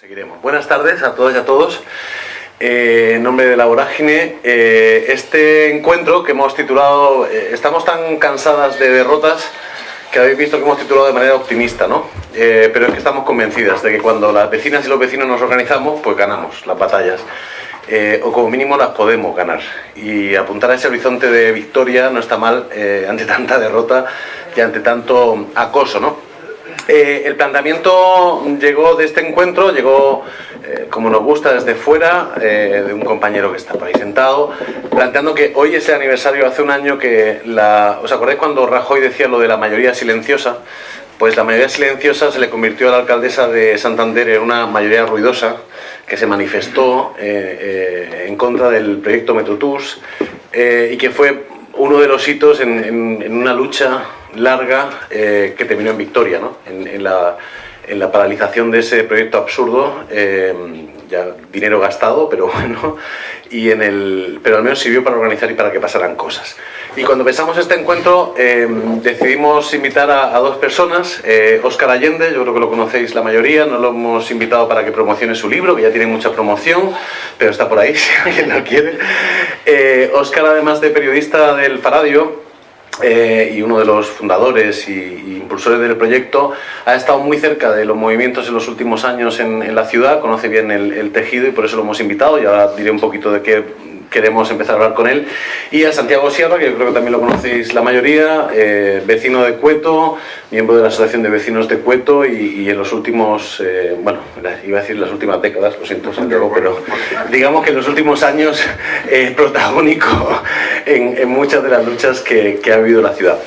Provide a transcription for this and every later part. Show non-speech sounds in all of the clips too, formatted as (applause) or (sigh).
Seguiremos. Buenas tardes a todas y a todos. Eh, en nombre de la vorágine, eh, este encuentro que hemos titulado eh, Estamos tan cansadas de derrotas que habéis visto que hemos titulado de manera optimista, ¿no? pero es que estamos convencidas de que cuando las vecinas y los vecinos nos organizamos, pues ganamos las batallas. o como mínimo las podemos ganar. Y apuntar a ese horizonte de victoria no está mal ante tanta derrota y ante tanto acoso, ¿no? Eh, el planteamiento llegó de este encuentro, llegó, eh, como nos gusta, desde fuera, eh, de un compañero que está por ahí sentado, planteando que hoy es el aniversario, hace un año que la... ¿Os acordáis cuando Rajoy decía lo de la mayoría silenciosa? Pues la mayoría silenciosa se le convirtió a la alcaldesa de Santander en una mayoría ruidosa que se manifestó en contra del proyecto Metrotús y que fue uno de los hitos en una lucha larga eh, que terminó en victoria, ¿no? en, la, en, la, paralización de ese proyecto absurdo, eh, ya dinero gastado, pero (laughs) bueno, y en el, pero al menos sirvió para organizar y para que pasaran cosas. Y cuando pensamos este encuentro eh, decidimos invitar a, dos personas, Óscar Allende, yo creo que lo conocéis la mayoría, no lo hemos invitado para que promocione su libro, que ya tiene mucha promoción, pero está por ahí (laughs) si alguien lo quiere. Óscar, además de periodista del Faradio, eh, y uno de los fundadores y, impulsores del proyecto, ha estado muy cerca de los movimientos en los últimos años en, la ciudad, conoce bien el, tejido y por eso lo hemos invitado. Y ahora diré un poquito de qué queremos empezar a hablar con él. Y a Santiago Sierra, que yo creo que también lo conocéis la mayoría, eh, vecino de Cueto, miembro de la Asociación de Vecinos de Cueto y, en los últimos, eh, bueno, iba a decir las últimas décadas, lo siento Santiago, pero digamos que en los últimos años (laughs) eh, protagónico en, muchas de las luchas que, ha habido la ciudad.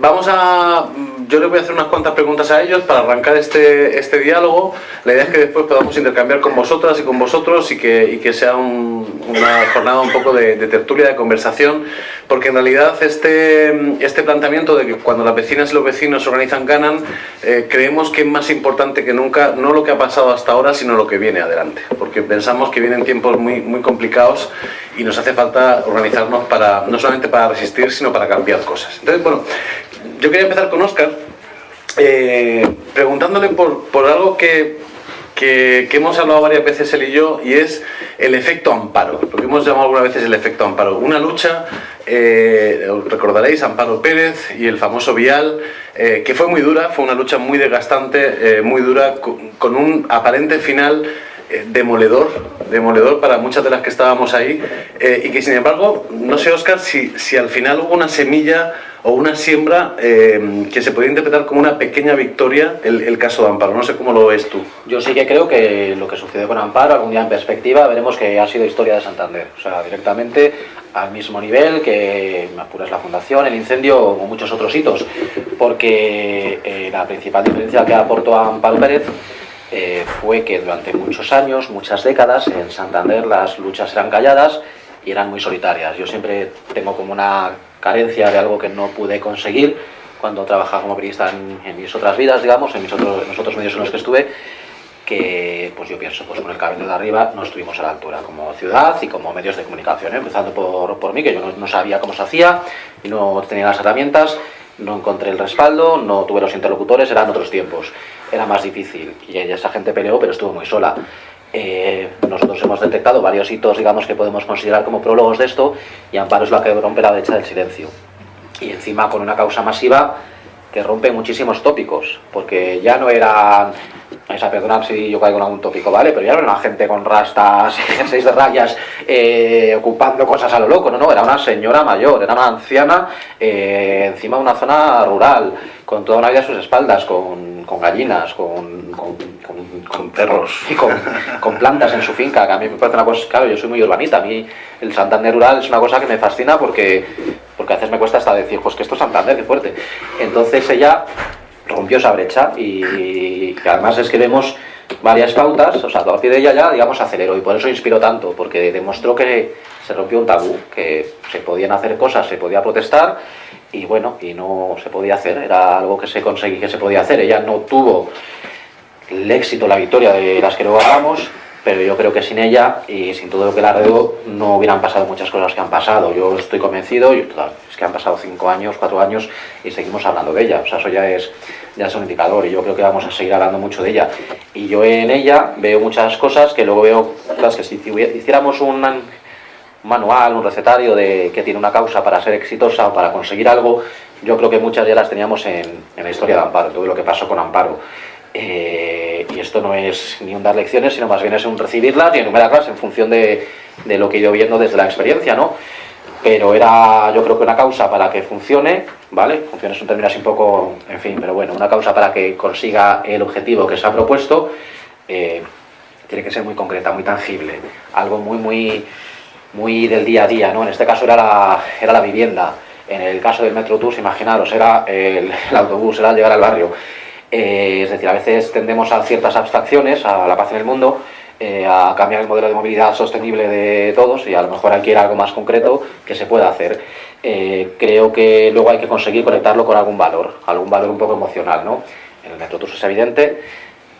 vamos a yo les voy a hacer unas cuantas preguntas a ellos para arrancar este, este diálogo. La idea es que después podamos intercambiar con vosotras y con vosotros y que, que sea una jornada un poco de, tertulia, de conversación, porque en realidad este, este planteamiento de que cuando las vecinas y los vecinos organizan ganan, eh, creemos que es más importante que nunca, no lo que ha pasado hasta ahora, sino lo que viene adelante, porque pensamos que vienen tiempos muy, muy complicados y nos hace falta organizarnos para, no solamente para resistir, sino para cambiar cosas. Entonces, bueno, yo quería empezar con Oscar, eh, preguntándole por, por algo que, que, hemos hablado varias veces él y yo, y es el efecto amparo, lo que hemos llamado algunas veces el efecto amparo. Una lucha, eh, recordaréis, Amparo Pérez y el famoso Vial, eh, que fue muy dura, fue una lucha muy desgastante, muy dura, con, un aparente final demoledor, demoledor para muchas de las que estábamos ahí, y que sin embargo, no sé Oscar, si, si al final hubo una semilla o una siembra eh, que se podría interpretar como una pequeña victoria el, caso de Amparo. No sé cómo lo ves tú. Yo sí que creo que lo que sucedió con Amparo, algún día en perspectiva, veremos que ha sido historia de Santander. O sea, directamente al mismo nivel que, apuras, la fundación, el incendio o muchos otros hitos. Porque eh, la principal diferencia que aportó Amparo Pérez eh, fue que durante muchos años, muchas décadas, en Santander las luchas eran calladas y eran muy solitarias. Yo siempre tengo como una carencia de algo que no pude conseguir cuando trabajaba como periodista en, mis otras vidas, digamos, en mis otros, en los otros medios en los que estuve, que pues yo pienso, pues con el cabello de arriba no estuvimos a la altura como ciudad y como medios de comunicación, ¿eh? empezando por, por, mí, que yo no, sabía cómo se hacía, y no tenía las herramientas, no encontré el respaldo, no tuve los interlocutores, eran otros tiempos, era más difícil, y esa gente peleó, pero estuvo muy sola. Eh, nosotros hemos detectado varios hitos, digamos, que podemos considerar como prólogos de esto, y Amparo es la que rompe la brecha del silencio. Y encima con una causa masiva que rompe muchísimos tópicos, porque ya no eran, esa perdonad si yo caigo en algún tópico, ¿vale? Pero ya no era una gente con rastas, (laughs) seis de rayas, eh, ocupando cosas a lo loco, no, no, era una señora mayor, era una anciana eh, encima de una zona rural, con toda una vida a sus espaldas, con, gallinas, con, con, perros y con, plantas en su finca, que a mí me parece una cosa, claro, yo soy muy urbanita, a mí el Santander rural es una cosa que me fascina porque, porque a veces me cuesta hasta decir, pues que esto es Santander, qué fuerte. Entonces ella rompió esa brecha y, además es que vemos varias pautas, o sea, a partir de ella ya, digamos, aceleró y por eso inspiró tanto, porque demostró que se rompió un tabú, que se podían hacer cosas, se podía protestar y bueno, y no se podía hacer, era algo que se conseguía que se podía hacer, ella no tuvo el éxito, la victoria de las que luego hablamos, pero yo creo que sin ella y sin todo lo que la rodeo no hubieran pasado muchas cosas que han pasado. Yo estoy convencido, y es que han pasado cinco años, cuatro años y seguimos hablando de ella. O sea, eso ya es, ya es un indicador y yo creo que vamos a seguir hablando mucho de ella. Y yo en ella veo muchas cosas que luego veo, las que si hiciéramos un manual, un recetario de que tiene una causa para ser exitosa o para conseguir algo, yo creo que muchas ya las teníamos en, en la historia de Amparo, todo lo que pasó con Amparo. Eh, y esto no es ni un dar lecciones, sino más bien es un recibirlas y enumerarlas en función de, de, lo que he ido viendo desde la experiencia, ¿no? Pero era, yo creo que una causa para que funcione, ¿vale? Funcione es un término así un poco, en fin, pero bueno, una causa para que consiga el objetivo que se ha propuesto, eh, tiene que ser muy concreta, muy tangible, algo muy, muy, muy del día a día, ¿no? En este caso era la, era la vivienda, en el caso del Metro Tours, imaginaros, era el, el autobús, era llegar al barrio. Eh, es decir, a veces tendemos a ciertas abstracciones, a la paz en el mundo, eh, a cambiar el modelo de movilidad sostenible de todos y a lo mejor hay ir algo más concreto que se pueda hacer. Eh, creo que luego hay que conseguir conectarlo con algún valor, algún valor un poco emocional. ¿no? En el Metrotus es evidente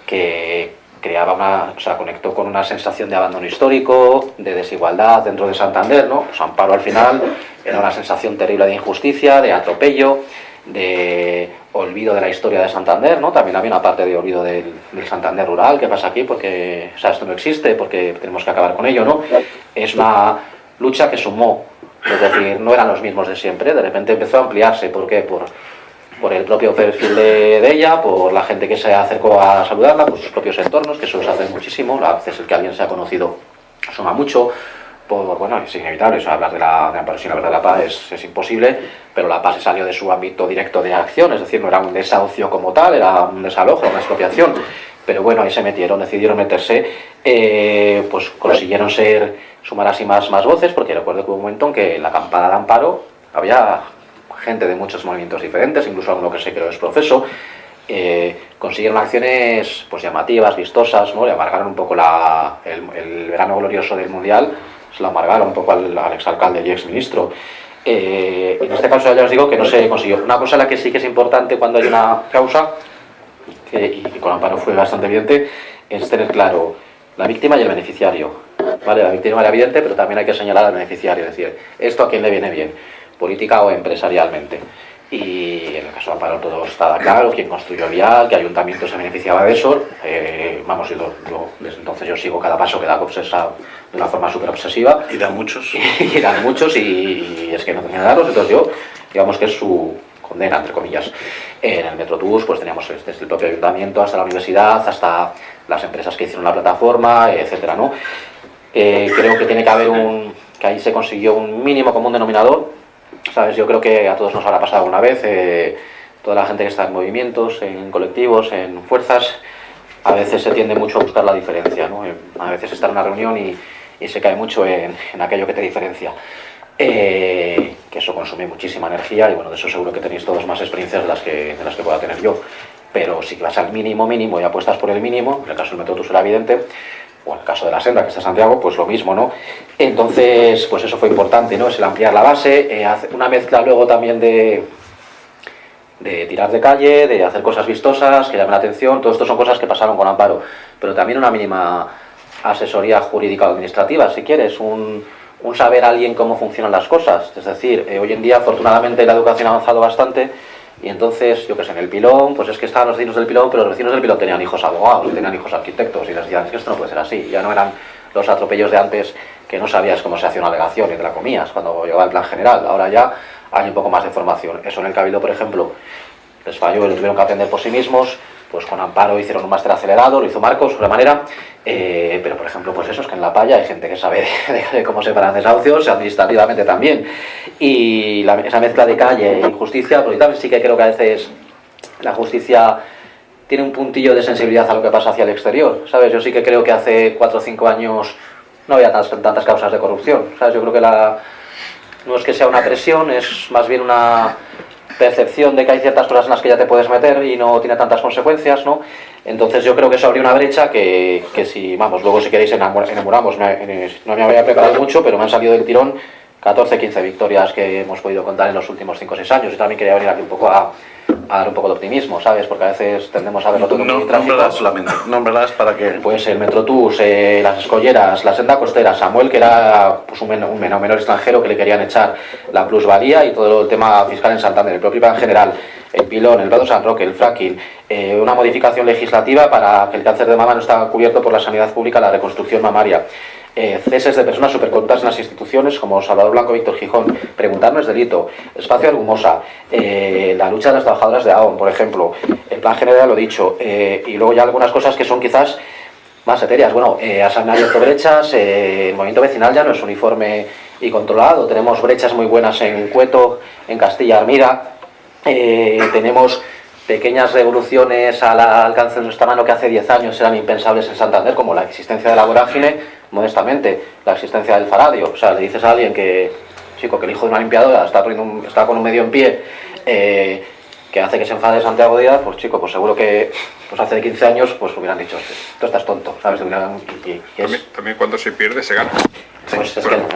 que creaba una, o conectó con una sensación de abandono histórico, de desigualdad dentro de Santander, ¿no? Pues Amparo al final era una sensación terrible de injusticia, de atropello, de olvido de la historia de Santander, ¿no? También había una parte de olvido del, Santander rural, ¿qué pasa aquí? Porque, o sea, esto no existe, porque tenemos que acabar con ello, ¿no? Es una lucha que sumó, es decir, no eran los mismos de siempre, de repente empezó a ampliarse, ¿por qué? Por, por el propio perfil de, ella, por la gente que se acercó a saludarla, por sus propios entornos, que eso les hace muchísimo, a veces el que alguien se ha conocido suma mucho, bueno, es inevitable, hablar de la, de la verdad la paz es, es, imposible, pero la paz se salió de su ámbito directo de acción, es decir, no era un desahucio como tal, era un desalojo, una expropiación, pero bueno, ahí se metieron, decidieron meterse, eh, pues consiguieron ser, sumar así más, más voces, porque recuerdo que hubo un momento en que la acampada de Amparo había gente de muchos movimientos diferentes, incluso alguno que se creó es profeso, eh, consiguieron acciones pues llamativas, vistosas, ¿no? le amargaron un poco la, el, el verano glorioso del Mundial, se lo amargaron un poco al, al exalcalde y exministro. Eh, en este caso ya os digo que no se consiguió. Una cosa la que sí que es importante cuando hay una causa, que, y con Amparo fue bastante evidente, es tener claro la víctima y el beneficiario. ¿Vale? La víctima era evidente, pero también hay que señalar al beneficiario, es decir, esto a quién le viene bien, política o empresarialmente y en el caso de Amparo todo estaba claro, quién construyó el vial, qué ayuntamiento se beneficiaba de eso. Eh, vamos, y desde entonces yo sigo cada paso que da Copsesa de una forma súper obsesiva. Y (laughs) dan muchos. y dan muchos y, es que no tenía daros, entonces yo, digamos que es su condena, entre comillas. En el Metrotús pues teníamos desde el propio ayuntamiento hasta la universidad, hasta las empresas que hicieron la plataforma, etcétera, ¿no? Eh, creo que tiene que haber un... que ahí se consiguió un mínimo común denominador ¿Sabes? Yo creo que a todos nos habrá pasado alguna vez, eh, toda la gente que está en movimientos, en colectivos, en fuerzas, a veces se tiende mucho a buscar la diferencia, ¿no? Eh, a veces está en una reunión y, y se cae mucho en, en, aquello que te diferencia. Eh, que eso consume muchísima energía y bueno, de eso seguro que tenéis todos más experiencias de las que, de las que pueda tener yo. Pero si vas al mínimo mínimo y apuestas por el mínimo, en el caso del método será evidente, o en el caso de la senda que está Santiago, pues lo mismo, ¿no? Entonces, pues eso fue importante, ¿no? Es el ampliar la base, eh, una mezcla luego también de, de tirar de calle, de hacer cosas vistosas, que llamen la atención, todo esto son cosas que pasaron con Amparo, pero también una mínima asesoría jurídica o administrativa, si quieres, un, saber a alguien cómo funcionan las cosas, es decir, eh, hoy en día afortunadamente la educación ha avanzado bastante, y entonces, yo que sé, en el pilón, pues es que estaban los vecinos del pilón, pero los vecinos del pilón tenían hijos abogados, tenían hijos arquitectos, y les decían, es que esto no puede ser así. Ya no eran los atropellos de antes que no sabías cómo se hacía una alegación y te la comías cuando llegaba el plan general. Ahora ya hay un poco más de formación. Eso en el Cabildo, por ejemplo, les falló y lo tuvieron que aprender por sí mismos, pues con Amparo hicieron un máster acelerado, lo hizo Marcos, de manera, eh, pero por ejemplo, pues eso, es que en La Palla hay gente que sabe (laughs) de, de cómo separan desahucios, administrativamente también, y esa mezcla de calle y justicia, porque también sí que creo que a veces la justicia tiene un puntillo de sensibilidad a lo que pasa hacia el exterior, ¿sabes? Yo sí que creo que hace 4 o 5 años no había tantas, tantas causas de corrupción, ¿sabes? Yo creo que la, no es que sea una presión, es más bien una percepción de que hay ciertas cosas en las que ya te puedes meter y no tiene tantas consecuencias, ¿no? Entonces yo creo que eso abrió una brecha que, que si, vamos, luego si queréis enamoramos, no me había preparado mucho, pero me han salido del tirón 14, 15 victorias que hemos podido contar en los últimos 5 o 6 años. Yo también quería venir aquí un poco a, a dar un poco de optimismo, ¿sabes? Porque a veces tendemos a verlo todo no, muy trágico. Solamente, nómbralas para que... Pues el Metrotús, eh, las escolleras, la senda costera, Samuel, que era pues, un, menor, un menor, extranjero que le querían echar la plusvalía y todo el tema fiscal en Santander, el propio plan general, el pilón, el Vado San Roque, el fracking, eh, una modificación legislativa para que el cáncer de mama no está cubierto por la sanidad pública, la reconstrucción mamaria. Eh, ceses de personas supercorruptas en las instituciones como Salvador Blanco, Víctor Gijón, preguntar no es delito, espacio Argumosa, eh, la lucha de las trabajadoras de AON, por ejemplo, el plan general lo dicho, eh, y luego ya algunas cosas que son quizás más etéreas. Bueno, eh, han abierto brechas, eh, el movimiento vecinal ya no es uniforme y controlado, tenemos brechas muy buenas en Cueto, en Castilla Armida, eh, tenemos pequeñas revoluciones al alcance de nuestra mano que hace 10 años eran impensables en Santander, como la existencia de la vorágine, modestamente, la existencia del faradio. O sea, le dices a alguien que, chico, que el hijo de una limpiadora está, un- está con un medio en pie, eh, que hace que se enfade Santiago Díaz, pues chico, pues seguro que pues hace 15 años pues hubieran dicho, tú estás tonto, ¿sabes? Y- y- También, también cuando se pierde se gana. pues es Bueno,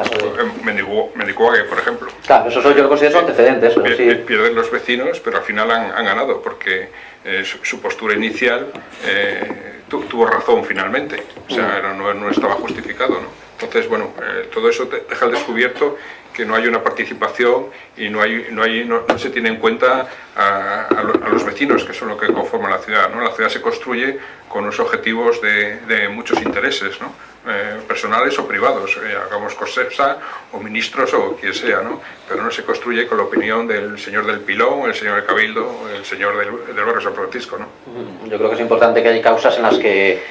Mendicuague, por ejemplo. Claro, eso yo lo considero antecedentes, pero Pier- sí. Pierden los vecinos, pero al final han, han ganado, porque eh, su, su postura inicial eh, tu- tuvo razón finalmente. O Mm. sea, no, no estaba justificado. ¿no? Entonces, bueno, eh, todo eso te deja al descubierto que no hay una participación y no, hay, no, hay, no, no se tiene en cuenta a, a lo- a los vecinos, que son lo que conforman la ciudad. ¿no? La ciudad se construye con unos objetivos de, de muchos intereses, ¿no? Eh, personales o privados, eh, hagamos COSEPSA o ministros o quien sea, ¿no? pero no se construye con la opinión del señor del Pilón, el señor del Cabildo, el señor del, del barrio San Francisco. ¿no? Yo creo que es importante que hay causas en las que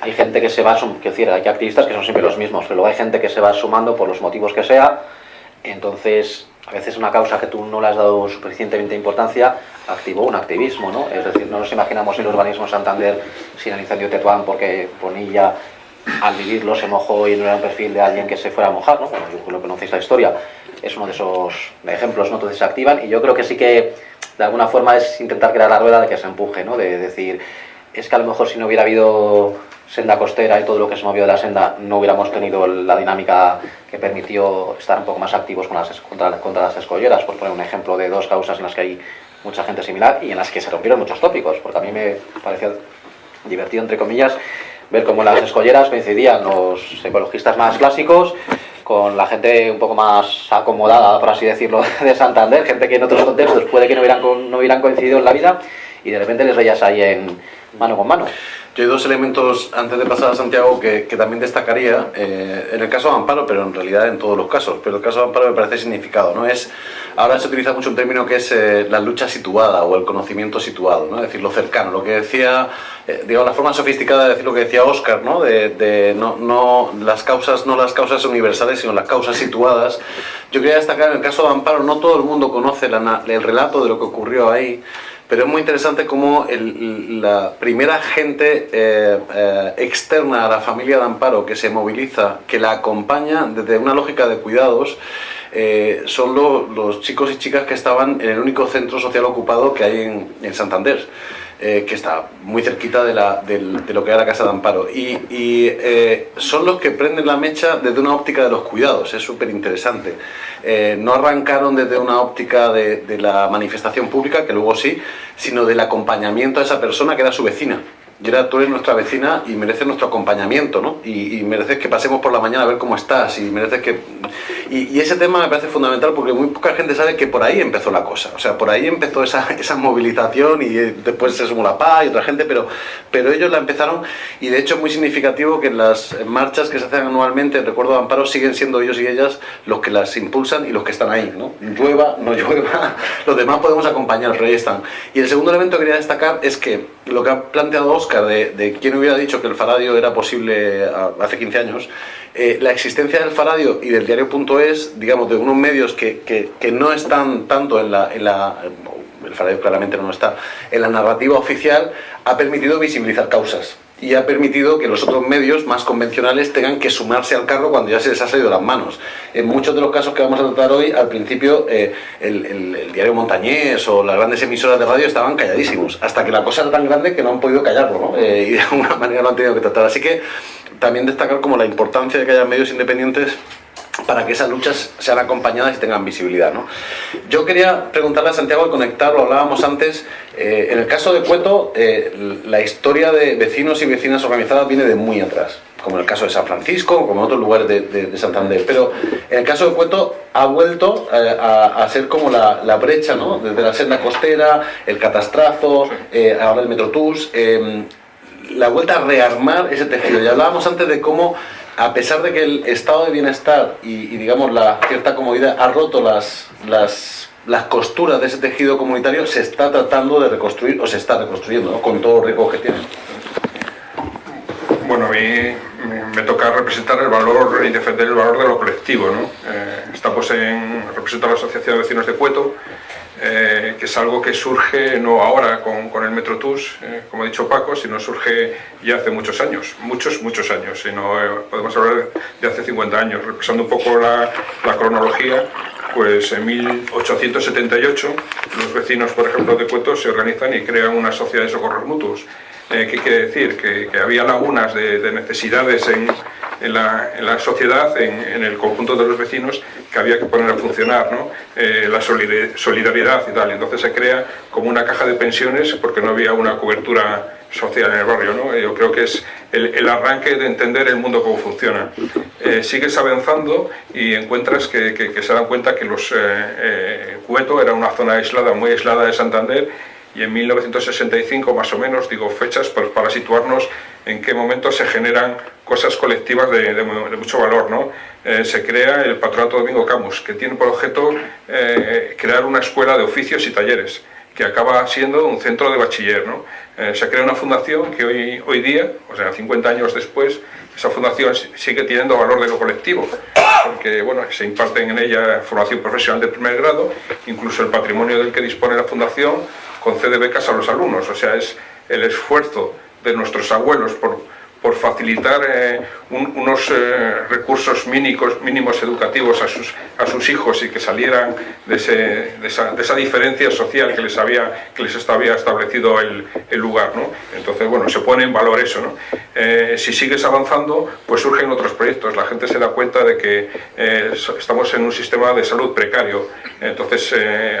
hay gente que se va, quiero decir, hay activistas que son siempre los mismos, pero luego hay gente que se va sumando por los motivos que sea, entonces a veces una causa que tú no le has dado suficientemente importancia activó un activismo, ¿no? Es decir, no nos imaginamos el urbanismo Santander sin el incendio Tetuán porque Bonilla al vivirlo se mojó y no era un perfil de alguien que se fuera a mojar, ¿no? Bueno, yo lo conocéis la historia, es uno de esos ejemplos, ¿no? Entonces se activan y yo creo que sí que de alguna forma es intentar crear la rueda de que se empuje, ¿no? De decir, es que a lo mejor si no hubiera habido senda costera y todo lo que se movió de la senda, no hubiéramos tenido la dinámica que permitió estar un poco más activos con las, contra, contra las escolleras, por poner un ejemplo de dos causas en las que hay mucha gente similar y en las que se rompieron muchos tópicos, porque a mí me pareció divertido, entre comillas, ver cómo las escolleras coincidían los ecologistas más clásicos con la gente un poco más acomodada, por así decirlo, (laughs) de Santander, gente que en otros contextos puede que no hubieran, no hubieran coincidido en la vida y de repente les veías ahí en mano con mano. Yo hay dos elementos antes de pasar a Santiago que, que también destacaría, eh, en el caso de Amparo, pero en realidad en todos los casos, pero el caso de Amparo me parece significado, ¿no? Es, ahora se utiliza mucho un término que es eh, la lucha situada o el conocimiento situado, ¿no? Es decir, lo cercano, lo que decía, eh, digamos, la forma sofisticada de decir lo que decía Oscar, ¿no? De, de no, no, las causas, no las causas universales, sino las causas situadas. Yo quería destacar en el caso de Amparo, no todo el mundo conoce la el relato de lo que ocurrió ahí, pero es muy interesante cómo el- la primera gente eh, eh, externa a la familia de Amparo que se moviliza, que la acompaña desde una lógica de cuidados, eh, son lo- los chicos y chicas que estaban en el único centro social ocupado que hay en, en Santander. Eh, que está muy cerquita de, la- del- de lo que era la casa de Amparo. Y, eh, son los que prenden la mecha desde una óptica de los cuidados, es súper interesante. Eh, no arrancaron desde una óptica de, de la manifestación pública, que luego sí, sino del acompañamiento a esa persona que era su vecina. Y era, tú eres nuestra vecina y mereces nuestro acompañamiento, ¿no? Y, y mereces que pasemos por la mañana a ver cómo estás y mereces que... Y, y ese tema me parece fundamental porque muy poca gente sabe que por ahí empezó la cosa. O sea, por ahí empezó esa, (laughs) esa movilización y eh, después se sumó la paz y otra gente, pero, pero ellos la empezaron y de hecho es muy significativo que en las marchas que se hacen anualmente, recuerdo de Amparo, siguen siendo ellos y ellas los que las impulsan y los que están ahí, ¿no? Llueva, no (laughs) llueva, los demás podemos acompañar, pero ahí están. Y el segundo elemento que quería destacar es que lo que ha planteado Oscar de, de quién hubiera dicho que el Faradio era posible a- hace 15 años, eh, la existencia del Faradio y del diario.es, digamos, de unos medios que, que- que no están tanto en la, en la el Faradio claramente no está, en la narrativa oficial, ha permitido visibilizar causas y ha permitido que los otros medios más convencionales tengan que sumarse al carro cuando ya se les ha salido las manos. En muchos de los casos que vamos a tratar hoy, al principio eh, el, el- el diario Montañés o las grandes emisoras de radio estaban calladísimos, hasta que la cosa era tan grande que no han podido callarlo, ¿no? Eh, y de (laughs) alguna manera lo han tenido que tratar. Así que también destacar como la importancia de que haya medios independientes para que esas luchas sean acompañadas y tengan visibilidad. ¿no? Yo quería preguntarle a Santiago y conectar, lo hablábamos antes, eh, en el caso de Cueto, eh, la historia de vecinos y vecinas organizadas viene de muy atrás, como en el caso de San Francisco, como en otros lugares de, Santander, pero en el caso de Cueto ha vuelto eh, a, ser como la, brecha, ¿no? desde la senda costera, el catastrazo, ahora el Metrotús, la vuelta a rearmar ese tejido. Ya hablábamos antes de cómo a pesar de que el estado de bienestar y, digamos la cierta comodidad ha roto las, las, costuras de ese tejido comunitario, se está tratando de reconstruir o se está reconstruyendo, con todo el riesgo que tiene. Bueno, a mí me toca representar el valor y defender el valor de lo colectivo. ¿no? Eh, estamos en, represento a la Asociación de Vecinos de Cueto, eh, que es algo que surge no ahora con, con el Metrotus, eh, como ha dicho Paco, sino surge ya hace muchos años, muchos, muchos años, sino eh, podemos hablar de hace 50 años. Repasando un poco la, la, cronología, pues en 1878 los vecinos, por ejemplo, de Cueto se organizan y crean una sociedad de socorros mutuos. ¿Qué quiere decir? Que, que había lagunas de, de necesidades en, en, la, en la, sociedad, en, en, el conjunto de los vecinos, que había que poner a funcionar, ¿no? Eh, la solidaridad y tal. Entonces se crea como una caja de pensiones porque no había una cobertura social en el barrio. ¿no? Yo creo que es el, el arranque de entender el mundo cómo funciona. Eh, sigues avanzando y encuentras que, que, que, se dan cuenta que los eh, eh, Cueto era una zona aislada, muy aislada de Santander y en 1965 más o menos, digo fechas pues, para situarnos en qué momento se generan cosas colectivas de, mucho valor. ¿no? Eh, se crea el Patronato Domingo Camus, que tiene por objeto eh, crear una escuela de oficios y talleres, que acaba siendo un centro de bachiller. ¿no? Eh, se crea una fundación que hoy, hoy día, o sea, 50 años después, esa fundación sigue teniendo valor de lo colectivo, porque bueno, se imparten en ella formación profesional de primer grado, incluso el patrimonio del que dispone la fundación concede becas a los alumnos, o sea, es el esfuerzo de nuestros abuelos por, por facilitar eh, un, unos eh, recursos mínimos, mínimos educativos a sus, a sus hijos y que salieran de, ese, de, esa, de esa, diferencia social que les, había, que les había establecido el, el, lugar. ¿no? Entonces, bueno, se pone en valor eso. ¿no? Eh, si sigues avanzando, pues surgen otros proyectos. La gente se da cuenta de que estamos en un sistema de salud precario. Entonces,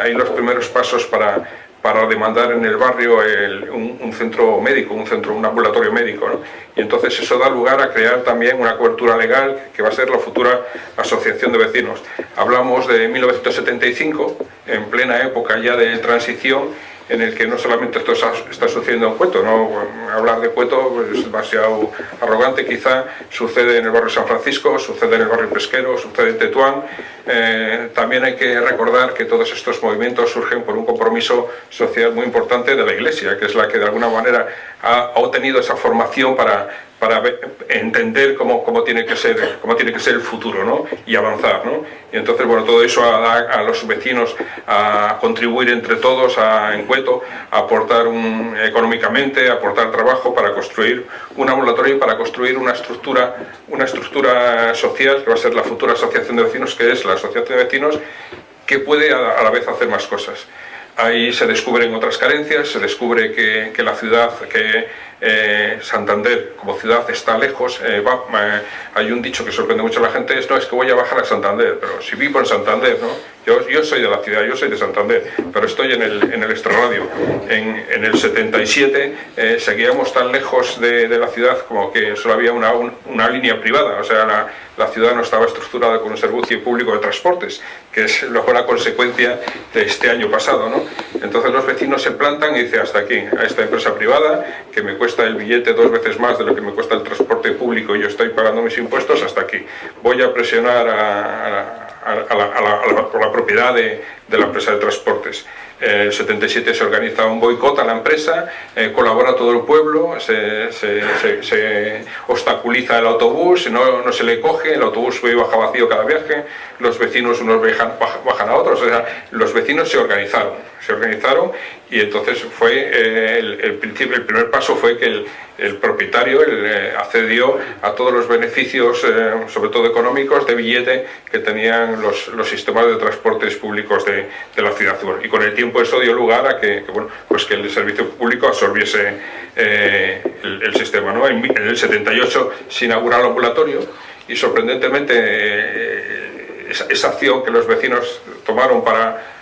hay los primeros pasos para para demandar en el barrio el, un, un, centro médico, un centro, un ambulatorio médico. ¿no? Y entonces eso da lugar a crear también una cobertura legal que va a ser la futura asociación de vecinos. Hablamos de 1975, en plena época ya de transición, en el que no solamente esto está sucediendo en Cueto, ¿no? hablar de Cueto es demasiado arrogante, quizá sucede en el barrio San Francisco, sucede en el barrio Pesquero, sucede en Tetuán. Eh, también hay que recordar que todos estos movimientos surgen por un compromiso social muy importante de la Iglesia, que es la que de alguna manera ha, ha obtenido esa formación para para entender cómo, cómo, tiene que ser, cómo tiene que ser el futuro ¿no? y avanzar. ¿no? Y entonces, bueno, todo eso a, a, los vecinos a contribuir entre todos a Encueto, a aportar económicamente, a aportar trabajo para construir un ambulatorio para construir una estructura, una estructura social que va a ser la futura asociación de vecinos, que es la asociación de vecinos que puede a, a la vez hacer más cosas. Ahí se descubren otras carencias, se descubre que, que la ciudad, que eh, Santander como ciudad está lejos. Eh, eh, hay un dicho que sorprende mucho a la gente, es, no, es que voy a bajar a Santander, pero si vivo en Santander, ¿no? Yo, yo soy de la ciudad, yo soy de Santander, pero estoy en el, en el extrarradio. En, en el 77 eh, seguíamos tan lejos de, de, la ciudad como que solo había una, un, una línea privada, o sea, la ciudad no estaba estructurada con un servicio público de transportes, que es luego la consecuencia de este año pasado. ¿no? Entonces los vecinos se plantan y dicen hasta aquí, a esta empresa privada, que me cuesta el billete dos veces más de lo que me cuesta el transporte público y yo estoy pagando mis impuestos, hasta aquí. Voy a presionar a, la, propiedad de la empresa de transportes. El 77 se organiza un boicot a la empresa, eh, colabora todo el pueblo, se, se, obstaculiza el autobús, no, no, se le coge, el autobús sube y baja vacío cada viaje, los vecinos unos bajan, bajan a otros, o sea, los vecinos se organizaron, se organizaron y entonces fue eh, el, el, principio, el primer paso fue que el, el propietario el, eh, accedió a todos los beneficios, eh, sobre todo económicos, de billete que tenían los, los sistemas de transportes públicos de, de, la ciudad. Y con el tiempo eso dio lugar a que, que bueno, pues que el servicio público absorbiese eh, el, el, sistema. ¿no? En, en, el 78 se inaugura el ambulatorio y sorprendentemente esa, acción que los vecinos tomaron para,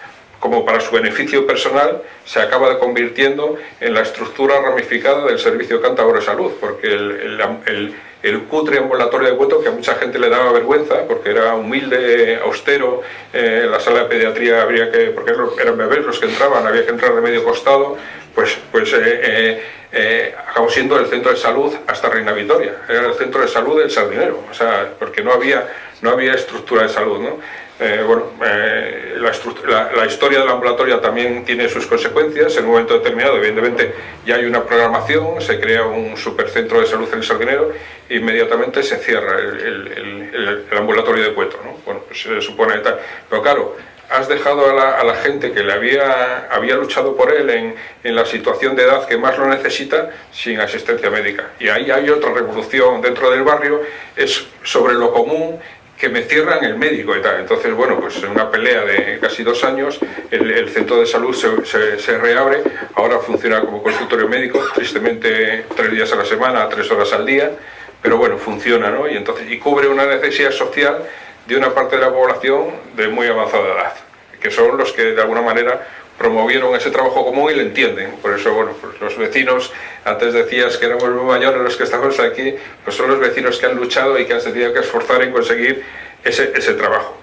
como para su beneficio personal se acaba convirtiendo en la estructura ramificada del servicio cántabro de salud, porque el, el, cutre ambulatorio de Cueto, que a mucha gente le daba vergüenza, porque era humilde, austero, eh, la sala de pediatría habría que, porque eran bebés los que entraban, había que entrar de medio costado, pues, pues eh, eh, acabó siendo el centro de salud hasta Reina Victoria, era el centro de salud del Sardinero, o sea, porque no había, no había estructura de salud, ¿no? Eh, bueno, eh, la, historia del ambulatorio también tiene sus consecuencias. En un momento determinado, evidentemente, ya hay una programación, se crea un supercentro de salud en el Sardinero e inmediatamente se cierra el, ambulatorio de Cueto. ¿no? Bueno, pues se supone tal. Pero claro, has dejado a la, gente que le había, luchado por él en, la situación de edad que más lo necesita sin asistencia médica. Y ahí hay otra revolución dentro del barrio, es sobre lo común que me cierran el médico y tal. Entonces, bueno, pues en una pelea de casi dos años, el, centro de salud se, se, reabre, ahora funciona como consultorio médico, tristemente tres días a la semana, tres horas al día, pero bueno, funciona, ¿no? Y, entonces, y cubre una necesidad social de una parte de la población de muy avanzada edad, que son los que de alguna manera promovieron ese trabajo común y lo entienden. Por eso, bueno, pues los vecinos, antes decías que éramos muy mayores los que estamos aquí, pues son los vecinos que han luchado y que han tenido que esforzar en conseguir ese, ese trabajo.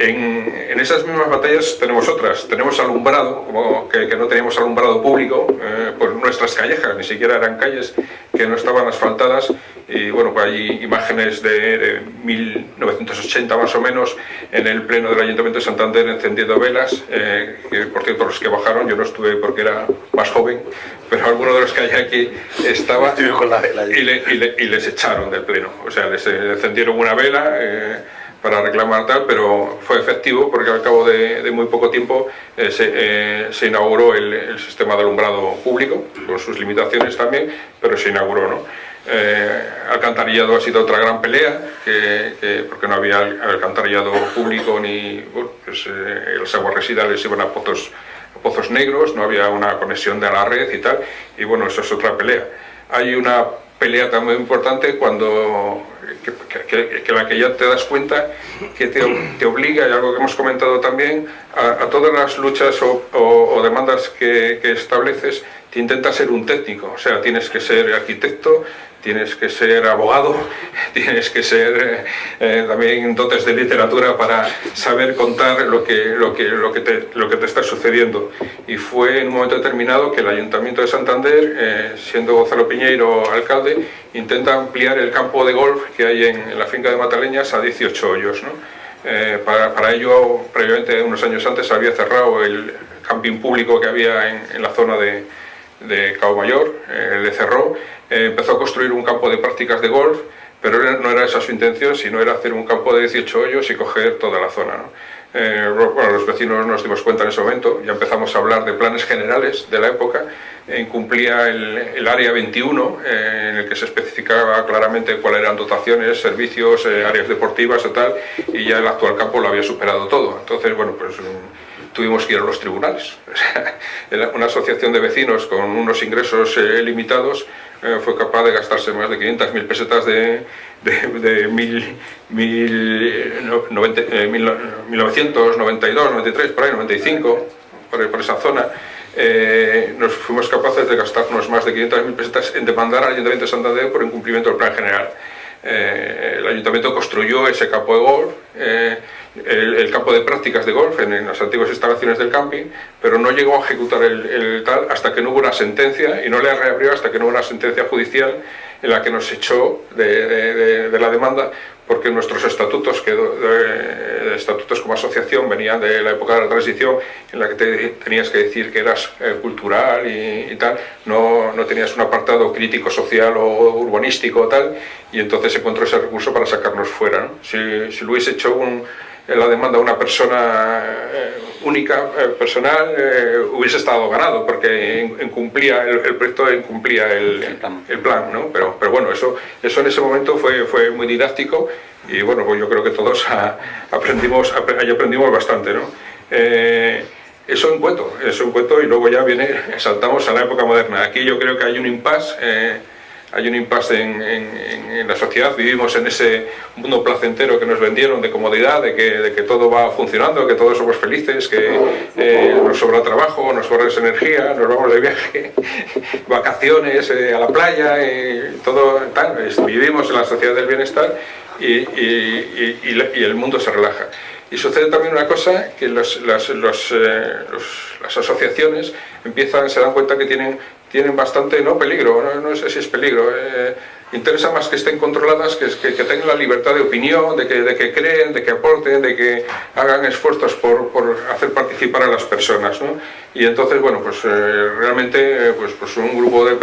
En, esas mismas batallas tenemos otras, tenemos alumbrado, como que, no teníamos alumbrado público, eh, por nuestras callejas, ni siquiera eran calles que no estaban asfaltadas, y bueno, pues hay imágenes de, 1980 más o menos, en el pleno del Ayuntamiento de Santander encendiendo velas, eh, que por cierto los que bajaron, yo no estuve porque era más joven, pero alguno de los que hay aquí estaba y, les echaron del pleno, o sea, les encendieron una vela, eh, para reclamar tal, pero fue efectivo porque al cabo de, muy poco tiempo eh, eh, se, inauguró el, sistema de alumbrado público, con sus limitaciones también, pero se inauguró. ¿no? Eh, alcantarillado ha sido otra gran pelea, que, porque no había alcantarillado público ni pues, las aguas residuales iban a pozos, a pozos negros, no había una conexión de la red y tal, y bueno, eso es otra pelea. Hay una pelea muy importante cuando que, la que ya te das cuenta que te, te, obliga, y algo que hemos comentado también, a, todas las luchas o, demandas que, que, estableces, te intenta ser un técnico, o sea, tienes que ser arquitecto, tienes que ser abogado, (laughs) tienes que ser eh, también dotes de literatura para saber contar lo que, lo, que, lo, que te, lo que te está sucediendo. Y fue en un momento determinado que el Ayuntamiento de Santander, eh, siendo Gonzalo Piñeiro alcalde, intenta ampliar el campo de golf que hay en, la finca de Mataleñas a 18 hoyos. Eh, para, ello, previamente, unos años antes, había cerrado el camping público que había en, en la zona de, de Cabo Mayor, le cerró eh, empezó a construir un campo de prácticas de golf, pero no era esa su intención, sino era hacer un campo de 18 hoyos y coger toda la zona. Eh, bueno, los vecinos nos dimos cuenta en ese momento, ya empezamos a hablar de planes generales de la época, incumplía el, área 21, eh, en el que se especificaba claramente cuáles eran dotaciones, servicios, áreas deportivas y tal, y ya el actual campo lo había superado todo. Entonces, bueno, pues mm, tuvimos que ir a los tribunales. (laughs) Una asociación de vecinos con unos ingresos limitados eh, fue capaz de gastarse más de 500.000 pesetas de, de, mil, mil, 1992, 93, por ahí, 95, por, por esa zona. Eh, nos fuimos capaces de gastarnos más de 500.000 pesetas en demandar al Ayuntamiento de Santander por incumplimiento del plan general. Eh, el Ayuntamiento construyó ese campo de golf, el, campo de prácticas de golf en, las antiguas instalaciones del camping, pero no llegó a ejecutar el, tal hasta que no hubo una sentencia, y no le reabrió hasta que no hubo una sentencia judicial en la que nos echó de, la demanda porque nuestros estatutos, que, estatutos como asociación venían de la época de la transición en la que tenías que decir que eras eh, cultural y, tal, no, no, tenías un apartado crítico social o urbanístico o tal, y entonces encontró ese recurso para sacarnos fuera. Si, si lo hubiese hecho un, la demanda de una persona eh, única, eh, personal, eh, hubiese estado ganado, porque incumplía el, proyecto incumplía el, el, plan. ¿no? Pero, pero bueno, eso, eso en ese momento fue, fue muy didáctico y bueno, pues yo creo que todos (laughs) aprendimos, aprendimos bastante. ¿no? eso en cuento, eso en cuento y luego ya viene, (laughs) saltamos a la época moderna. Aquí yo creo que hay un impasse hay un impasse en, la sociedad, vivimos en ese mundo placentero que nos vendieron de comodidad, de que, todo va funcionando, que todos somos felices, que eh, nos sobra trabajo, nos sobra energía, nos vamos de viaje, (laughs) vacaciones a la playa, todo tal, vivimos en la sociedad del bienestar y, el mundo se relaja. Y sucede también una cosa, que las, las, los, eh, las asociaciones empiezan, se dan cuenta que tienen, tienen bastante, no peligro, no, sé si es peligro, eh, interesa más que estén controladas, que, que, que, tengan la libertad de opinión, de que, de que creen, de que aporten, de que hagan esfuerzos por, por hacer participar a las personas. ¿no? Y entonces, bueno, pues eh, realmente pues, pues un grupo de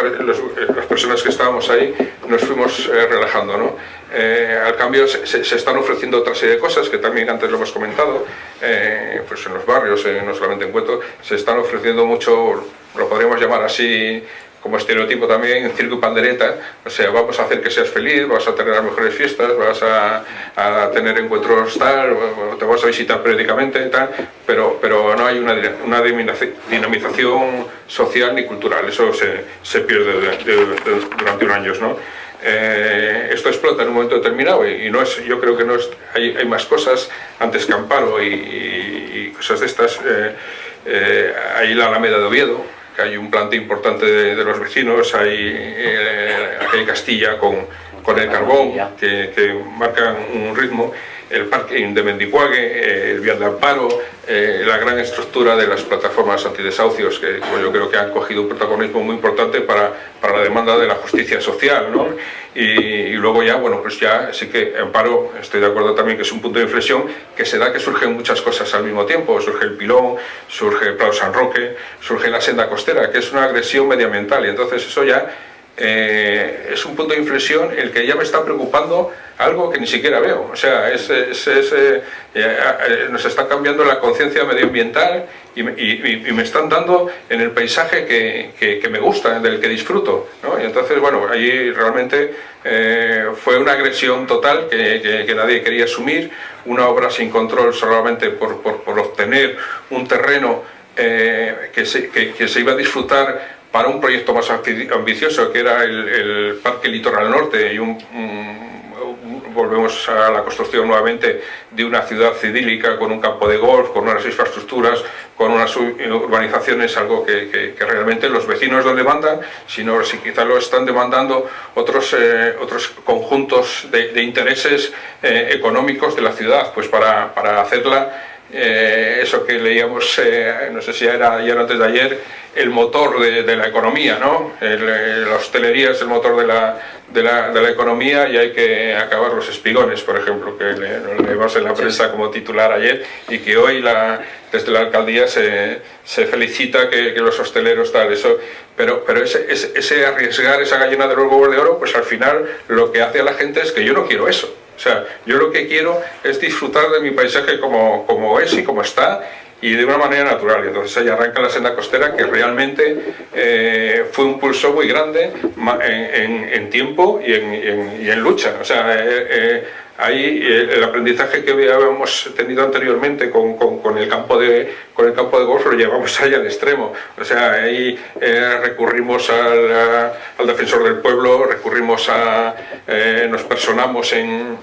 las personas que estábamos ahí nos fuimos relajando. ¿no? Eh, al cambio se, están ofreciendo otra serie de cosas que también antes lo hemos comentado, eh, pues en los barrios, eh, no solamente en Cueto, se están ofreciendo mucho, lo podríamos llamar así como estereotipo también, circo pandereta, o sea, vamos a hacer que seas feliz, vas a tener las mejores fiestas, vas a, tener encuentros tal, te vas a visitar periódicamente tal, pero, pero no hay una, una dinamización social ni cultural, eso se, se pierde durante unos años, ¿no? Eh, esto explota en un momento determinado y, no es, yo creo que no es, hay, hay más cosas antes que Amparo y, cosas de estas. Eh, eh, hay la Alameda de Oviedo, que hay un plante importante de, los vecinos, hay aquel Castilla con, con el carbón, que, que marcan un ritmo el parking de Mendicuague, el vial de amparo, la gran estructura de las plataformas antidesahucios, que yo creo que han cogido un protagonismo muy importante para, para la demanda de la justicia social. ¿no? Y, luego ya, bueno, pues ya sí que Amparo, estoy de acuerdo también que es un punto de inflexión, que se da que surgen muchas cosas al mismo tiempo. Surge el pilón, surge el Prado San Roque, surge la senda costera, que es una agresión medioambiental. Y entonces eso ya eh, es un punto de inflexión el que ya me está preocupando algo que ni siquiera veo. O sea, es, eh, eh, nos está cambiando la conciencia medioambiental y, me están dando en el paisaje que, que, me gusta, del que disfruto. ¿no? Y entonces, bueno, allí realmente fue una agresión total que, nadie quería asumir, una obra sin control solamente por, por, por obtener un terreno que se, que se iba a disfrutar para un proyecto más ambicioso que era el, Parque Litoral Norte y un, volvemos a la construcción nuevamente de una ciudad idílica con un campo de golf, con unas infraestructuras, con unas urbanizaciones, algo que, realmente los vecinos no demandan, sino si quizá lo están demandando otros, eh, otros conjuntos de, intereses eh, económicos de la ciudad, pues para, para hacerla eh, eso que leíamos, no sé si era ayer o antes de ayer, el motor de, la economía, ¿no? Eh, la hostelería es el motor de la, de, la, de la, economía y hay que acabar los espigones, por ejemplo, que lo leímos en la prensa como titular ayer y que hoy la, desde la alcaldía se, se felicita que, que, los hosteleros tal, eso, pero, pero ese, ese, arriesgar esa gallina de los huevos de oro, pues al final lo que hace a la gente es que yo no quiero eso. O sea, yo lo que quiero es disfrutar de mi paisaje como, como es y como está y de una manera natural. Y entonces ahí arranca la senda costera que realmente eh, fue un pulso muy grande en, tiempo y en, lucha. O sea, eh, eh, ahí el aprendizaje que habíamos tenido anteriormente con, con, el campo de, con el campo de golf lo llevamos ahí al extremo. O sea, ahí recurrimos al, al, defensor del pueblo, recurrimos a... nos personamos en,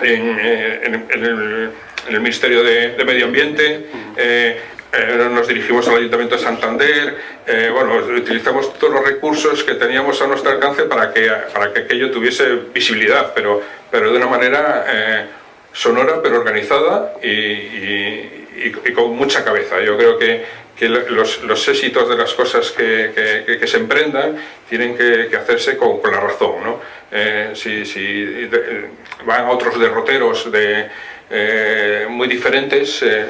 en, el en el Ministerio de, Medio Ambiente, eh, eh, nos dirigimos al Ayuntamiento de Santander, eh, bueno, utilizamos todos los recursos que teníamos a nuestro alcance para que, para que aquello tuviese visibilidad, pero, pero de una manera sonora pero organizada y, con mucha cabeza. Yo creo que, los, éxitos de las cosas que, se emprendan tienen que, hacerse con, la razón. ¿no? si, si van a otros derroteros de eh, muy diferentes eh,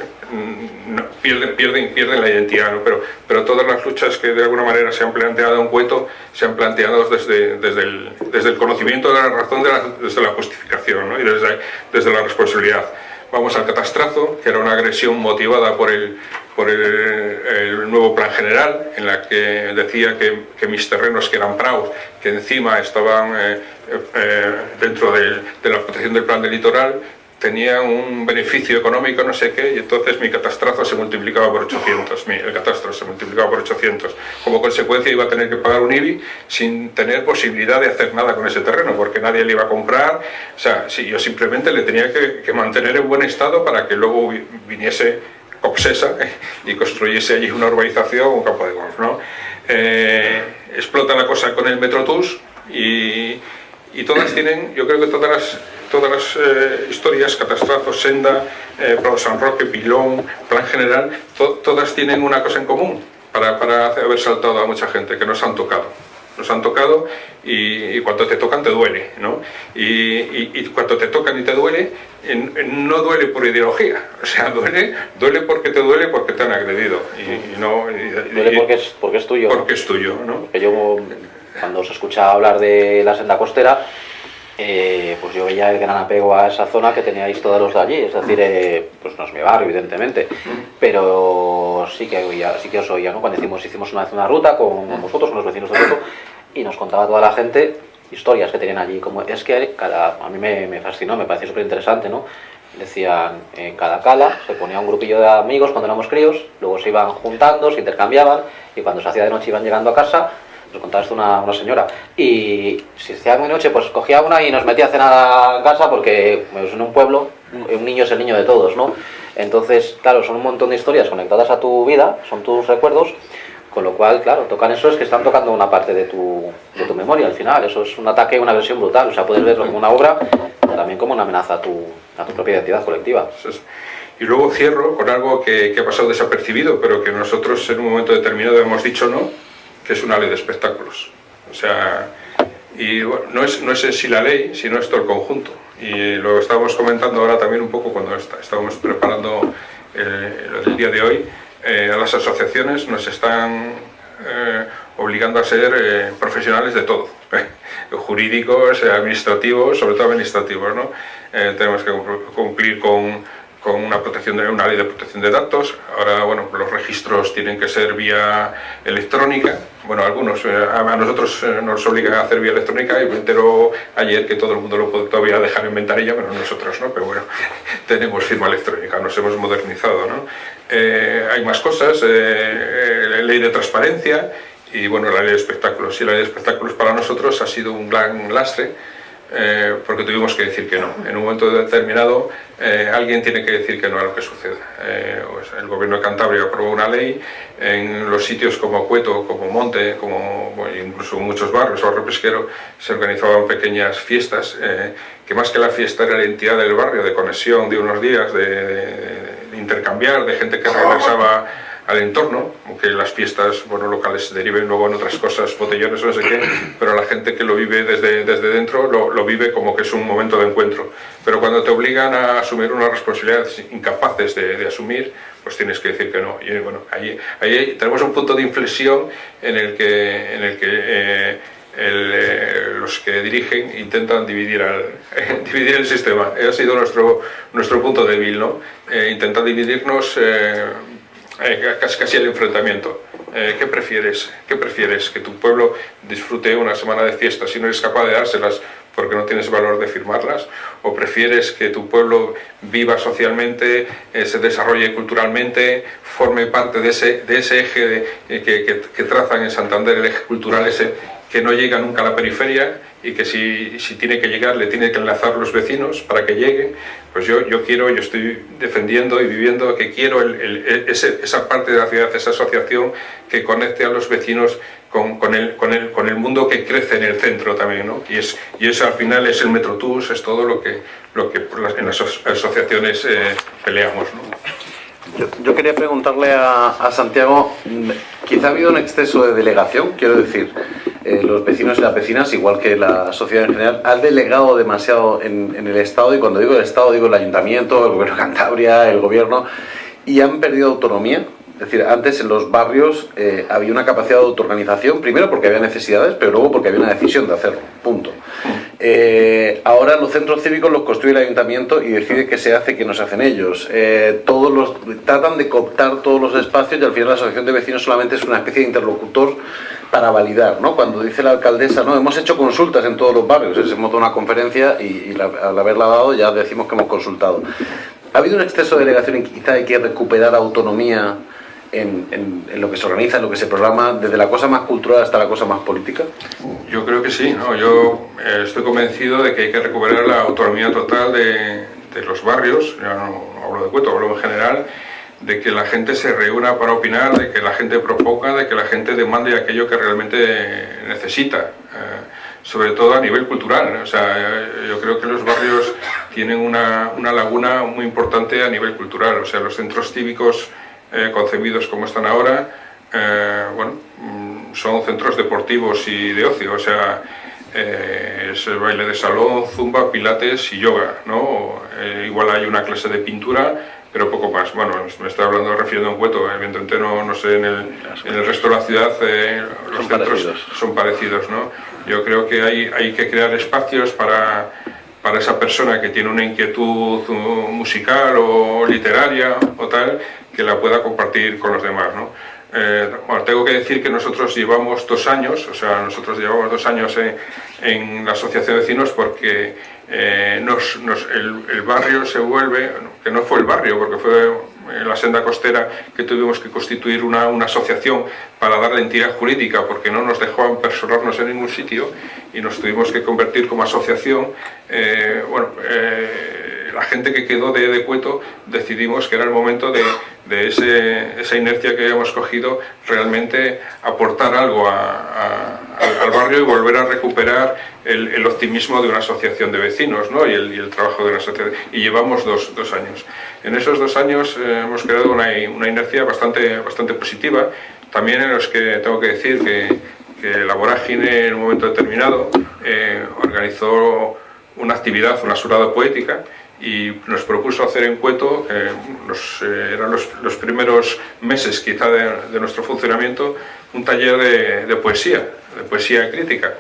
pierden, pierden, pierden la identidad, pero, pero todas las luchas que de alguna manera se han planteado en Cueto se han planteado desde, desde, el, desde el conocimiento de la razón, desde la justificación y desde, desde la responsabilidad. Vamos al catastrazo, que era una agresión motivada por el, por el, nuevo plan general, en la que decía que, mis terrenos, que eran praos, que encima estaban eh, dentro de, de la protección del plan del litoral, tenía un beneficio económico, no sé qué, y entonces mi catastrazo se multiplicaba por 800, el catastro se multiplicaba por 800. Como consecuencia iba a tener que pagar un IBI sin tener posibilidad de hacer nada con ese terreno, porque nadie le iba a comprar, o sea, sí, yo simplemente le tenía que, mantener en buen estado para que luego viniese obsesa (laughs) y construyese allí una urbanización, un campo de golf, ¿no? Eh, explota la cosa con el Metrotus y, y todas tienen, yo creo que todas las, todas las eh, historias, Catastrazos, Senda, eh, San Roque, Pilón, Plan General, todas tienen una cosa en común para, para, haber saltado a mucha gente, que nos han tocado. Nos han tocado y, cuando te tocan te duele, ¿no? Y, y, cuando te tocan y te duele, no duele por ideología, (laughs) o sea, duele, duele porque te duele porque te han agredido. Y, no, duele porque es, porque es tuyo. Porque es tuyo, ¿no? Porque yo cuando os escuchaba hablar de la senda costera, eh, pues yo veía el gran apego a esa zona que teníais todos los de allí, es decir, eh, pues no es mi barrio, evidentemente, pero sí que, oía, sí que os oía, ¿no? Cuando hicimos, hicimos una vez una ruta con vosotros, con los vecinos de Roto, y nos contaba toda la gente historias que tenían allí, como es que cada, a mí me, me fascinó, me pareció súper interesante, ¿no? Decían, en cada cala se ponía un grupillo de amigos cuando éramos críos, luego se iban juntando, se intercambiaban, y cuando se hacía de noche iban llegando a casa, nos contaba esto una, una señora. Y si hacía muy noche, pues cogía una y nos metía a cenar a casa porque pues, en un pueblo un niño es el niño de todos, ¿no? Entonces, claro, son un montón de historias conectadas a tu vida, son tus recuerdos, con lo cual, claro, tocan eso es que están tocando una parte de tu, de tu memoria al final. Eso es un ataque, una versión brutal. O sea, puedes verlo como una obra, también como una amenaza a tu, a tu propia identidad colectiva. Y luego cierro con algo que, que, ha pasado desapercibido, pero que nosotros en un momento determinado hemos dicho no, que es una ley de espectáculos. O sea, y no, es, no es en sí la ley, sino es todo el conjunto. Y lo estamos comentando ahora también un poco cuando estábamos preparando el, día de hoy. Eh, a las asociaciones nos están eh, obligando a ser eh, profesionales de todo, (laughs) jurídicos, administrativos, sobre todo administrativos. ¿no? tenemos que cumplir con con una, protección de, una ley de protección de datos. Ahora, bueno, los registros tienen que ser vía electrónica. Bueno, algunos, eh, a nosotros eh, nos obligan a hacer vía electrónica y me entero ayer que todo el mundo lo puede todavía dejar en ventanilla, pero nosotros no, pero bueno, (laughs) tenemos firma electrónica, nos hemos modernizado, ¿no? Eh, hay más cosas, ley de transparencia y bueno, la ley de espectáculos. Y la ley de espectáculos para nosotros ha sido un gran lastre, eh, porque tuvimos que decir que no. En un momento determinado eh, alguien tiene que decir que no a lo que sucede. Eh, pues el gobierno de Cantabria aprobó una ley en los sitios como Cueto, como Monte, como incluso muchos barrios, barrio pesquero, se organizaban pequeñas fiestas, que más que la fiesta era la entidad del barrio, de conexión de unos días, de intercambiar, de gente que regresaba al entorno, aunque las fiestas bueno, locales deriven luego en otras cosas, botellones o no sé qué, pero la gente que lo vive desde, desde dentro lo, lo, vive como que es un momento de encuentro. Pero cuando te obligan a asumir una responsabilidad incapaces de, de asumir, pues tienes que decir que no. Y bueno, ahí, ahí tenemos un punto de inflexión en el que, en el que eh, el, eh, los que dirigen intentan dividir, al, eh, (laughs) dividir el sistema. Ha sido nuestro, nuestro punto débil, ¿no? Eh, intentar dividirnos eh, casi, casi el enfrentamiento. Eh, ¿Qué prefieres? ¿Qué prefieres? ¿Que tu pueblo disfrute una semana de fiestas y no eres capaz de dárselas porque no tienes valor de firmarlas? ¿O prefieres que tu pueblo viva socialmente, eh, se desarrolle culturalmente, forme parte de ese, de ese eje que, que, que, trazan en Santander, el eje cultural ese que no llega nunca a la periferia y que si, si, tiene que llegar le tiene que enlazar los vecinos para que llegue, pues yo, yo quiero, yo estoy defendiendo y viviendo que quiero el, el, ese, esa parte de la ciudad, esa asociación que conecte a los vecinos con, con, el, con, el, con el mundo que crece en el centro también, ¿no? Y, es, y eso al final es el Metrotus, es todo lo que, lo que en las asociaciones eh, peleamos, ¿no? Yo, quería preguntarle a, Santiago, quizá ha habido un exceso de delegación, quiero decir, eh, los vecinos y las vecinas, igual que la sociedad en general, han delegado demasiado en, el Estado, y cuando digo el Estado digo el Ayuntamiento, el Gobierno de Cantabria, el Gobierno, y han perdido autonomía. Es decir, antes en los barrios eh, había una capacidad de autoorganización, primero porque había necesidades, pero luego porque había una decisión de hacerlo, punto. Eh, ahora los centros cívicos los construye el ayuntamiento y decide qué se hace qué no se hacen ellos. Eh, todos los, tratan de cooptar todos los espacios y al final la asociación de vecinos solamente es una especie de interlocutor para validar, ¿no? Cuando dice la alcaldesa, no, hemos hecho consultas en todos los barrios, hemos dado una conferencia y, al haberla dado ya decimos que hemos consultado. ¿Ha habido un exceso de delegación y quizá hay que recuperar autonomía en, lo que se organiza, en lo que se programa, desde la cosa más cultural hasta la cosa más política? Yo creo que sí, ¿no? yo eh, estoy convencido de que hay que recuperar la autonomía total de, los barrios, ya no, hablo de Cueto, hablo en general, de que la gente se reúna para opinar, de que la gente proponga, de que la gente demande aquello que realmente necesita, eh, sobre todo a nivel cultural. O sea, eh, yo creo que los barrios tienen una, una, laguna muy importante a nivel cultural, o sea, los centros cívicos eh, concebidos como están ahora, bueno, mm, son centros deportivos y de ocio, o sea, es el baile de salón, zumba, pilates y yoga, ¿no? igual hay una clase de pintura, pero poco más. Bueno, me estoy hablando, refiriendo a un cueto, evidentemente no, no sé, en el, en el resto de la ciudad eh, los son centros parecidos. son parecidos, ¿no? Yo creo que hay, hay que crear espacios para, para esa persona que tiene una inquietud musical o literaria o tal, que la pueda compartir con los demás, ¿no? Eh, bueno, tengo que decir que nosotros llevamos dos años, o sea, nosotros llevamos dos años en, en la Asociación de Vecinos porque eh, el, barrio se vuelve, que no fue el barrio, porque fue en la senda costera que tuvimos que constituir una, asociación para darle entidad jurídica porque no nos dejaban personarnos en ningún sitio y nos tuvimos que convertir como asociación. Eh, bueno, eh, la gente que quedó de, de, Cueto decidimos que era el momento de, esa inercia que habíamos cogido realmente aportar algo al barrio y volver a recuperar el, optimismo de una asociación de vecinos ¿no? y, el, trabajo de una asociación. Y llevamos dos, años. En esos dos años eh, hemos creado una, inercia bastante, bastante positiva, también en los que tengo que decir que, que la Vorágine en un momento determinado eh, organizó una actividad, una surada poética, y nos propuso hacer en Cueto, eh, eran los, primeros meses quizá de, nuestro funcionamiento, un taller de, de poesía, de poesía crítica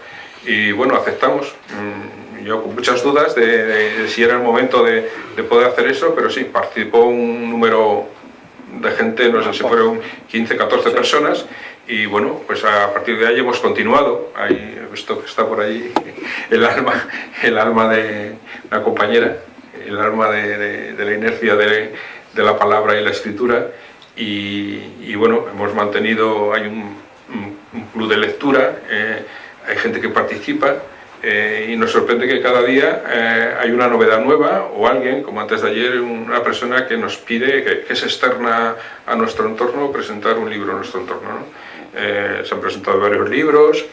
y bueno, aceptamos. Mm, yo con muchas dudas de, si era el momento de, poder hacer eso, pero sí, participó un número de gente, no sé si fueron 15, 14 personas, y bueno, pues a partir de ahí hemos continuado. Ahí he visto que está por ahí el alma, el alma de una compañera, el alma de, la inercia de, la palabra y la escritura, y, bueno, hemos mantenido, hay un, club de lectura, eh, hay gente que participa eh, y nos sorprende que cada día eh, hay una novedad nueva o alguien, como antes de ayer, una persona que nos pide, que, que es externa a nuestro entorno, presentar un libro en nuestro entorno. Eh, se han presentado varios libros,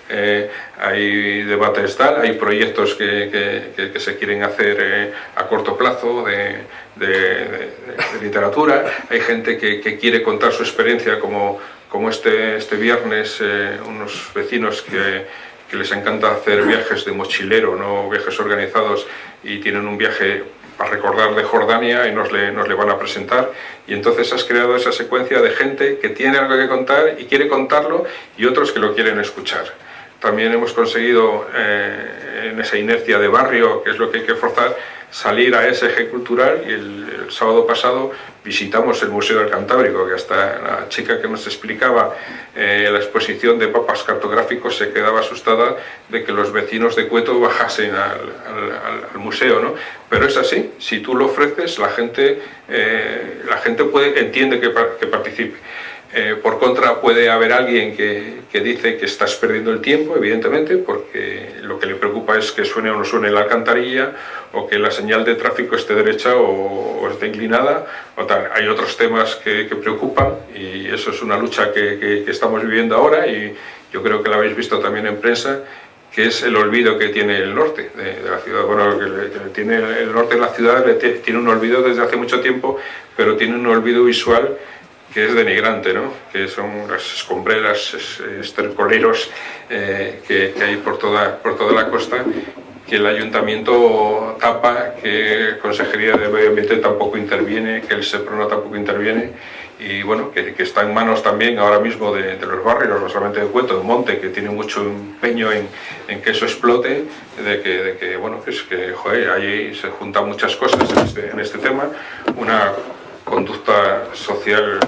hay debates tal, hay proyectos que, que, se quieren hacer a corto plazo de, de, literatura, hay gente que, quiere contar su experiencia como, como este, este viernes unos vecinos que que les encanta hacer viajes de mochilero, no viajes organizados, y tienen un viaje para recordar de Jordania y nos le, nos le van a presentar. Y entonces has creado esa secuencia de gente que tiene algo que contar y quiere contarlo y otros que lo quieren escuchar. También hemos conseguido eh, en esa inercia de barrio, que es lo que hay que forzar, salir a ese eje cultural y el, sábado pasado visitamos el Museo del Cantábrico, que hasta la chica que nos explicaba eh, la exposición de papas cartográficos se quedaba asustada de que los vecinos de Cueto bajasen al, museo, ¿no? Pero es así, si tú lo ofreces, la gente, eh, la gente puede, entiende que, que participe. Eh, por contra puede haber alguien que, dice que estás perdiendo el tiempo, evidentemente, porque lo que le preocupa es que suene o no suene la alcantarilla, o que la señal de tráfico esté derecha o, esté inclinada, o tal. Hay otros temas que, preocupan y eso es una lucha que, estamos viviendo ahora y yo creo que lo habéis visto también en prensa, que es el olvido que tiene el norte de, la ciudad. Bueno, que, tiene el norte de la ciudad tiene un olvido desde hace mucho tiempo, pero tiene un olvido visual que es denigrante, ¿no? que son las escombreras, estercoleros eh, que, hay por toda, por toda la costa, que el ayuntamiento tapa, que Consejería de Medio Ambiente tampoco interviene, que el SEPRONA tampoco interviene, y bueno, que, está en manos también ahora mismo de, los barrios, no solamente de Cueto, de Monte, que tiene mucho empeño en, en que eso explote, de que, de que bueno, es que, joder, ahí se juntan muchas cosas en este, en este tema, una conducta social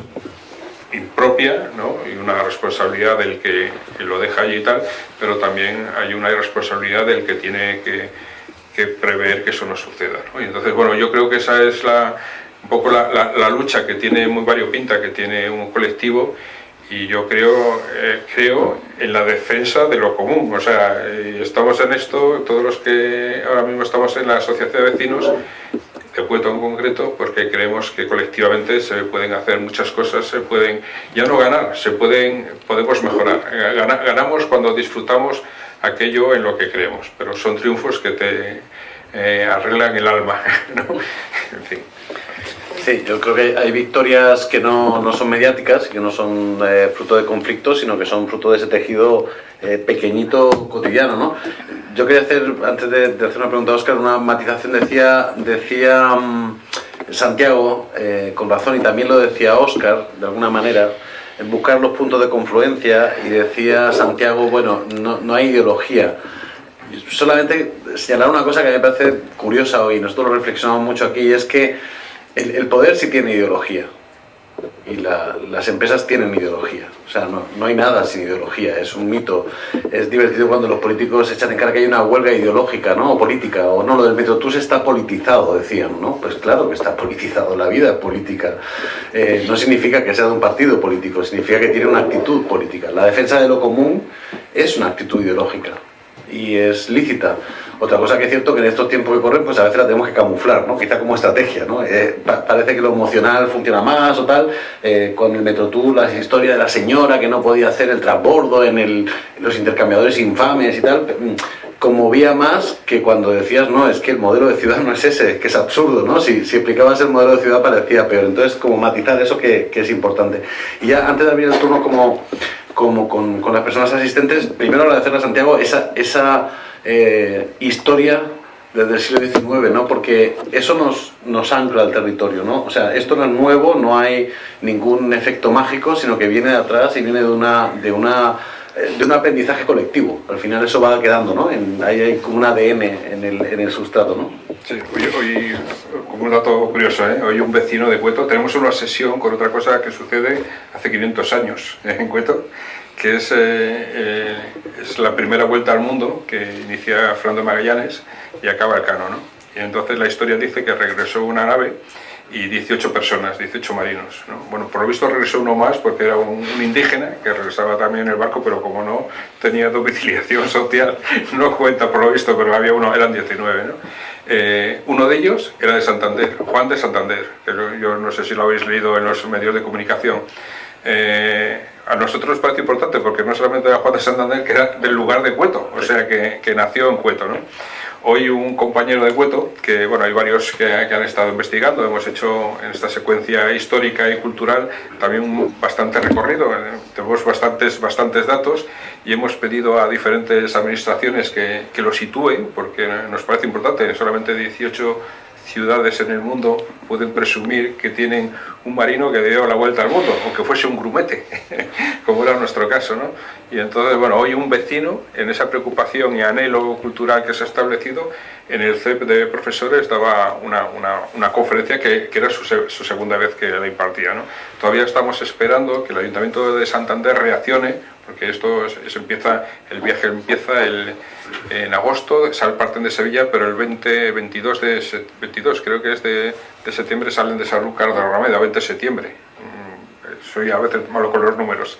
impropia ¿no? y una responsabilidad del que, lo deja allí y tal, pero también hay una responsabilidad del que tiene que, prever que eso no suceda. Y entonces, bueno, yo creo que esa es la, un poco la, la, lucha que tiene muy variopinta, que tiene un colectivo y yo creo, eh, creo en la defensa de lo común, o sea, eh, estamos en esto, todos los que ahora mismo estamos en la asociación de vecinos, de Puerto en concreto, porque creemos que colectivamente se pueden hacer muchas cosas, se pueden, ya no ganar, se pueden, podemos mejorar. Eh, ganamos cuando disfrutamos aquello en lo que creemos, pero son triunfos que te arreglan el alma, (laughs) En fin. Sí, yo creo que hay victorias que no, no son mediáticas, que no son eh, fruto de conflictos, sino que son fruto de ese tejido eh, pequeñito cotidiano. ¿no? Yo quería hacer, antes de, hacer una pregunta a Oscar, una matización. Decía, decía mm, Santiago, eh, con razón, y también lo decía Oscar, de alguna manera, en buscar los puntos de confluencia, y decía Santiago, bueno, no, no hay ideología solamente señalar una cosa que me parece curiosa hoy, nosotros lo reflexionamos mucho aquí, y es que el, poder sí tiene ideología y las empresas tienen ideología. O sea, no, no, hay nada sin ideología, es un mito. Es divertido cuando los políticos echan en cara que hay una huelga ideológica, ¿no? O política, o no, lo del metro se está politizado, decían, ¿no? Pues claro que está politizado, la vida política. Eh, no significa que sea de un partido político, significa que tiene una actitud política. La defensa de lo común es una actitud ideológica y es lícita. Otra cosa que es cierto que en estos tiempos que corren, pues a veces la tenemos que camuflar, ¿no? Quizá como estrategia, ¿no? Eh, parece que lo emocional funciona más o tal. Eh, con el Metrotour, la historia de la señora que no podía hacer el transbordo en, el, los intercambiadores infames y tal, mm, conmovía más que cuando decías, no, es que el modelo de ciudad no es ese, que es absurdo, ¿no? Si, si explicabas el modelo de ciudad parecía peor. Entonces, como matizar eso que, que es importante. Y ya antes de abrir el turno como, como con, con las personas asistentes, primero agradecerle a Santiago esa... esa eh, historia desde el siglo XIX, ¿no? Porque eso nos, nos ancla al territorio, ¿no? O sea, esto no es nuevo, no hay ningún efecto mágico, sino que viene de atrás y viene de una, de una de un aprendizaje colectivo. Al final eso va quedando, ¿no? En, ahí hay como un ADN en el, en el sustrato, ¿no? Sí, hoy, como un dato curioso, ¿eh? hoy un vecino de Cueto, tenemos una sesión con otra cosa que sucede hace 500 años ¿eh? en Cueto, que es, eh, eh, es, la primera vuelta al mundo que inicia Fernando Magallanes y acaba el Cano. ¿no? Y entonces la historia dice que regresó una nave y 18 personas, 18 marinos. ¿no? Bueno, por lo visto regresó uno más porque era un, indígena que regresaba también en el barco, pero como no tenía domiciliación (laughs) social, no cuenta por lo visto, pero había uno, eran 19. ¿no? Eh, uno de ellos era de Santander, Juan de Santander, que yo no sé si lo habéis leído en los medios de comunicación a nosotros nos parece importante porque no solamente era Juan de Santander, que era del lugar de Cueto, o sea, que, que nació en Cueto. ¿no? Hoy un compañero de Cueto, que bueno, hay varios que, han estado investigando, hemos hecho en esta secuencia histórica y cultural también bastante recorrido, eh, tenemos bastantes, bastantes datos y hemos pedido a diferentes administraciones que, que lo sitúen, porque nos parece importante, solamente 18 ciudades en el mundo pueden presumir que tienen un marino que dio la vuelta al mundo, aunque fuese un grumete, (laughs) como era nuestro caso. ¿no? Y entonces, bueno, hoy un vecino, en esa preocupación y anhelo cultural que se ha establecido, en el CEP de profesores daba una, una, una conferencia que, que era su, su, segunda vez que la impartía. ¿no? Todavía estamos esperando que el Ayuntamiento de Santander reaccione porque esto es, empieza, el viaje empieza el, en agosto, sal, parten de Sevilla, pero el 20, 22 de 22 creo que es de, de septiembre salen de Sanlúcar de la 20 de septiembre. Mm, soy a veces malo con los números.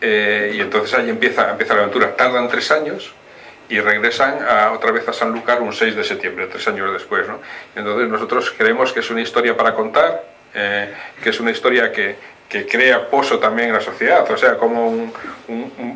Eh, y entonces ahí empieza, empieza la aventura. Tardan tres años y regresan a, otra vez a Sanlúcar un 6 de septiembre, tres años después. ¿no? Entonces nosotros creemos que es una historia para contar, eh, que es una historia que, que crea pozo también en la sociedad, o sea, como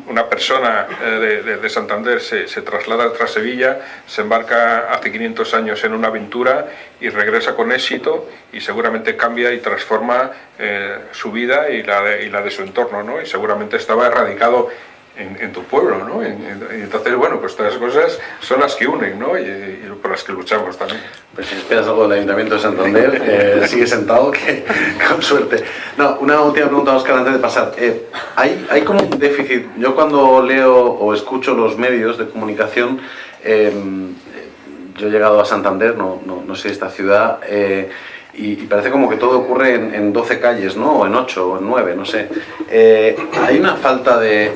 una persona eh, de, Santander se, traslada tras Sevilla, se embarca hace 500 años en una aventura y regresa con éxito y seguramente cambia y transforma eh, su vida y la, de, y la de su entorno, ¿no? Y seguramente estaba erradicado en, tu pueblo, ¿no? y entonces, bueno, pues todas esas cosas son las que unen, ¿no? Y, por las que luchamos también. Pues si esperas algo del Ayuntamiento de Santander, eh, (laughs) sigue sentado, que (laughs) con suerte. No, una última pregunta, Oscar, antes de pasar. Eh, ¿hay, ¿Hay como un déficit? Yo cuando leo o escucho los medios de comunicación, em, yo he llegado a Santander, no, no, no sé esta ciudad, eh, y, parece como que todo ocurre en, 12 calles, ¿no? O en 8 o en 9, no sé. Eh, ¿Hay una falta de,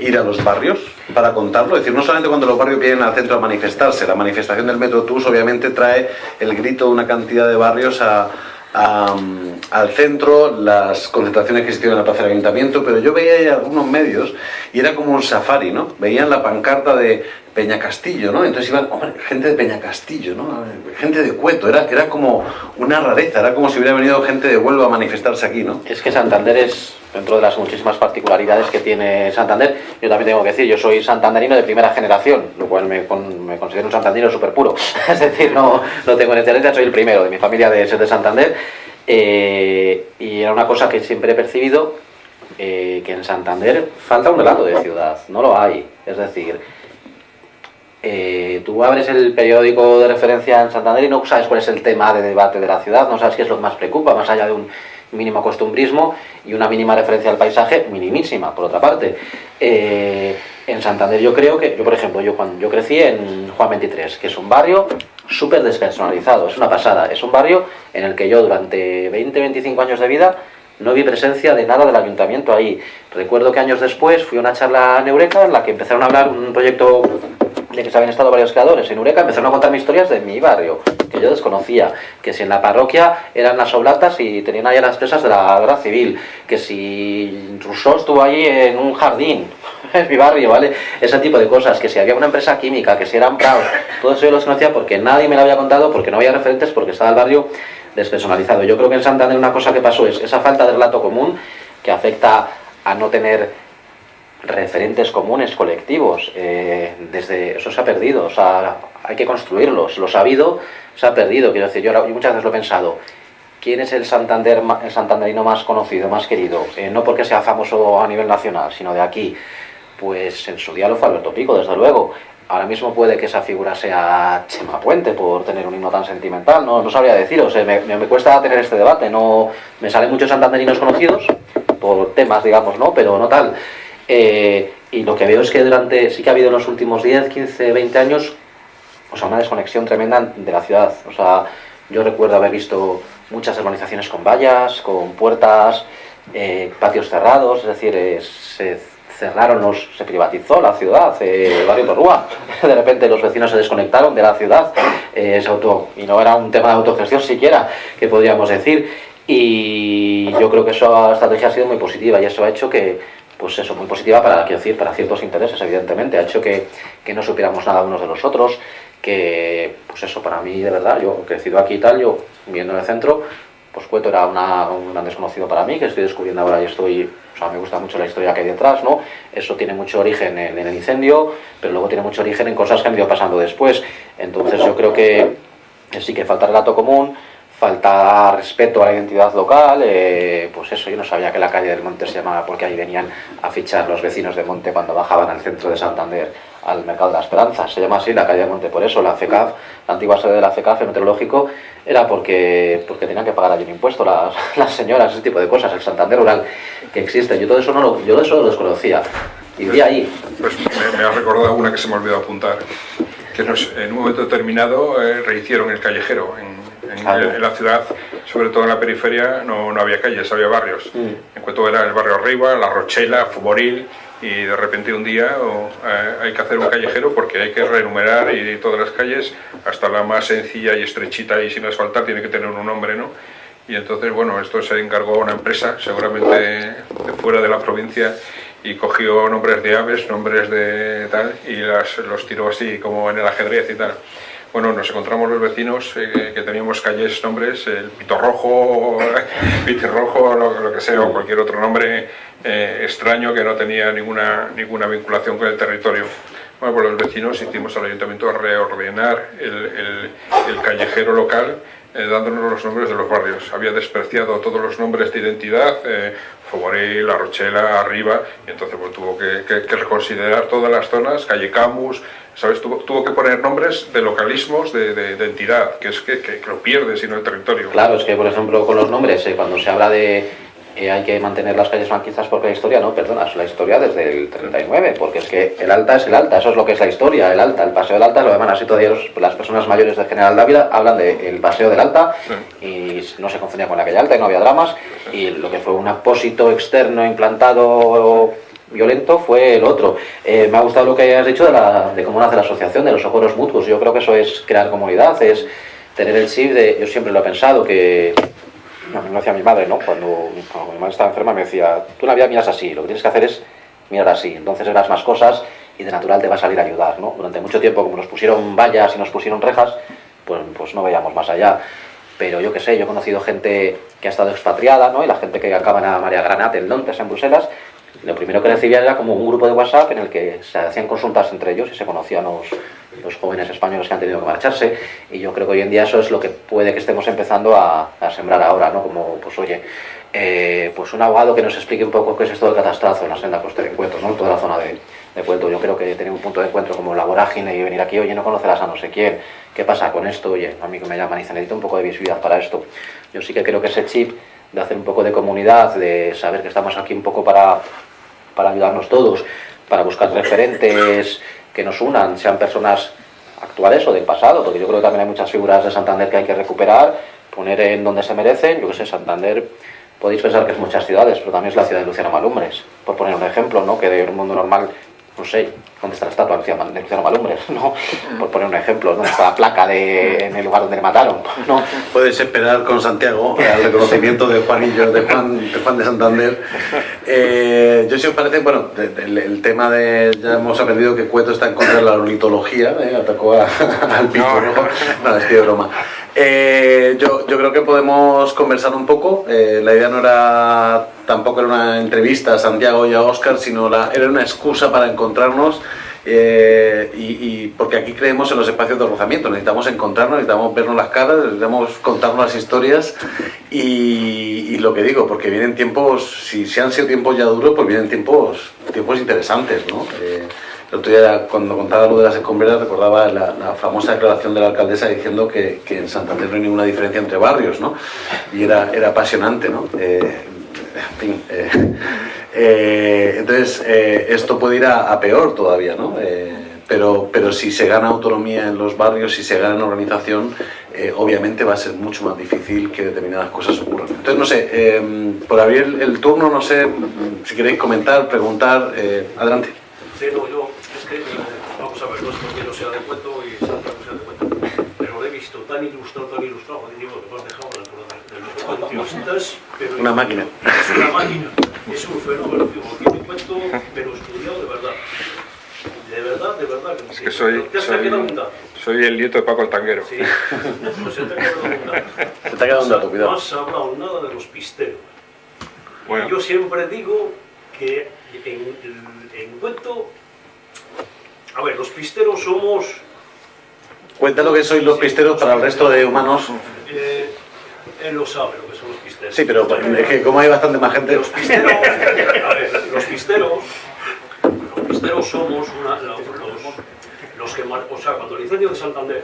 ir a los barrios para contarlo? Es decir, no solamente cuando los barrios vienen al centro a manifestarse, la manifestación del Metro TUS obviamente trae el grito de una cantidad de barrios a, al centro, las concentraciones que existían en la plaza del ayuntamiento, pero yo veía ahí algunos medios y era como un safari, ¿no? Veían la pancarta de Peña Castillo, ¿no? Entonces iban, hombre, gente de Peña Castillo, ¿no? Gente de Cueto, era, era como una rareza, era como si hubiera venido gente de Huelva a manifestarse aquí, ¿no? Es que Santander es, dentro de las muchísimas particularidades que tiene Santander, yo también tengo que decir, yo soy santanderino de primera generación, lo cual me, me considero un santanderino súper puro, (laughs) es decir, no, no tengo excelencia, soy el primero de mi familia de ser de Santander, eh, y era una cosa que siempre he percibido, eh, que en Santander falta un relato de ciudad, no lo hay, es decir, eh, tú abres el periódico de referencia en Santander y no sabes cuál es el tema de debate de la ciudad, no sabes qué es lo que más preocupa, más allá de un mínimo costumbrismo y una mínima referencia al paisaje, minimísima, por otra parte. Eh, en Santander yo creo que, yo por ejemplo, yo cuando yo crecí en Juan 23, que es un barrio súper despersonalizado, es una pasada, es un barrio en el que yo durante 20-25 años de vida no vi presencia de nada del ayuntamiento ahí. Recuerdo que años después fui a una charla en Eureka en la que empezaron a hablar un proyecto de que habían estado varios creadores en Eureka, empezaron a contarme historias de mi barrio, que yo desconocía, que si en la parroquia eran las oblatas y tenían ahí las presas de la guerra civil, que si Rousseau estuvo ahí en un jardín, (laughs) es mi barrio, ¿vale? Ese tipo de cosas, que si había una empresa química, que si eran prados, todo eso yo lo desconocía porque nadie me lo había contado, porque no había referentes, porque estaba el barrio despersonalizado. Yo creo que en Santander una cosa que pasó es esa falta de relato común que afecta a no tener referentes comunes, colectivos. Eh, desde eso se ha perdido, o sea, hay que construirlos. Lo sabido se ha perdido. Quiero decir, yo, muchas veces lo he pensado. ¿Quién es el, Santander, el santanderino más conocido, más querido? Eh, no porque sea famoso a nivel nacional, sino de aquí. Pues en su día lo fue Alberto Pico, desde luego. Ahora mismo puede que esa figura sea Chema Puente por tener un himno tan sentimental, no, no sabría deciros, me, me, cuesta tener este debate, no me salen muchos santanderinos conocidos por temas, digamos, ¿no? Pero no tal. Eh, y lo que veo es que durante, sí que ha habido en los últimos 10, 15, 20 años, o sea, una desconexión tremenda de la ciudad. O sea, yo recuerdo haber visto muchas urbanizaciones con vallas, con puertas, eh, patios cerrados, es decir, eh, se cerraron, los, se privatizó la ciudad, el barrio Torrúa. (laughs) De repente los vecinos se desconectaron de la ciudad se auto, y no era un tema de autogestión siquiera, que podríamos decir. Y yo creo que esa estrategia ha sido muy positiva y eso ha hecho que, pues eso, muy positiva para, quiero decir, para ciertos intereses, evidentemente. Ha hecho que, que no supiéramos nada unos de los otros, que, pues eso, para mí, de verdad, yo he crecido aquí y tal, yo viviendo en el centro, pues Cueto era una, un gran desconocido para mí, que estoy descubriendo ahora y estoy, o sea, me gusta mucho la historia que hay detrás, ¿no? Eso tiene mucho origen en, en el incendio, pero luego tiene mucho origen en cosas que han ido pasando después. Entonces yo creo que sí que falta relato común, falta respeto a la identidad local, eh, pues eso, yo no sabía que la calle del Monte se llamaba porque ahí venían a fichar los vecinos de Monte cuando bajaban al centro de Santander, al Mercado de la Esperanza, se llama así la calle del Monte, por eso la FECAF, la antigua sede de la FECAF, el meteorológico, era porque, porque tenían que pagar allí un impuesto las, (laughs) las señoras, ese tipo de cosas, el Santander rural que existe, yo todo eso no lo, yo eso lo desconocía, y vi ahí. Pues me, me ha recordado una que se me olvidó apuntar, que en un momento determinado eh, rehicieron el callejero en en, la ciudad, sobre todo en la periferia, no, no había calles, había barrios. Mm. En cuanto era el barrio arriba, La Rochela, Fuboril, y de repente un día eh, hay que hacer un callejero porque hay que renumerar y todas las calles, hasta la más sencilla y estrechita y sin asfaltar, tiene que tener un nombre, ¿no? Y entonces, bueno, esto se encargó a una empresa, seguramente de fuera de la provincia, y cogió nombres de aves, nombres de tal, y las, los tiró así como en el ajedrez y tal. Bueno, nos encontramos los vecinos eh, que teníamos calles, nombres, el Pito Rojo, (laughs) Rojo, lo, lo, que sea, o cualquier otro nombre eh, extraño que no tenía ninguna, ninguna vinculación con el territorio. Bueno, pues los vecinos hicimos al ayuntamiento reordenar el, callejero local eh, dándonos los nombres de los barrios. Había despreciado todos los nombres de identidad, eh, La Rochela, Arriba, y entonces pues, tuvo que, reconsiderar todas las zonas, Calle Camus, ¿sabes? Tuvo, tuvo, que poner nombres de localismos de, de, entidad, que es que, que, lo pierde sino el territorio. Claro, es que por ejemplo con los nombres, eh, cuando se habla de eh, hay que mantener las calles franquistas porque la historia, no, perdona, es la historia desde el 39, porque es que el Alta es el Alta, eso es lo que es la historia, el Alta, el Paseo del Alta, lo llaman así todavía las personas mayores de General Dávila hablan del Paseo del Alta y no se confundía con la calle Alta y no había dramas y lo que fue un apósito externo implantado violento fue el otro. Eh, me ha gustado lo que has dicho de, la, de cómo nace la asociación, de los socorros mutuos. Yo creo que eso es crear comunidad, es tener el chip de... Yo siempre lo he pensado, que... No, me decía mi madre, ¿no? Cuando, mi madre estaba enferma me decía, tú la vida miras así, lo que tienes que hacer es mirar así. Entonces verás más cosas y de natural te va a salir a ayudar, ¿no? Durante mucho tiempo, como nos pusieron vallas y nos pusieron rejas, pues, pues no veíamos más allá. Pero yo qué sé, yo he conocido gente que ha estado expatriada, ¿no? Y la gente que acaba en María Granat, en Londres, en Bruselas, lo primero que recibían era como un grupo de WhatsApp en el que se hacían consultas entre ellos y se conocían los, los jóvenes españoles que han tenido que marcharse. Y yo creo que hoy en día eso es lo que puede que estemos empezando a, a sembrar ahora, ¿no? Como, pues oye, eh, pues un abogado que nos explique un poco qué es esto del catastrazo en la senda costera de encuentros, ¿no? Toda la zona de, de. Yo creo que tener un punto de encuentro como la vorágine y venir aquí, oye, no conocerás a no sé quién, ¿qué pasa con esto? Oye, a mí que me llaman y dicen, necesito un poco de visibilidad para esto. Yo sí que creo que ese chip de hacer un poco de comunidad, de saber que estamos aquí un poco para para ayudarnos todos, para buscar referentes que nos unan, sean personas actuales o del pasado, porque yo creo que también hay muchas figuras de Santander que hay que recuperar, poner en donde se merecen, yo que sé, Santander, podéis pensar que es muchas ciudades, pero también es la ciudad de Luciano Malumbres, por poner un ejemplo, ¿no? que de un mundo normal no sé, ¿dónde está la estatua de Luciano Malumbres? (laughs) ¿no? Por poner un ejemplo, ¿dónde está la placa de, en el lugar donde le mataron? (laughs) ¿no? Puedes esperar con Santiago el reconocimiento de Juanillo, de Juan de, Juan de Santander. Eh, yo si os parece, bueno, el, tema de, ya hemos aprendido que Cueto está en contra de la ornitología, ¿eh? atacó (laughs) al pito rojo, no, es que de broma. Eh, yo, yo, creo que podemos conversar un poco. Eh, la idea no era tampoco era una entrevista a Santiago y a Óscar, sino la, era una excusa para encontrarnos. Eh, y, porque aquí creemos en los espacios de rozamiento, necesitamos encontrarnos, necesitamos vernos las caras, necesitamos contarnos las historias y, lo que digo, porque vienen tiempos, si, si han sido tiempos ya duros, pues vienen tiempos, tiempos interesantes, ¿no? Eh, el otro día, cuando contaba lo de las escombreras, recordaba la, famosa declaración de la alcaldesa diciendo que, en Santander no hay ninguna diferencia entre barrios, ¿no? Y era, era apasionante, ¿no? Eh, en fin, eh, eh, entonces eh, esto puede ir a, peor todavía, ¿no? Eh, pero, pero si se gana autonomía en los barrios, si se gana organización, eh, obviamente va a ser mucho más difícil que determinadas cosas ocurran. Entonces, no sé, eh, por abrir el, turno, no sé si queréis comentar, preguntar, adelante. Sí, no, yo es que, vamos a ver, no es porque no sea de cuento y Santiago sea de cuento, pero lo he visto tan ilustrado, tan ilustrado, digo, que me has dejado de los cuentistas, pero... Una máquina. Es una máquina, es un fenómeno, digo, tiene un cuento, pero estudiado de verdad. De verdad, de verdad. Es que soy, ¿Te has soy, quedado un dato? soy el nieto de Paco el Tanguero. Sí, pues se te ha quedado un dato. (laughs) Se te ha quedado un dato, cuidado. No has hablado nada de los pisteros. Bueno, Yo siempre digo que en, en cuento... A ver, los pisteros somos... Cuenta lo que sois los pisteros para el resto de humanos. Eh, él lo sabe lo que son los pisteros. Sí, pero es que como hay bastante más gente... Los pisteros, a ver, los pisteros, los pisteros somos una, los, los, que, o sea, cuando el incendio de Santander,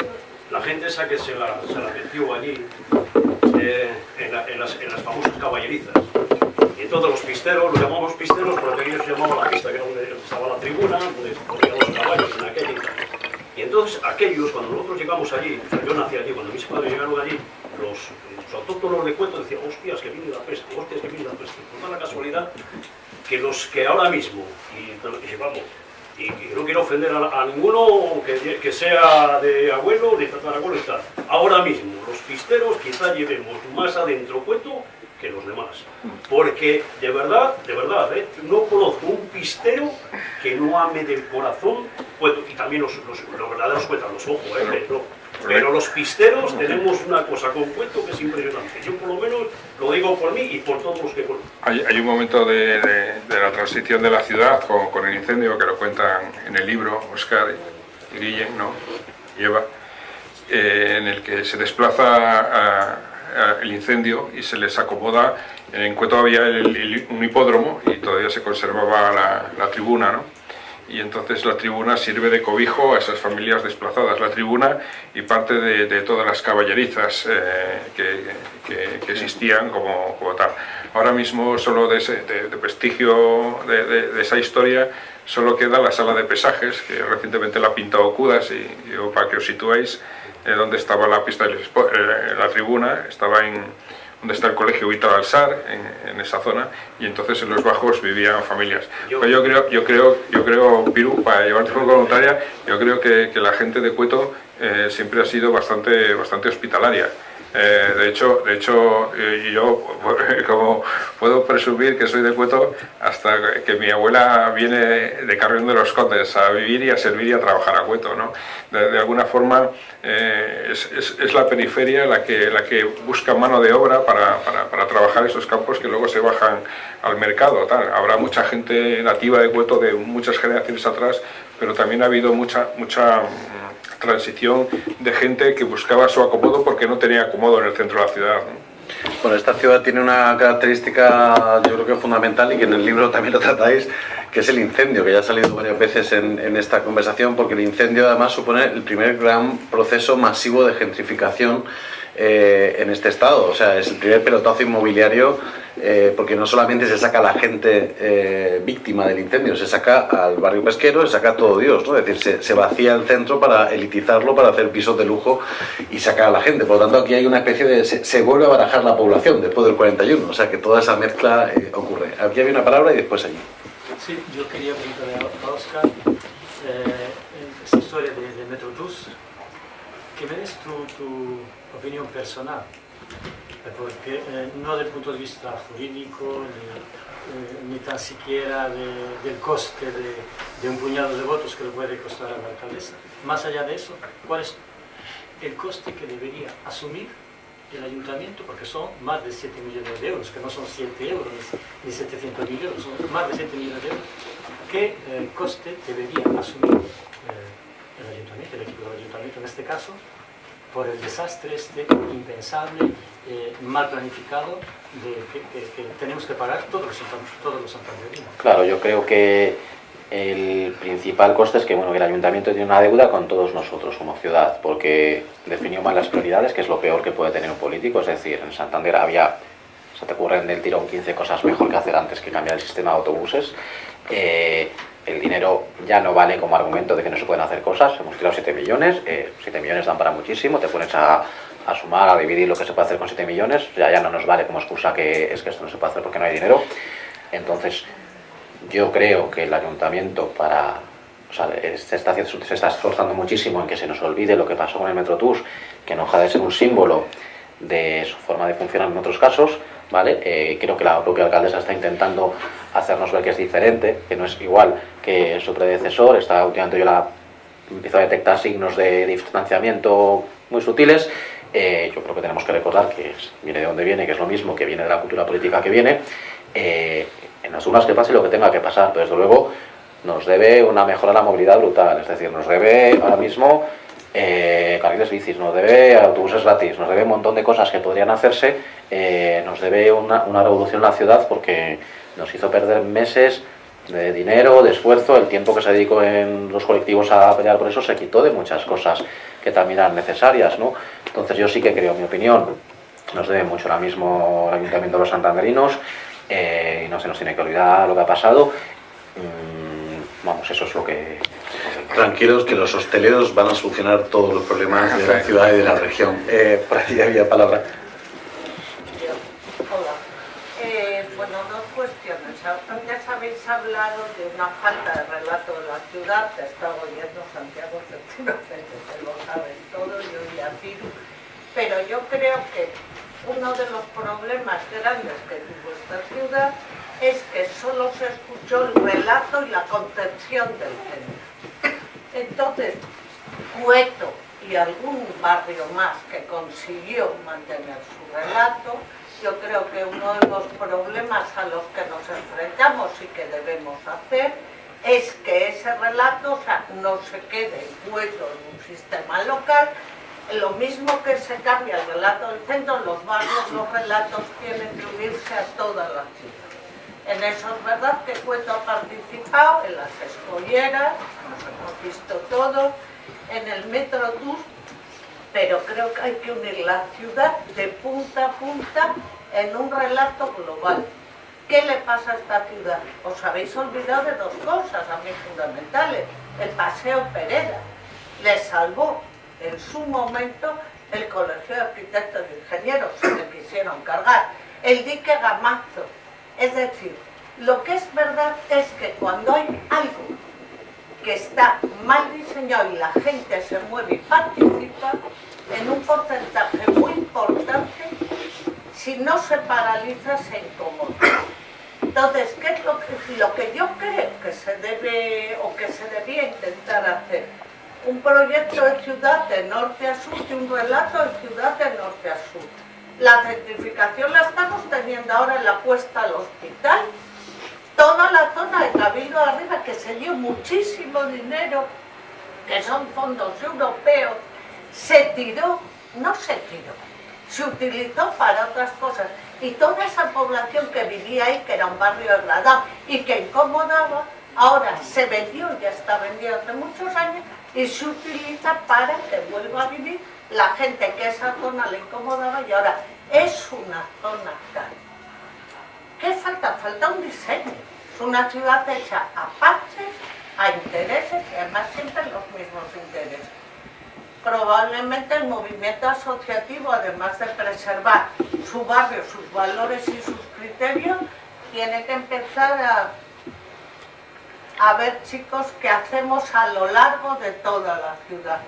la gente esa que se la, se la metió allí, eh, en, la- en las, en las famosas caballerizas, y entonces los pisteros, los llamamos pisteros porque ellos llamaban la pista, que era donde estaba la tribuna, donde ponían los caballos en aquella. Y entonces aquellos, cuando nosotros llegamos allí, yo nací allí, cuando mis padres llegaron allí, los, los autóctonos de cuento decían, hostias, que viene la peste, hostias, que viene la peste. Por la casualidad que los que ahora mismo, y, y vamos, y, y no quiero ofender a, ninguno que, que sea de abuelo, de tatarabuelo y tal, ahora mismo los pisteros quizá llevemos más adentro cuento que los demás. Porque de verdad, de verdad, ¿eh? no conozco un pistero que no ame del corazón cuento. Y también los, los, los verdaderos cuentan los ojos, ¿eh? pero, pero los pisteros tenemos una cosa con cuento que es impresionante. Yo por lo menos lo digo por mí y por todos los que conozco. hay, hay un momento de, de- de la transición de la ciudad con, con el incendio que lo cuentan en el libro Oscar y Guillem, ¿no? Y Eva, eh, en el que se desplaza a el incendio y se les acomoda. En Cueto había el- el- un hipódromo y todavía se conservaba la, la tribuna, ¿no? y entonces la tribuna sirve de cobijo a esas familias desplazadas. La tribuna y parte de, todas las caballerizas eh, que, existían como, tal. Ahora mismo solo de, ese, de prestigio de, esa historia solo queda la sala de pesajes, que recientemente la ha pintado Cudas y, para que os situéis, eh, donde estaba la pista de eh, la tribuna, estaba en donde está el colegio Víctor Alsar, en, esa zona, y entonces en los bajos vivían familias. Yo, yo creo, yo creo, yo creo, Piru, para llevarte por voluntaria, yo creo que, la gente de Cueto eh, siempre ha sido bastante, bastante hospitalaria. Eh, de hecho, de hecho eh, yo (laughs) como puedo presumir que soy de Cueto hasta que mi abuela viene de Carrión de los Condes a vivir y a servir y a trabajar a Cueto. ¿no? De, alguna forma eh, es, es, la periferia la que, la que busca mano de obra para, para, para, trabajar esos campos que luego se bajan al mercado. Tal. Habrá mucha gente nativa de Cueto de muchas generaciones atrás, pero también ha habido mucha, mucha transición de gente que buscaba su acomodo porque no tenía acomodo en el centro de la ciudad. Bueno, esta ciudad tiene una característica yo creo que fundamental y que en el libro también lo tratáis, que es el incendio, que ya ha salido varias veces en, en esta conversación, porque el incendio además supone el primer gran proceso masivo de gentrificación eh, en este estado. O sea, es el primer pelotazo inmobiliario eh, porque no solamente se saca a la gente eh, víctima del incendio, se saca al barrio pesquero, se saca a todo Dios, ¿no? Es decir, se, vacía el centro para elitizarlo, para hacer pisos de lujo y sacar a la gente. Por lo tanto, aquí hay una especie de... se, vuelve a barajar la población después del 41, o sea que toda esa mezcla ocurre. Aquí había una palabra y después allí. Sí, yo quería preguntarle a Oscar esta historia de, de Metro Plus. ¿Qué ves tu opinión personal, eh, porque eh, no del punto de vista jurídico, ni, eh, tan siquiera del coste de, un puñado de votos que le puede costar a la alcaldesa. Más allá de eso, ¿cuál es el coste que debería asumir el ayuntamiento? Porque son más de 7 millones de euros, que no son 7 euros ni 700 mil euros, son más de 7 millones de euros. ¿Qué coste debería asumir el ayuntamiento, el equipo del ayuntamiento en este caso, por el desastre este impensable, eh, mal planificado, de, que, tenemos que pagar todos los, todos los santanderinos. Claro, yo creo que el principal coste es que, bueno, el ayuntamiento tiene una deuda con todos nosotros como ciudad, porque definió mal las prioridades, que es lo peor que puede tener un político, es decir, en Santander había, se te ocurren del tirón 15 cosas mejor que hacer antes que cambiar el sistema de autobuses, eh, el dinero ya no vale como argumento de que no se pueden hacer cosas, hemos tirado 7 millones, 7 eh, millones dan para muchísimo, te pones a, sumar, a dividir lo que se puede hacer con 7 millones, ya, ya no nos vale como excusa que es que esto no se puede hacer porque no hay dinero. Entonces, yo creo que el ayuntamiento para... O sea, se está, se está esforzando muchísimo en que se nos olvide lo que pasó con el Metrotús, que no deja de ser un símbolo de su forma de funcionar en otros casos, ¿vale? Eh, creo que la propia alcaldesa está intentando hacernos ver que es diferente, que no es igual que su predecesor, está últimamente yo la empiezo a detectar signos de distanciamiento muy sutiles, eh, yo creo que tenemos que recordar que viene de donde viene, que es lo mismo, que viene de la cultura política que viene, eh, en las urnas que pase lo que tenga que pasar, pero desde luego nos debe una mejora a la movilidad brutal, es decir, nos debe ahora mismo eh, carriles bicis, nos debe autobuses gratis, nos debe un montón de cosas que podrían hacerse, eh, nos debe una, una, revolución en la ciudad porque nos hizo perder meses de dinero, de esfuerzo, el tiempo que se dedicó en los colectivos a pelear por eso se quitó de muchas cosas que también eran necesarias, ¿no? Entonces yo sí que creo, mi opinión, nos debe mucho ahora mismo el Ayuntamiento de los Santanderinos eh, no se nos tiene que olvidar lo que ha pasado. Mm, vamos, eso es lo que tranquilos que los hosteleros van a solucionar todos los problemas de la ciudad y de la región. Eh, por aquí había palabra. Hola. Eh, bueno, dos cuestiones. Antes habéis hablado de una falta de relato de la ciudad, te está oyendo Santiago efectivamente, se lo saben todo, yo y a pero yo creo que uno de los problemas grandes que tuvo esta ciudad es que solo se escuchó el relato y la concepción del centro entonces, Cueto y algún barrio más que consiguió mantener su relato, yo creo que uno de los problemas a los que nos enfrentamos y que debemos hacer es que ese relato no se quede Cueto en un sistema local, lo mismo que se cambia el relato del centro, en los barrios los relatos tienen que unirse a toda la ciudad. En eso es verdad que Cueto ha participado en las escolleras, nos hemos visto todos, en el Metro Tour, pero creo que hay que unir la ciudad de punta a punta en un relato global. ¿Qué le pasa a esta ciudad? Os habéis olvidado de dos cosas a mí fundamentales. El Paseo Pereda le salvó en su momento el Colegio de Arquitectos y Ingenieros, se le quisieron cargar. El dique Gamazo. Es decir, lo que es verdad es que cuando hay algo que está mal diseñado y la gente se mueve y participa, en un porcentaje muy importante, si no se paraliza, se incomoda. Entonces, ¿qué es lo que, lo que yo creo que se debe o que se debía intentar hacer? Un proyecto de ciudad de norte a sur y un relato de ciudad de norte a sur. La centrificación la estamos teniendo ahora en la puesta al hospital, toda la zona de Cabildo arriba, que se dio muchísimo dinero, que son fondos europeos, se tiró, no se tiró, se utilizó para otras cosas. Y toda esa población que vivía ahí, que era un barrio degradado y que incomodaba, ahora se vendió, ya está vendido hace muchos años, y se utiliza para que vuelva a vivir la gente que esa zona le incomodaba y ahora es una zona cara. ¿Qué falta? Falta un diseño. Es una ciudad hecha a parches, a intereses y además siempre los mismos intereses. Probablemente el movimiento asociativo, además de preservar su barrio, sus valores y sus criterios, tiene que empezar a, a ver, chicos, qué hacemos a lo largo de toda la ciudad.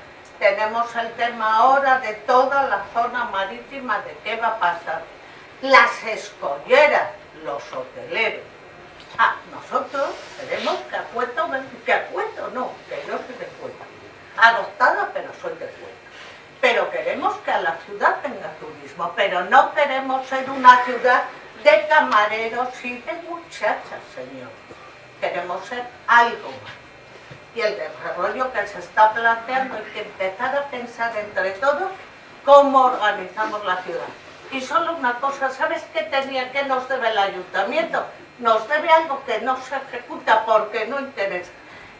Tenemos el tema ahora de toda la zona marítima, de qué va a pasar. Las escolleras, los hoteleros. Ah, nosotros queremos que Acueto, que Acueto no, que yo soy de Cueto. Adoptada, pero soy de Cueto. Pero queremos que a la ciudad tenga turismo, pero no queremos ser una ciudad de camareros y de muchachas, señor. Queremos ser algo más. Y el desarrollo que se está planteando hay que empezar a pensar entre todos cómo organizamos la ciudad. Y solo una cosa, ¿sabes qué tenía, qué nos debe el ayuntamiento? Nos debe algo que no se ejecuta porque no interesa,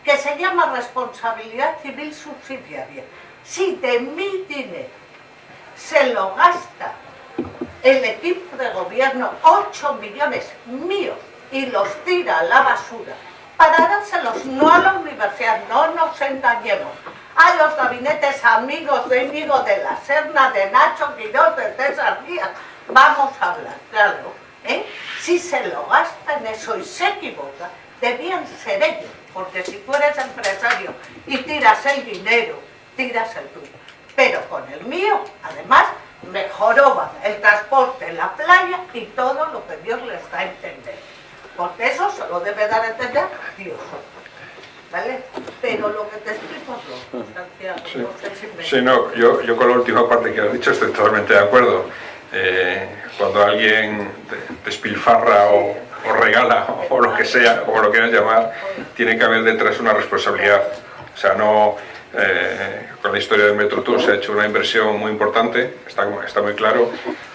que se llama responsabilidad civil subsidiaria. Si de mi dinero se lo gasta el equipo de gobierno 8 millones míos y los tira a la basura para dárselos no a la universidad, no nos engañemos, a los gabinetes amigos de Íñigo de la Serna, de Nacho Quirós, de César Díaz, vamos a hablar, claro, ¿eh? si se lo gasta en eso y se equivoca, debían ser ellos, porque si tú eres empresario y tiras el dinero, tiras el tuyo, pero con el mío, además, mejoró el transporte la playa y todo lo que Dios les da a entender. Porque eso se lo debe dar a entender Dios. ¿Vale? Pero lo que te explico es lo Santiago. Sí. No sé si me- Sí, no, yo, yo con la última parte que has dicho estoy totalmente de acuerdo. Eh, cuando alguien te- despilfarra o, o regala o lo que sea, como lo quieras llamar, tiene que haber detrás una responsabilidad. O sea, no... eh, con la historia del Metro Tour se ha hecho una inversión muy importante, está, está muy claro,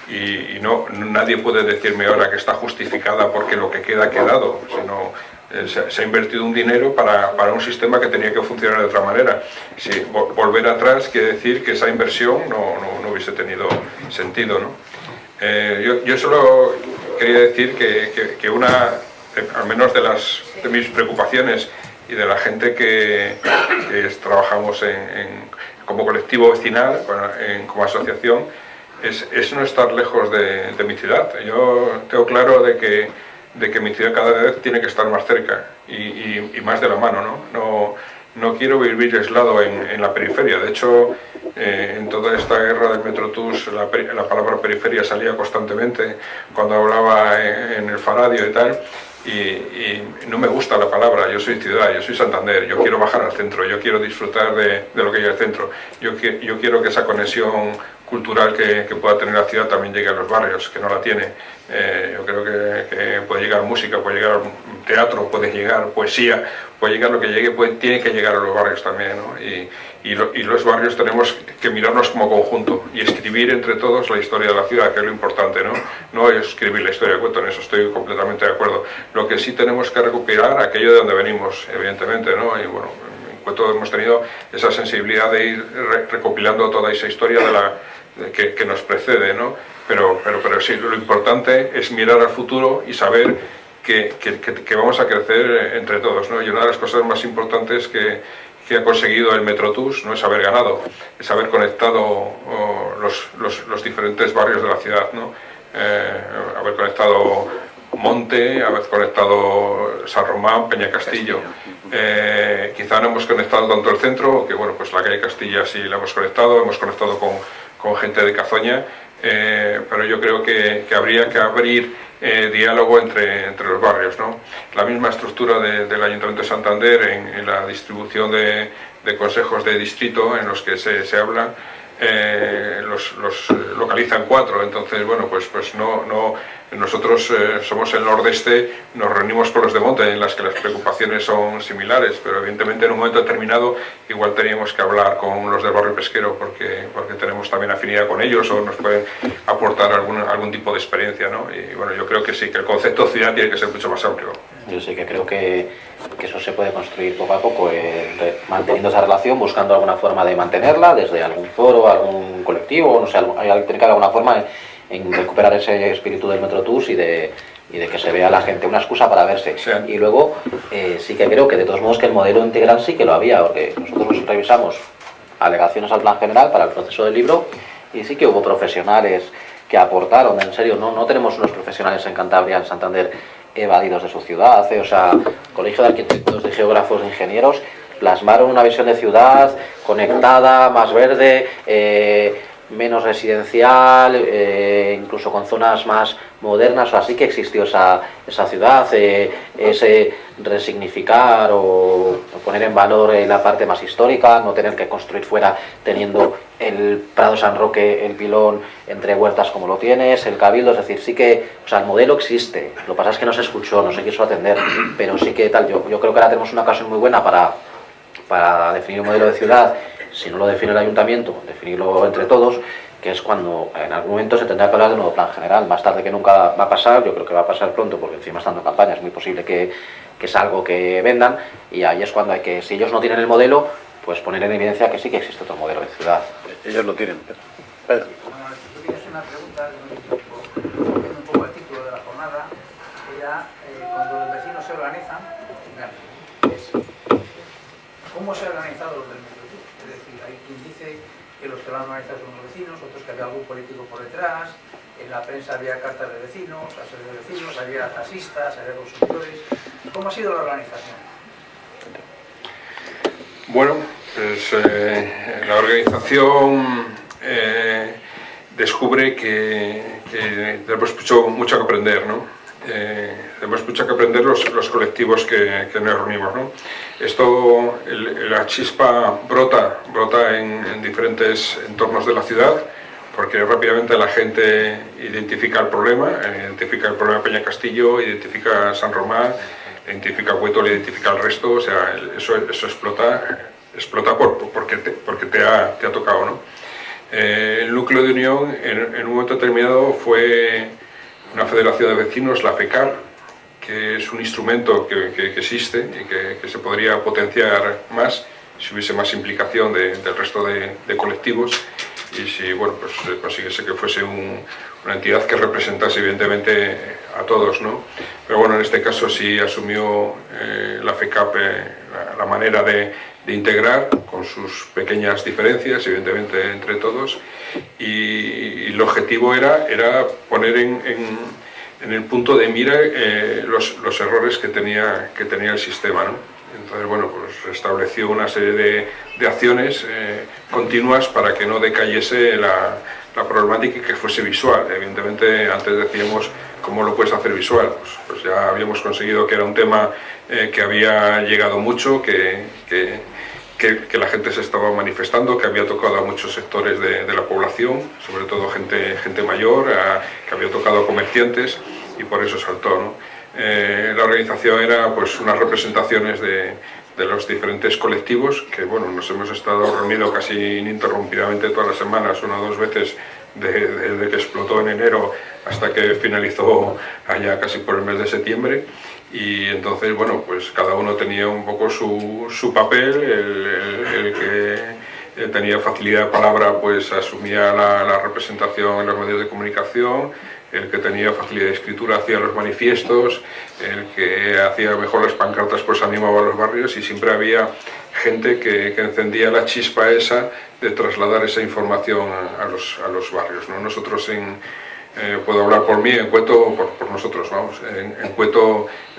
y, y no, nadie puede decirme ahora que está justificada porque lo que queda ha quedado, sino eh, se, se ha invertido un dinero para, para un sistema que tenía que funcionar de otra manera. Si vo- volver atrás quiere decir que esa inversión no, no- no hubiese tenido sentido. ¿no? Eh, yo, yo solo quería decir que, que- que una, eh, al menos de, las, de mis preocupaciones y de la gente que, que es- trabajamos en, en- como colectivo vecinal, en- como asociación, es, es no estar lejos de, de mi ciudad. Yo tengo claro de que, de que mi ciudad cada vez tiene que estar más cerca y, y- más de la mano. ¿no? No, no quiero vivir aislado en, en la periferia. De hecho, eh, en toda esta guerra del Metrotus la, la palabra periferia salía constantemente cuando hablaba en, el Faradio y tal. Y, no me gusta la palabra, yo soy ciudad, yo soy Santander, yo quiero bajar al centro, yo quiero disfrutar de, de lo que hay al centro, yo, yo quiero que esa conexión cultural que, pueda tener la ciudad también llegue a los barrios, que no la tiene. Eh, yo creo que, puede llegar música, puede llegar teatro, puede llegar poesía, puede llegar lo que llegue, puede- tiene que llegar a los barrios también. ¿no? Y, los barrios tenemos que mirarnos como conjunto y escribir entre todos la historia de la ciudad, que es lo importante, ¿no? No escribir la historia de cuento, en eso estoy completamente de acuerdo. Lo que sí tenemos que recuperar aquello de donde venimos, evidentemente, ¿no? Y bueno, en cuento hemos tenido esa sensibilidad de ir recopilando toda esa historia de la, que, que, nos precede, ¿no? Pero, pero, pero sí, lo importante es mirar al futuro y saber que, que, que, vamos a crecer entre todos, ¿no? Y una de las cosas más importantes que, que ha conseguido el Metrotus no es haber ganado, es haber conectado oh, los, los, los, diferentes barrios de la ciudad, ¿no? Eh, haber conectado Monte, haber conectado San Román, Peña Castillo. Eh, quizá no hemos conectado tanto el centro, que bueno, pues la calle Castilla sí la hemos conectado, hemos conectado con, con gente de Cazoña, eh, pero yo creo que, que habría que abrir eh, diálogo entre, entre los barrios. ¿no? La misma estructura del Ayuntamiento de Santander en, la distribución de, de, consejos de distrito en los que se, se hablan, eh, los, los, localizan cuatro, entonces bueno, pues, pues no, no, nosotros eh, somos el nordeste, nos reunimos con los de monte en las que las preocupaciones son similares, pero evidentemente en un momento determinado igual teníamos que hablar con los del barrio pesquero porque, porque tenemos también afinidad con ellos o nos pueden aportar algún, algún tipo de experiencia, ¿no? Y bueno, yo creo que sí, que el concepto ciudad tiene que ser mucho más amplio. Yo sí que creo que, que eso se puede construir poco a poco, eh, manteniendo esa relación, buscando alguna forma de mantenerla, desde algún foro, algún colectivo, no sé, hay, que alguna forma en recuperar ese espíritu del Metro Tours y de, y de que se vea a la gente una excusa para verse. Y luego eh, sí que creo que de todos modos que el modelo integral sí que lo había, porque nosotros revisamos alegaciones al plan general para el proceso del libro y sí que hubo profesionales que aportaron, en serio, no, no tenemos unos profesionales en Cantabria, en Santander, evadidos de su ciudad, eh, o sea, Colegio de Arquitectos, de Geógrafos, de Ingenieros, plasmaron una visión de ciudad conectada, más verde, eh, menos residencial, eh, incluso con zonas más modernas, así que existió esa, esa ciudad, eh, ese resignificar o, poner en valor eh, la parte más histórica, no tener que construir fuera teniendo el Prado San Roque, el pilón entre huertas como lo tienes, el cabildo, es decir, sí que, o sea, el modelo existe, lo que pasa es que no se escuchó, no se quiso atender, pero sí que tal, yo, yo creo que ahora tenemos una ocasión muy buena para, para definir un modelo de ciudad si no lo define el ayuntamiento, definirlo entre todos, que es cuando en algún momento se tendrá que hablar de un nuevo plan general. Más tarde que nunca va a pasar, yo creo que va a pasar pronto, porque encima estando en campaña es muy posible que, que es algo que vendan, y ahí es cuando hay que, si ellos no tienen el modelo, pues poner en evidencia que sí que existe otro modelo de ciudad. Ellos lo tienen, Pedro. una pregunta, un poco el título de la jornada, era eh, cuando los vecinos se organizan, ¿cómo se ha organizado los del quien dice que los que lo han organizado son los vecinos, otros que había algún político por detrás, en la prensa había cartas de vecinos, de vecinos, había taxistas, había consumidores. ¿Cómo ha sido la organización? Bueno, pues eh, la organización eh, descubre que, que tenemos mucho, mucho que aprender, ¿no? Eh, tenemos mucho que aprender los, los colectivos que, que, nos reunimos. ¿no? Esto, el, la chispa brota, brota en, en, diferentes entornos de la ciudad, porque rápidamente la gente identifica el problema, identifica el problema Peña Castillo, identifica San Román, identifica Hueto, identifica el resto, o sea, eso, eso explota, explota por, porque, te, porque te, ha, te ha tocado. ¿no? Eh, el núcleo de unión en, en un momento determinado fue una federación de vecinos, la FECAR, que es un instrumento que, que, que existe y que, que, se podría potenciar más si hubiese más implicación de, del resto de, de, colectivos y si bueno, pues, consiguiese que fuese un, una entidad que representase evidentemente a todos. ¿no? Pero bueno, en este caso sí asumió eh, la FECAP eh, la, la, manera de, de, integrar con sus pequeñas diferencias, evidentemente entre todos, y, y el objetivo era, era poner en, en, en, el punto de mira eh, los, los, errores que tenía, que tenía el sistema. ¿no? Entonces, bueno, pues estableció una serie de, de acciones eh, continuas para que no decayese la, la problemática y que fuese visual. Evidentemente, antes decíamos cómo lo puedes hacer visual. Pues, pues ya habíamos conseguido que era un tema eh, que había llegado mucho, que, que, que, la gente se estaba manifestando, que había tocado a muchos sectores de, la población, sobre todo gente, gente mayor, que había tocado a comerciantes y por eso saltó. ¿no? Eh, la organización era pues unas representaciones de, de los diferentes colectivos, que bueno, nos hemos estado reunidos casi ininterrumpidamente todas las semanas, una o dos veces desde que explotó en enero hasta que finalizó allá casi por el mes de septiembre y entonces bueno pues cada uno tenía un poco su, su papel, el, que tenía facilidad de palabra pues asumía la, la representación en los medios de comunicación, el que tenía facilidad de escritura hacía los manifiestos, el que hacía mejor las pancartas pues animaba a los barrios y siempre había gente que, que encendía la chispa esa de trasladar esa información a, los, a los, barrios. ¿no? Nosotros en, eh, puedo hablar por mí, en Cueto, por, nosotros, vamos, en, en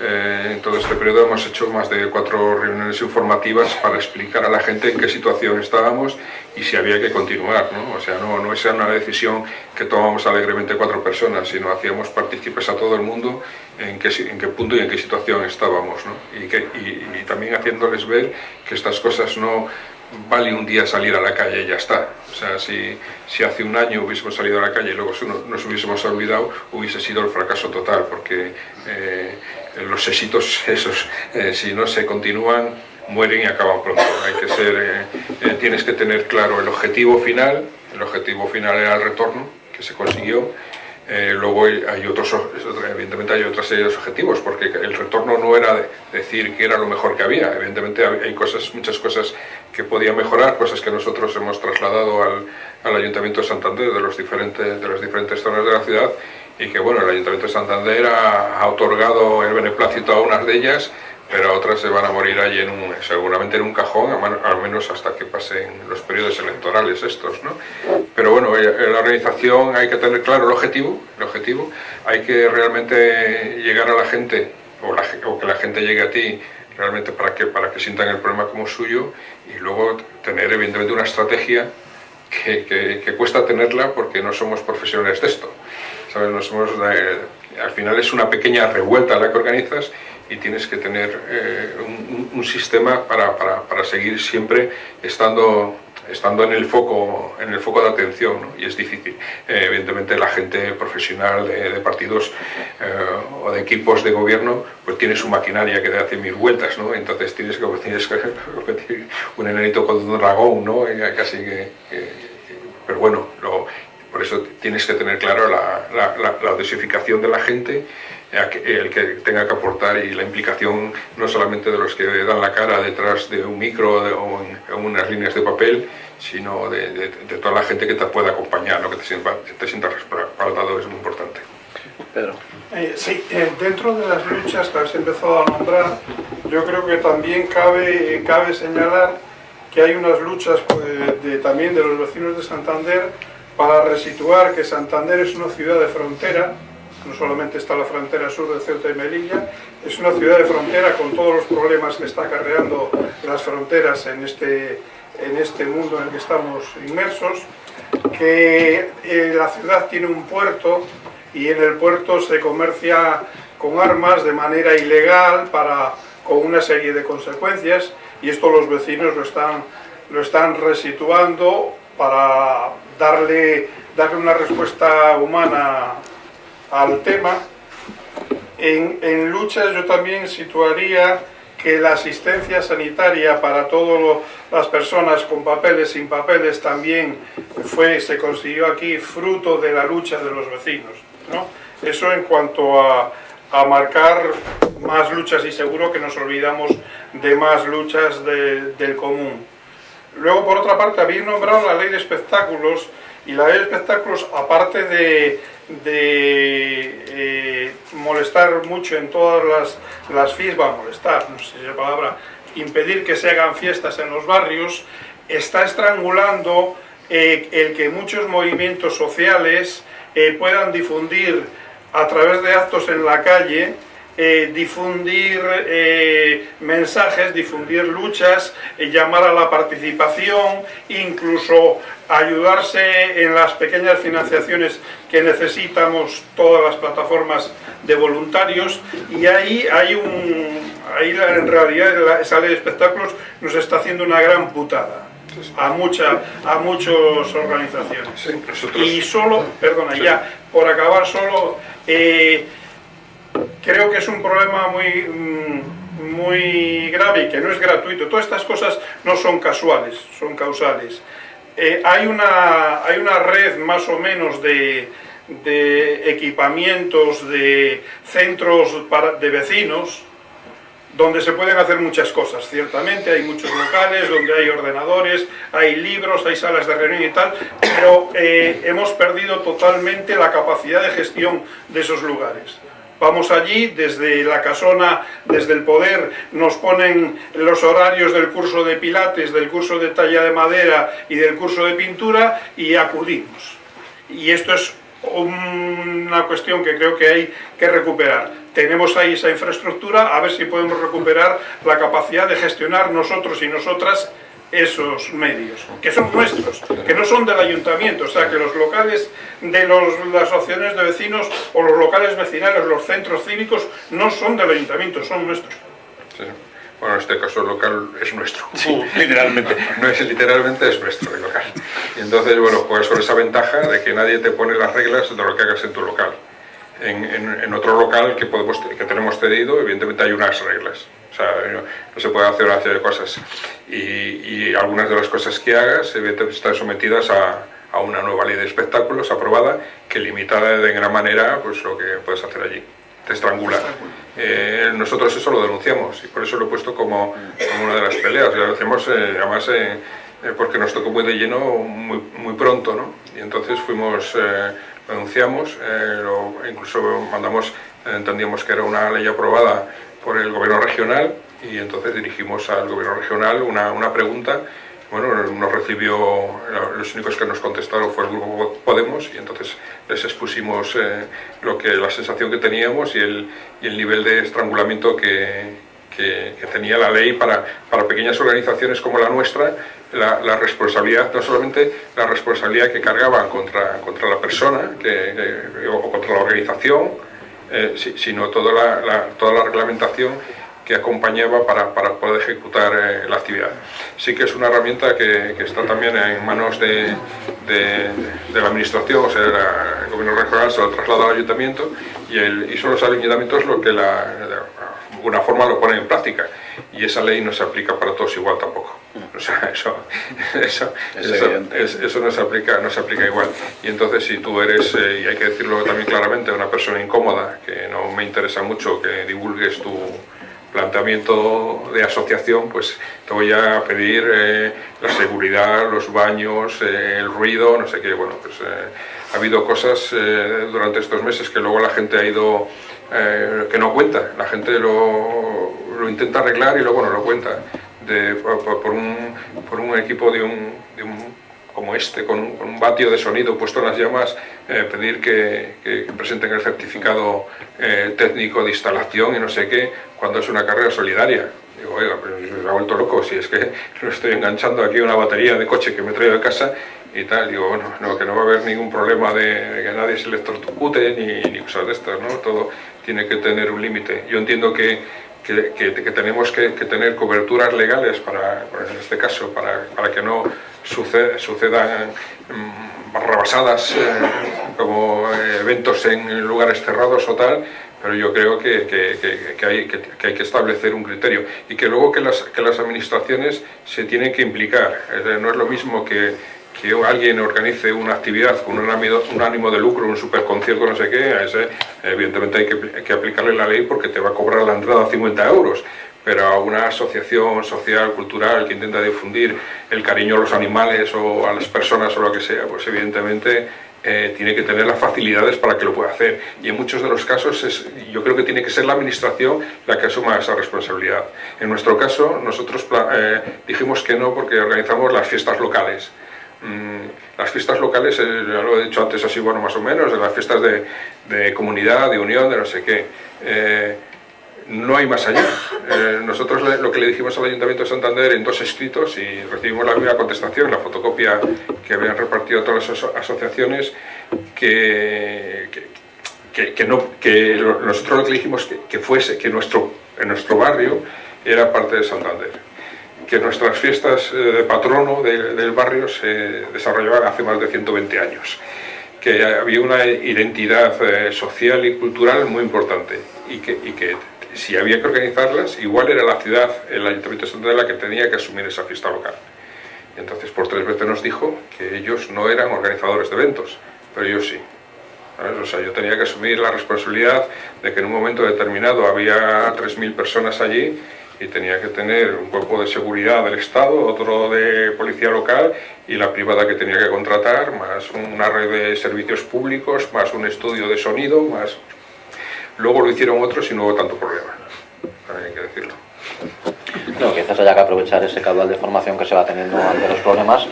eh, en todo este periodo hemos hecho más de cuatro reuniones informativas para explicar a la gente en qué situación estábamos y si había que continuar, ¿no? O sea, no, no es una decisión que tomamos alegremente cuatro personas, sino hacíamos partícipes a todo el mundo en qué, en qué punto y en qué situación estábamos, ¿no? Y también haciéndoles ver que estas cosas no vale un día salir a la calle y ya está. O sea, si, si hace un año hubiésemos salido a la calle y luego nos hubiésemos olvidado, hubiese sido el fracaso total, porque eh, los éxitos esos, eh, si no se continúan, mueren y acaban pronto. Hay que ser, eh, eh, tienes que tener claro el objetivo final, el objetivo final era el retorno, que se consiguió, eh, luego hay otros, evidentemente hay otra serie de objetivos, porque el retorno no era de decir que era lo mejor que había, evidentemente hay cosas, muchas cosas que podían mejorar, cosas que nosotros hemos trasladado al, al Ayuntamiento de Santander de, los diferentes, de las diferentes zonas de la ciudad y que bueno, el Ayuntamiento de Santander ha, ha otorgado el beneplácito a unas de ellas pero otras se van a morir allí en un, seguramente en un cajón, al menos hasta que pasen los periodos electorales estos, ¿no? Pero bueno, en eh, la organización hay que tener claro el objetivo, el objetivo, hay que realmente llegar a la gente, o, la, o que la gente llegue a ti realmente para que, para que sientan el problema como suyo y luego tener evidentemente una estrategia que, que, que cuesta tenerla porque no somos profesionales de esto. ¿Sabes? No somos, eh, al final es una pequeña revuelta la que organizas y tienes que tener eh, un, sistema para, para, para, seguir siempre estando, estando en, el foco, en el foco de atención, ¿no? y es difícil. Eh, evidentemente la gente profesional de, partidos eh, o de equipos de gobierno pues tiene su maquinaria que te hace mil vueltas, ¿no? entonces tienes que tienes un enanito con un dragón, ¿no? casi que, pero bueno, por eso tienes que tener claro la, la, de la gente el que tenga que aportar y la implicación no solamente de los que dan la cara detrás de un micro de, o en, en, unas líneas de papel, sino de, de, de, toda la gente que te puede acompañar, ¿no? que te sienta, te sienta respaldado, es muy importante. Pedro. Eh, sí, eh, dentro de las luchas que habéis empezado a nombrar, yo creo que también cabe, cabe señalar que hay unas luchas pues, de, también de los vecinos de Santander para resituar que Santander es una ciudad de frontera, no solamente está la frontera sur de Ceuta y Melilla, es una ciudad de frontera con todos los problemas que está acarreando las fronteras en este, en este mundo en el que estamos inmersos, que eh, la ciudad tiene un puerto y en el puerto se comercia con armas de manera ilegal para, con una serie de consecuencias y esto los vecinos lo están, lo están resituando para darle, darle una respuesta humana al tema. En, en, luchas yo también situaría que la asistencia sanitaria para todas las personas con papeles, sin papeles, también fue, se consiguió aquí fruto de la lucha de los vecinos. ¿no? Eso en cuanto a, a, marcar más luchas y seguro que nos olvidamos de más luchas de, del común. Luego, por otra parte, habéis nombrado la ley de espectáculos y la ley de espectáculos, aparte de, eh, molestar mucho en todas las, las fiestas, va a molestar, no sé si es la palabra, impedir que se hagan fiestas en los barrios, está estrangulando eh, el que muchos movimientos sociales eh, puedan difundir a través de actos en la calle eh, difundir eh, mensajes, difundir luchas, eh, llamar a la participación, incluso ayudarse en las pequeñas financiaciones que necesitamos todas las plataformas de voluntarios. Y ahí hay un ahí en realidad esa ley de espectáculos nos está haciendo una gran putada a mucha a muchas organizaciones. Sí, y solo perdona ya por acabar solo eh, creo que es un problema muy, mm, muy grave y que no es gratuito. Todas estas cosas no son casuales, son causales. Eh, hay, una, hay una red más o menos de, de equipamientos, de centros de vecinos, donde se pueden hacer muchas cosas, ciertamente, hay muchos locales donde hay ordenadores, hay libros, hay salas de reunión y tal, pero eh, hemos perdido totalmente la capacidad de gestión de esos lugares. Vamos allí, desde la casona, desde el poder, nos ponen los horarios del curso de pilates, del curso de talla de madera y del curso de pintura y acudimos. Y esto es una cuestión que creo que hay que recuperar. Tenemos ahí esa infraestructura, a ver si podemos recuperar la capacidad de gestionar nosotros y nosotras esos medios, que son nuestros, que no son del ayuntamiento, o sea que los locales de los, las asociaciones de vecinos o los locales vecinales, los centros cívicos, no son del ayuntamiento, son nuestros. Bueno, en este caso el local es nuestro, (laughs) literalmente, no es literalmente, es nuestro el local. Y entonces, bueno, juegas con esa ventaja de que nadie te pone las reglas de lo que hagas en tu local. En, en, otro local que, podemos, que tenemos cedido, evidentemente hay unas reglas. Sea, no, se puede hacer una serie de cosas. Y, y, algunas de las cosas que hagas, evidentemente, están sometidas a, a una nueva ley de espectáculos aprobada que limita de gran manera pues, lo que puedes hacer allí te estrangula. Eh, nosotros eso lo denunciamos y por eso lo he puesto como, como una de las peleas. Lo hacemos eh, además eh, porque nos tocó muy de lleno muy, muy pronto, ¿no? Y entonces fuimos, lo denunciamos, lo, incluso mandamos, entendíamos que era una ley aprobada por el gobierno regional y entonces dirigimos al gobierno regional una, una pregunta. Bueno, nos recibió, los únicos que nos contestaron fue el grupo Podemos y entonces les expusimos eh, lo que, la sensación que teníamos y el, y el nivel de estrangulamiento que, que, tenía la ley para, para, pequeñas organizaciones como la nuestra, la, la, responsabilidad, no solamente la responsabilidad que cargaba contra, contra la persona que, o contra la organización, eh, sino toda la, toda la reglamentación que acompañaba para, para poder ejecutar eh, la actividad. Sí que es una herramienta que, que está también en manos de, de, la administración, o sea, el gobierno regional se lo traslada al ayuntamiento y, el, y son los ayuntamientos lo que la, alguna forma lo ponen en práctica y esa ley no se aplica para todos igual tampoco. O sea, (laughs) eso, eso, eso, eso, no, se aplica, no se aplica igual. Y entonces si tú eres, eh, y hay que decirlo también claramente, una persona incómoda, que no me interesa mucho que divulgues tu planteamiento de asociación, pues te voy a pedir eh, la seguridad, los baños, eh, el ruido, no sé qué. Bueno, pues eh, ha habido cosas eh, durante estos meses que luego la gente ha ido, eh, que no cuenta, la gente lo, lo, intenta arreglar y luego no lo cuenta. Por, un, por un equipo de un, de un como este, con un, con un, vatio de sonido puesto en las llamas, eh, pedir que, presenten el certificado eh, técnico de instalación y no sé qué, cuando es una carrera solidaria. Digo, oiga, pero se ha vuelto loco, si es que (laughs) lo estoy enganchando aquí una batería de coche que me he traído de casa y tal, digo, bueno, no, que no va a haber ningún problema de, que nadie se electrocute ni, ni cosas de estas, ¿no? Todo tiene que tener un límite. Yo entiendo que, que, tenemos que, tener coberturas legales para, en este caso, para, para que no suceda, sucedan mmm, barrabasadas eh, como eh, eventos en lugares cerrados o tal, pero yo creo que hay, que, hay que establecer un criterio y que luego que las, que las administraciones se tienen que implicar. No es lo mismo que, que alguien organice una actividad con un ánimo, un ánimo de lucro, un superconcierto, no sé qué, a ese evidentemente hay que, hay que aplicarle la ley porque te va a cobrar la entrada 50 euros pero a una asociación social, cultural que intenta difundir el cariño a los animales o a las personas o lo que sea, pues evidentemente eh, tiene que tener las facilidades para que lo pueda hacer. Y en muchos de los casos es, yo creo que tiene que ser la administración la que asuma esa responsabilidad. En nuestro caso, nosotros eh, dijimos que no porque organizamos las fiestas locales. Mm, las fiestas locales, eh, ya lo he dicho antes así, bueno, más o menos, de las fiestas de, comunidad, de unión, de no sé qué. Eh, no hay más allá. Eh, nosotros lo que le dijimos al Ayuntamiento de Santander en dos escritos y recibimos la misma contestación, la fotocopia que habían repartido todas las asociaciones, que, que, que no, que nosotros lo que dijimos que, fuese, que nuestro, en nuestro barrio era parte de Santander, que nuestras fiestas eh, de patrono de, del barrio se desarrollaban hace más de 120 años que había una identidad eh, social y cultural muy importante y que, si había que organizarlas, igual era la ciudad, el Ayuntamiento de la que tenía que asumir esa fiesta local. Y entonces por tres veces nos dijo que ellos no eran organizadores de eventos, pero yo sí. O sea, yo tenía que asumir la responsabilidad de que en un momento determinado había 3.000 personas allí y tenía que tener un cuerpo de seguridad del Estado, otro de policía local y la privada que tenía que contratar, más una red de servicios públicos, más un estudio de sonido, más... Luego lo hicieron otros y no hubo tanto problema, hay que decirlo. No, quizás haya que aprovechar ese caudal de formación que se va teniendo ante los problemas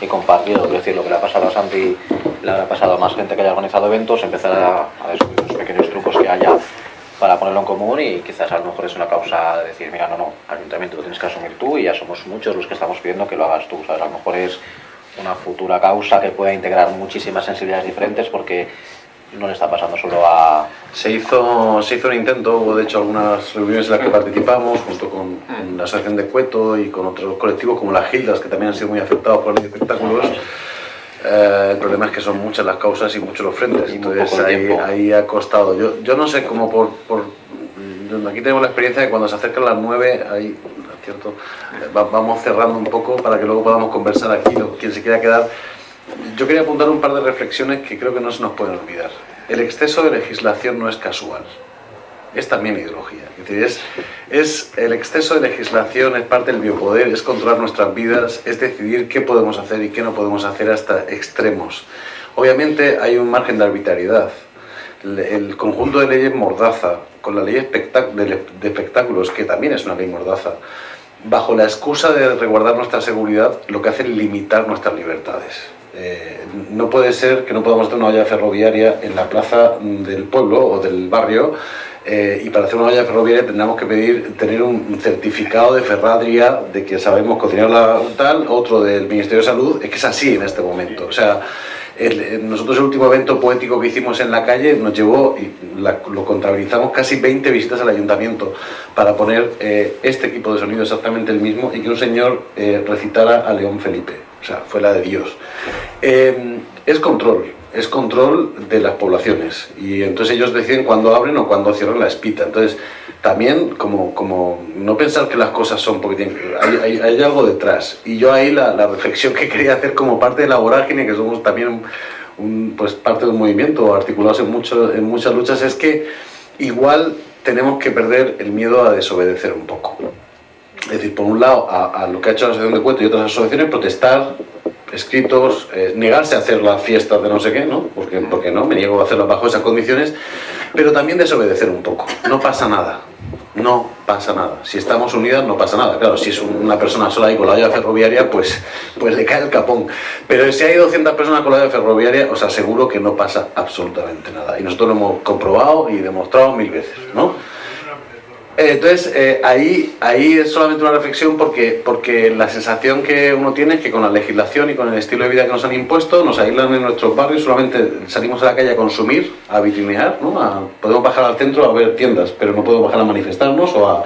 y compartirlo, es decir, lo que le ha pasado a Santi le habrá pasado a más gente que haya organizado eventos, empezar a, a descubrir los pequeños trucos que haya para ponerlo en común y quizás a lo mejor es una causa de decir, mira, no, no, ayuntamiento lo tienes que asumir tú y ya somos muchos los que estamos pidiendo que lo hagas tú, ¿sabes? A lo mejor es una futura causa que pueda integrar muchísimas sensibilidades diferentes porque no le está pasando solo a... Se hizo, se hizo un intento, hubo de hecho algunas reuniones en las que participamos, junto con, con la Asociación de Cueto y con otros colectivos como las Gildas, que también han sido muy afectados por los espectáculos. Eh, el problema es que son muchas las causas y muchos los frentes, Y entonces ahí, ha costado. Yo, yo no sé cómo por, por... Aquí tenemos la experiencia de cuando se acercan las 9, ahí, ¿cierto? Va- vamos cerrando un poco para que luego podamos conversar aquí, o quien se quiera quedar. Yo quería apuntar un par de reflexiones que creo que no se nos pueden olvidar. El exceso de legislación no es casual, es también ideología. Es el exceso de legislación, es parte del biopoder, es controlar nuestras vidas, es decidir qué podemos hacer y qué no podemos hacer hasta extremos. Obviamente hay un margen de arbitrariedad. El, conjunto de leyes mordaza, con la ley de, espectáculos, que también es una ley mordaza, bajo la excusa de resguardar nuestra seguridad, lo que hace es limitar nuestras libertades. Eh, no puede ser que no podamos hacer una valla ferroviaria en la plaza del pueblo o del barrio eh, y para hacer una valla ferroviaria tendremos que pedir tener un certificado de Ferradria de que sabemos cocinar la tal, otro del Ministerio de Salud, es que es así en este momento. O sea, el- nosotros el último evento poético que hicimos en la calle nos llevó, y lo contabilizamos, casi 20 visitas al ayuntamiento para poner eh, este equipo de sonido exactamente el mismo y que un señor eh, recitara a León Felipe. O sea, fue la de Dios. Eh, es control, es control de las poblaciones y entonces ellos deciden cuándo abren o cuándo cierran la espita. Entonces, también como, como no pensar que las cosas son porque tienen- hay, hay- algo detrás. Y yo ahí la, la reflexión que (laughs) quería hacer como parte de la vorágine, que somos también un, pues parte de un movimiento articulados en, mucho, en muchas luchas, es que igual tenemos que perder el miedo a desobedecer un poco. Es decir, por un lado, a, a lo que ha hecho la Asociación de Cuento y otras asociaciones, protestar, escritos, eh, negarse a hacer las fiestas de no sé qué, ¿no? Porque, porque no, me niego a hacerlas bajo esas condiciones, pero también desobedecer un poco. No pasa nada, no pasa nada. Si estamos unidas, no pasa nada. Claro, si es un- una persona sola ahí con la olla ferroviaria, pues, pues le cae el capón. Pero si hay 200 personas con la olla ferroviaria, os aseguro que no pasa absolutamente nada. Y nosotros lo hemos comprobado y demostrado mil veces, ¿no? Eh, Entonces, eh, ahí, ahí es solamente una reflexión porque, porque la sensación que uno tiene es que con la legislación y con el estilo de vida que nos han impuesto, nos aíslan en nuestros barrios, solamente salimos a la calle a consumir, a vitrinear, ¿no? A- podemos bajar al centro a ver tiendas, pero no podemos bajar a manifestarnos o a,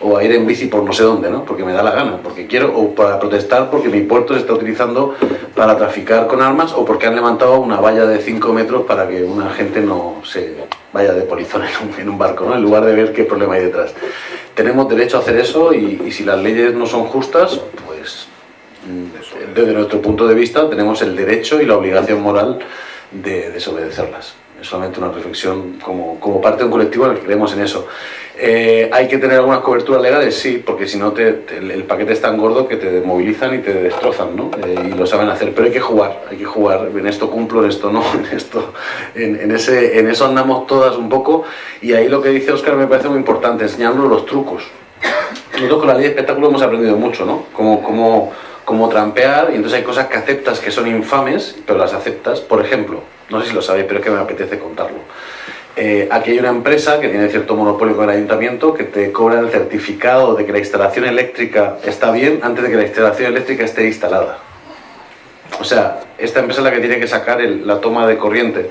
o a ir en bici por no sé dónde, ¿no? Porque me da la gana, porque quiero, o para protestar porque mi puerto se está utilizando para traficar con armas o porque han levantado una valla de 5 metros para que una gente no se vaya de polizón en un, en un barco, ¿no? En lugar de ver qué problema hay detrás. Tenemos derecho a hacer eso y, y si las leyes no son justas, pues desde nuestro punto de vista tenemos el derecho y la obligación moral de desobedecerlas. Es solamente una reflexión como, como parte de un colectivo en el que creemos en eso. Eh, ¿Hay que tener algunas coberturas legales? Sí, porque si no te- te- el, paquete es tan gordo que te desmovilizan y te destrozan, ¿no? Eh, y lo saben hacer, pero hay que jugar, hay que jugar. En esto cumplo, en esto no, (laughs) en esto, en, en ese, en eso andamos todas un poco. Y ahí lo que dice Óscar me parece muy importante, enseñarnos los trucos. Nosotros con la ley de espectáculo hemos aprendido mucho, ¿no? Cómo, cómo, cómo trampear, y entonces hay cosas que aceptas que son infames, pero las aceptas. Por ejemplo, no sé si lo sabéis, pero es que me apetece contarlo. Eh, aquí hay una empresa que tiene cierto monopolio con el ayuntamiento que te cobra el certificado de que la instalación eléctrica está bien antes de que la instalación eléctrica esté instalada. O sea, esta empresa es la que tiene que sacar el- la toma de corriente.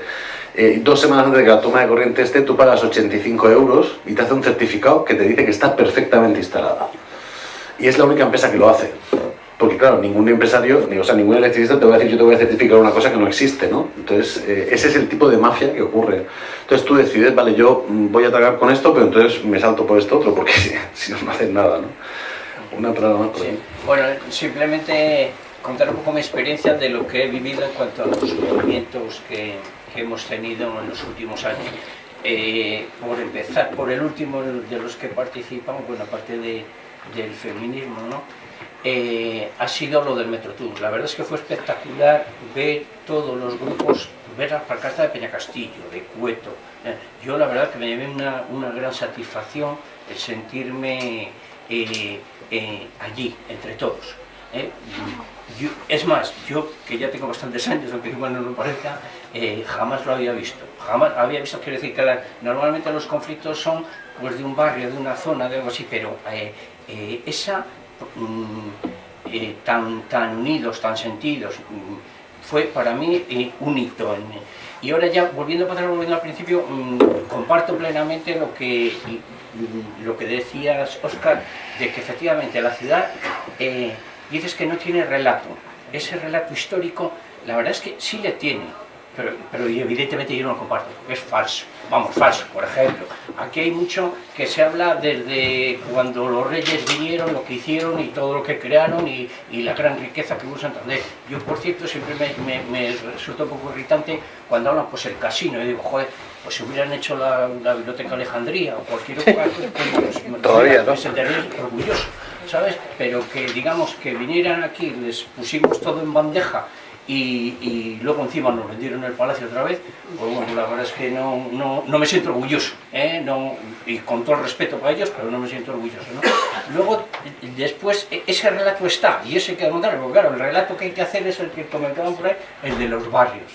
Eh, dos semanas antes de que la toma de corriente esté, tú pagas 85 euros y te hace un certificado que te dice que está perfectamente instalada. Y es la única empresa que lo hace. Porque claro, ningún empresario, ni, o sea, ningún electricista te va a decir yo te voy a certificar una cosa que no existe, ¿no? Entonces, eh, ese es el tipo de mafia que ocurre. Entonces tú decides, vale, yo mm, voy a atacar con esto, pero entonces me salto por esto otro, porque (laughs) si, no, no hacen nada, ¿no? Una palabra más por sí. Bueno, simplemente contar un poco mi experiencia de lo que he vivido en cuanto a los movimientos que, que hemos tenido en los últimos años. Eh, por empezar, por el último de los que participamos, bueno, aparte de, del feminismo, ¿no? Eh, ha sido lo del Metro Tour. La verdad es que fue espectacular ver todos los grupos, ver las pancartas de Peña Castillo, de Cueto. Eh, yo la verdad que me llevé una, una gran satisfacción el sentirme allí, entre todos. es más, yo que ya tengo bastantes años, aunque igual no lo parezca, eh, jamás lo había visto. Jamás había visto, quiero decir que normalmente los conflictos son pues, de un barrio, de una zona, de algo así, pero eh, eh, mm, tan, tan unidos, tan sentidos, mm, fue para mí un hito. y ahora ya, volviendo para volviendo al principio, mm, comparto plenamente lo que, lo que decías, Oscar, de que efectivamente la ciudad, dices que no tiene relato. Ese relato histórico, la verdad es que sí le tiene, pero, pero evidentemente yo no lo comparto, es falso, vamos, falso, por ejemplo. Aquí hay mucho que se habla desde cuando los reyes vinieron, lo que hicieron y todo lo que crearon y, y la gran riqueza que hubo en Santander. Yo, por cierto, siempre me, me, resulta un poco irritante cuando hablan, pues el casino, y digo, joder, pues si hubieran hecho la, la Biblioteca Alejandría o cualquier otra cosa, pues, pues, Todavía, ¿no? me sentiría orgulloso, ¿sabes? Pero que digamos que vinieran aquí, les pusimos todo en bandeja y, luego encima nos vendieron el palacio otra vez, pues bueno, la verdad es que no, no, no me siento orgulloso, ¿eh? no, y con todo el respeto para ellos, pero no me siento orgulloso. ¿no? Luego, después, e, ese relato está, y ese hay que demandar, porque claro, el relato que hay que hacer es el que comentaban por ahí, el de los barrios.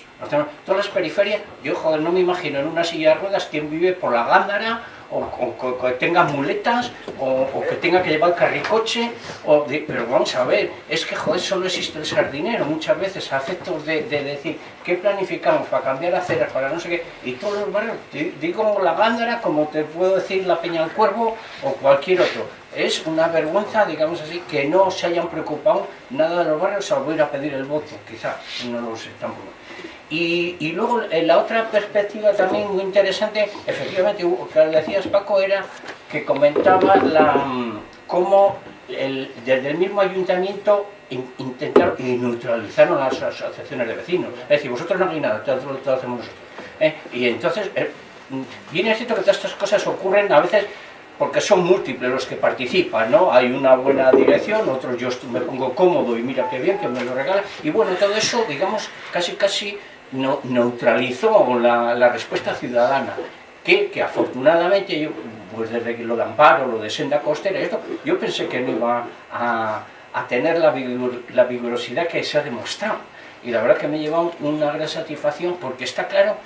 Todas las periferias, yo joder, no me imagino en una silla de ruedas quien vive por la Gándara, o, que tenga muletas, o, que tenga que llevar carricoche, o pero vamos a ver, es que joder, solo existe el sardinero, muchas veces a efectos de, decir, ¿qué planificamos para cambiar aceras, para no sé qué? Y todos los barrios, digo la Gándara, como te puedo decir la Peña del Cuervo, o cualquier otro. Es una vergüenza, digamos así, que no se hayan preocupado nada de los barrios, salvo ir a pedir el voto, quizá, no lo sé tampoco. Y, luego en la otra perspectiva también muy interesante, efectivamente, que decías Paco, era que comentaba la, cómo desde el mismo ayuntamiento intentaron y neutralizaron las asociaciones de vecinos. Es decir, vosotros no hay nada, todo, lo hacemos nosotros. ¿eh? Y entonces, eh, viene cierto que todas estas cosas ocurren a veces porque son múltiples los que participan, ¿no? Hay una buena dirección, otros yo me pongo cómodo y mira qué bien que me lo regala, y bueno, todo eso, digamos, casi casi no, neutralizó la, la, respuesta ciudadana, que, que, afortunadamente, yo, pues desde lo de Amparo, lo de Senda Costera, esto, yo pensé que no iba a, a tener la, vigor, la vigorosidad que se ha demostrado. Y la verdad que me ha llevado una gran satisfacción porque está claro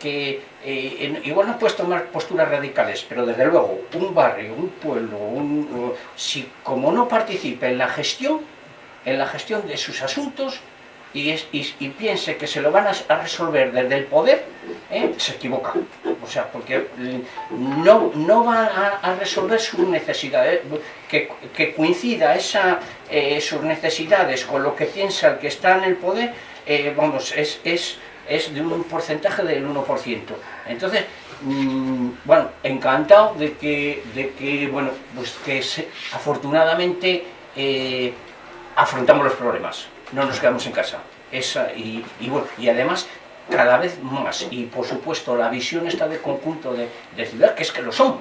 que eh, igual no puedes tomar posturas radicales, pero desde luego un barrio, un pueblo, un, si como no participe en la gestión, en la gestión de sus asuntos, y, y, piense que se lo van a, resolver desde el poder, ¿eh? se equivoca. O sea, porque no, no va a, resolver sus necesidades, que, que coincida esa, eh, sus necesidades con lo que piensa el que está en el poder, eh, vamos, es, es, es de un porcentaje del 1%. Entonces, mm, bueno, encantado de que, de que bueno, pues que afortunadamente afrontamos los problemas no nos quedamos en casa. Esa, y, bueno, y además cada vez más, y por supuesto la visión está de conjunto de, de ciudad, que es que lo somos,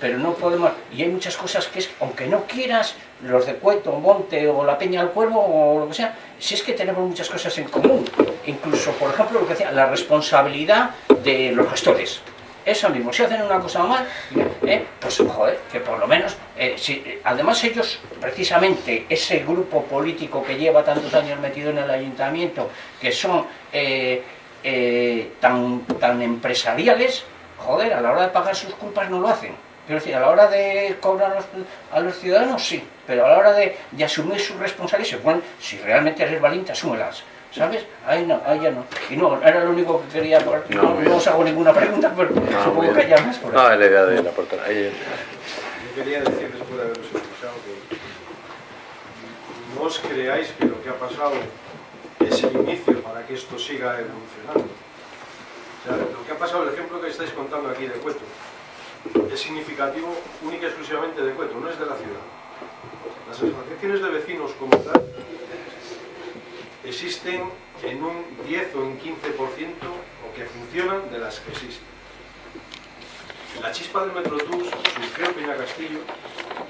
pero no podemos, y hay muchas cosas que es, aunque no quieras, los de Cueto, Monte o la Peña del Cuervo o lo que sea, si es que tenemos muchas cosas en común, incluso, por ejemplo, lo que decía, la responsabilidad de los gestores, eso mismo, si hacen una cosa mal, eh, pues joder, que por lo menos, eh, si, además ellos, precisamente, ese grupo político que lleva tantos años metido en el ayuntamiento, que son eh, tan, tan empresariales, joder, a la hora de pagar sus culpas no lo hacen. Quiero decir, a la hora de cobrar a los, a los ciudadanos, sí, pero a la hora de, de asumir sus responsabilidades, bueno, si realmente eres valiente, asúmelas. ¿Sabes? Ahí no, ahí ya no. Y no, era lo único que quería. No, no, os hago ninguna pregunta, pero no, supongo que ya más por No, es la idea de la portada. Yo quería decir, después de haberos escuchado, que no vos creáis que lo que ha pasado es el inicio para que esto siga evolucionando. O sea, lo que ha pasado, el ejemplo que estáis contando aquí de Cueto, es significativo única y exclusivamente de Cueto, no es de la ciudad. Las asociaciones de vecinos como tal existen en un 10 o un 15% o que funcionan de las que existen. La chispa del Metrotús surgió en Peña Castillo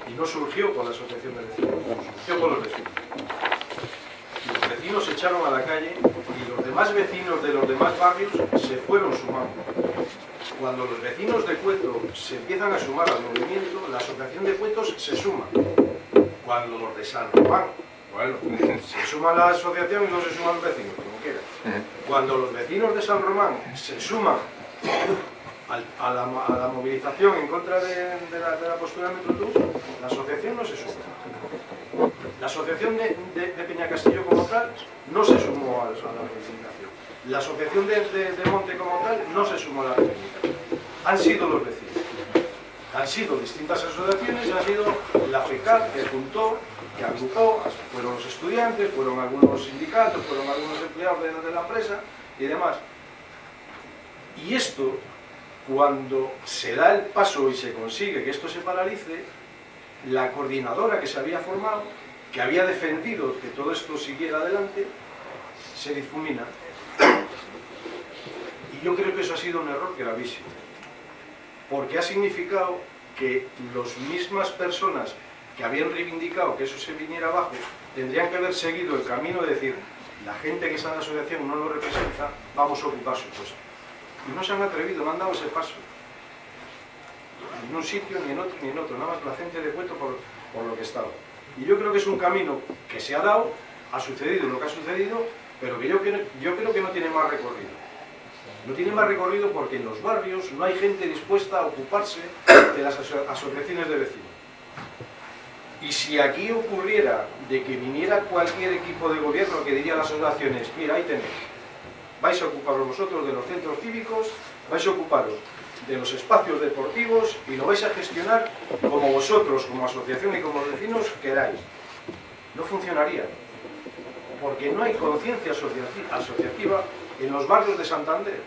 y no surgió con la asociación de vecinos, surgió con los vecinos. Los vecinos se echaron a la calle y los demás vecinos de los demás barrios se fueron sumando. Cuando los vecinos de Cueto se empiezan a sumar al movimiento, la asociación de Cuetos se suma. Cuando los de San Román, bueno, se suma la asociación y no se suman los vecinos, como quieras. Cuando los vecinos de San Román se suman al- a la, a la movilización en contra de, de la, de la postura de Metrotús, la asociación no se suma. La asociación de, de- Peña Castillo como tal no se sumó a, a la reivindicación. La asociación de, Monte como tal no se sumó a la reivindicación. Han sido los vecinos. Han sido distintas asociaciones, ha sido la FECAP que juntó, que agrupó, fueron los estudiantes, fueron algunos sindicatos, fueron algunos empleados de, de la empresa y demás. Y esto, cuando se da el paso y se consigue que esto se paralice, la coordinadora que se había formado, que había defendido que todo esto siguiera adelante, se difumina. Y yo creo que eso ha sido un error gravísimo, porque ha significado que las mismas personas que habían reivindicado que eso se viniera abajo, tendrían que haber seguido el camino de decir, la gente que está en la asociación no nos representa, vamos a ocupar su puesto. Y no se han atrevido, no han dado ese paso. Ni en un sitio, ni en otro, ni en otro, nada más la gente de cuento por, por lo que estaba. Y yo creo que es un camino que se ha dado, ha sucedido lo que ha sucedido, pero que yo, creo- que no tiene más recorrido. No tiene más recorrido porque en los barrios no hay gente dispuesta a ocuparse de las aso- asociaciones de vecinos. Y si aquí ocurriera de que viniera cualquier equipo de gobierno que diría a las asociaciones, mira, ahí tenéis, vais a ocuparos vosotros de los centros cívicos, vais a ocuparos de los espacios deportivos y lo vais a gestionar como vosotros, como asociación y como vecinos queráis. No funcionaría, porque no hay conciencia asociati- asociativa en los barrios de Santander.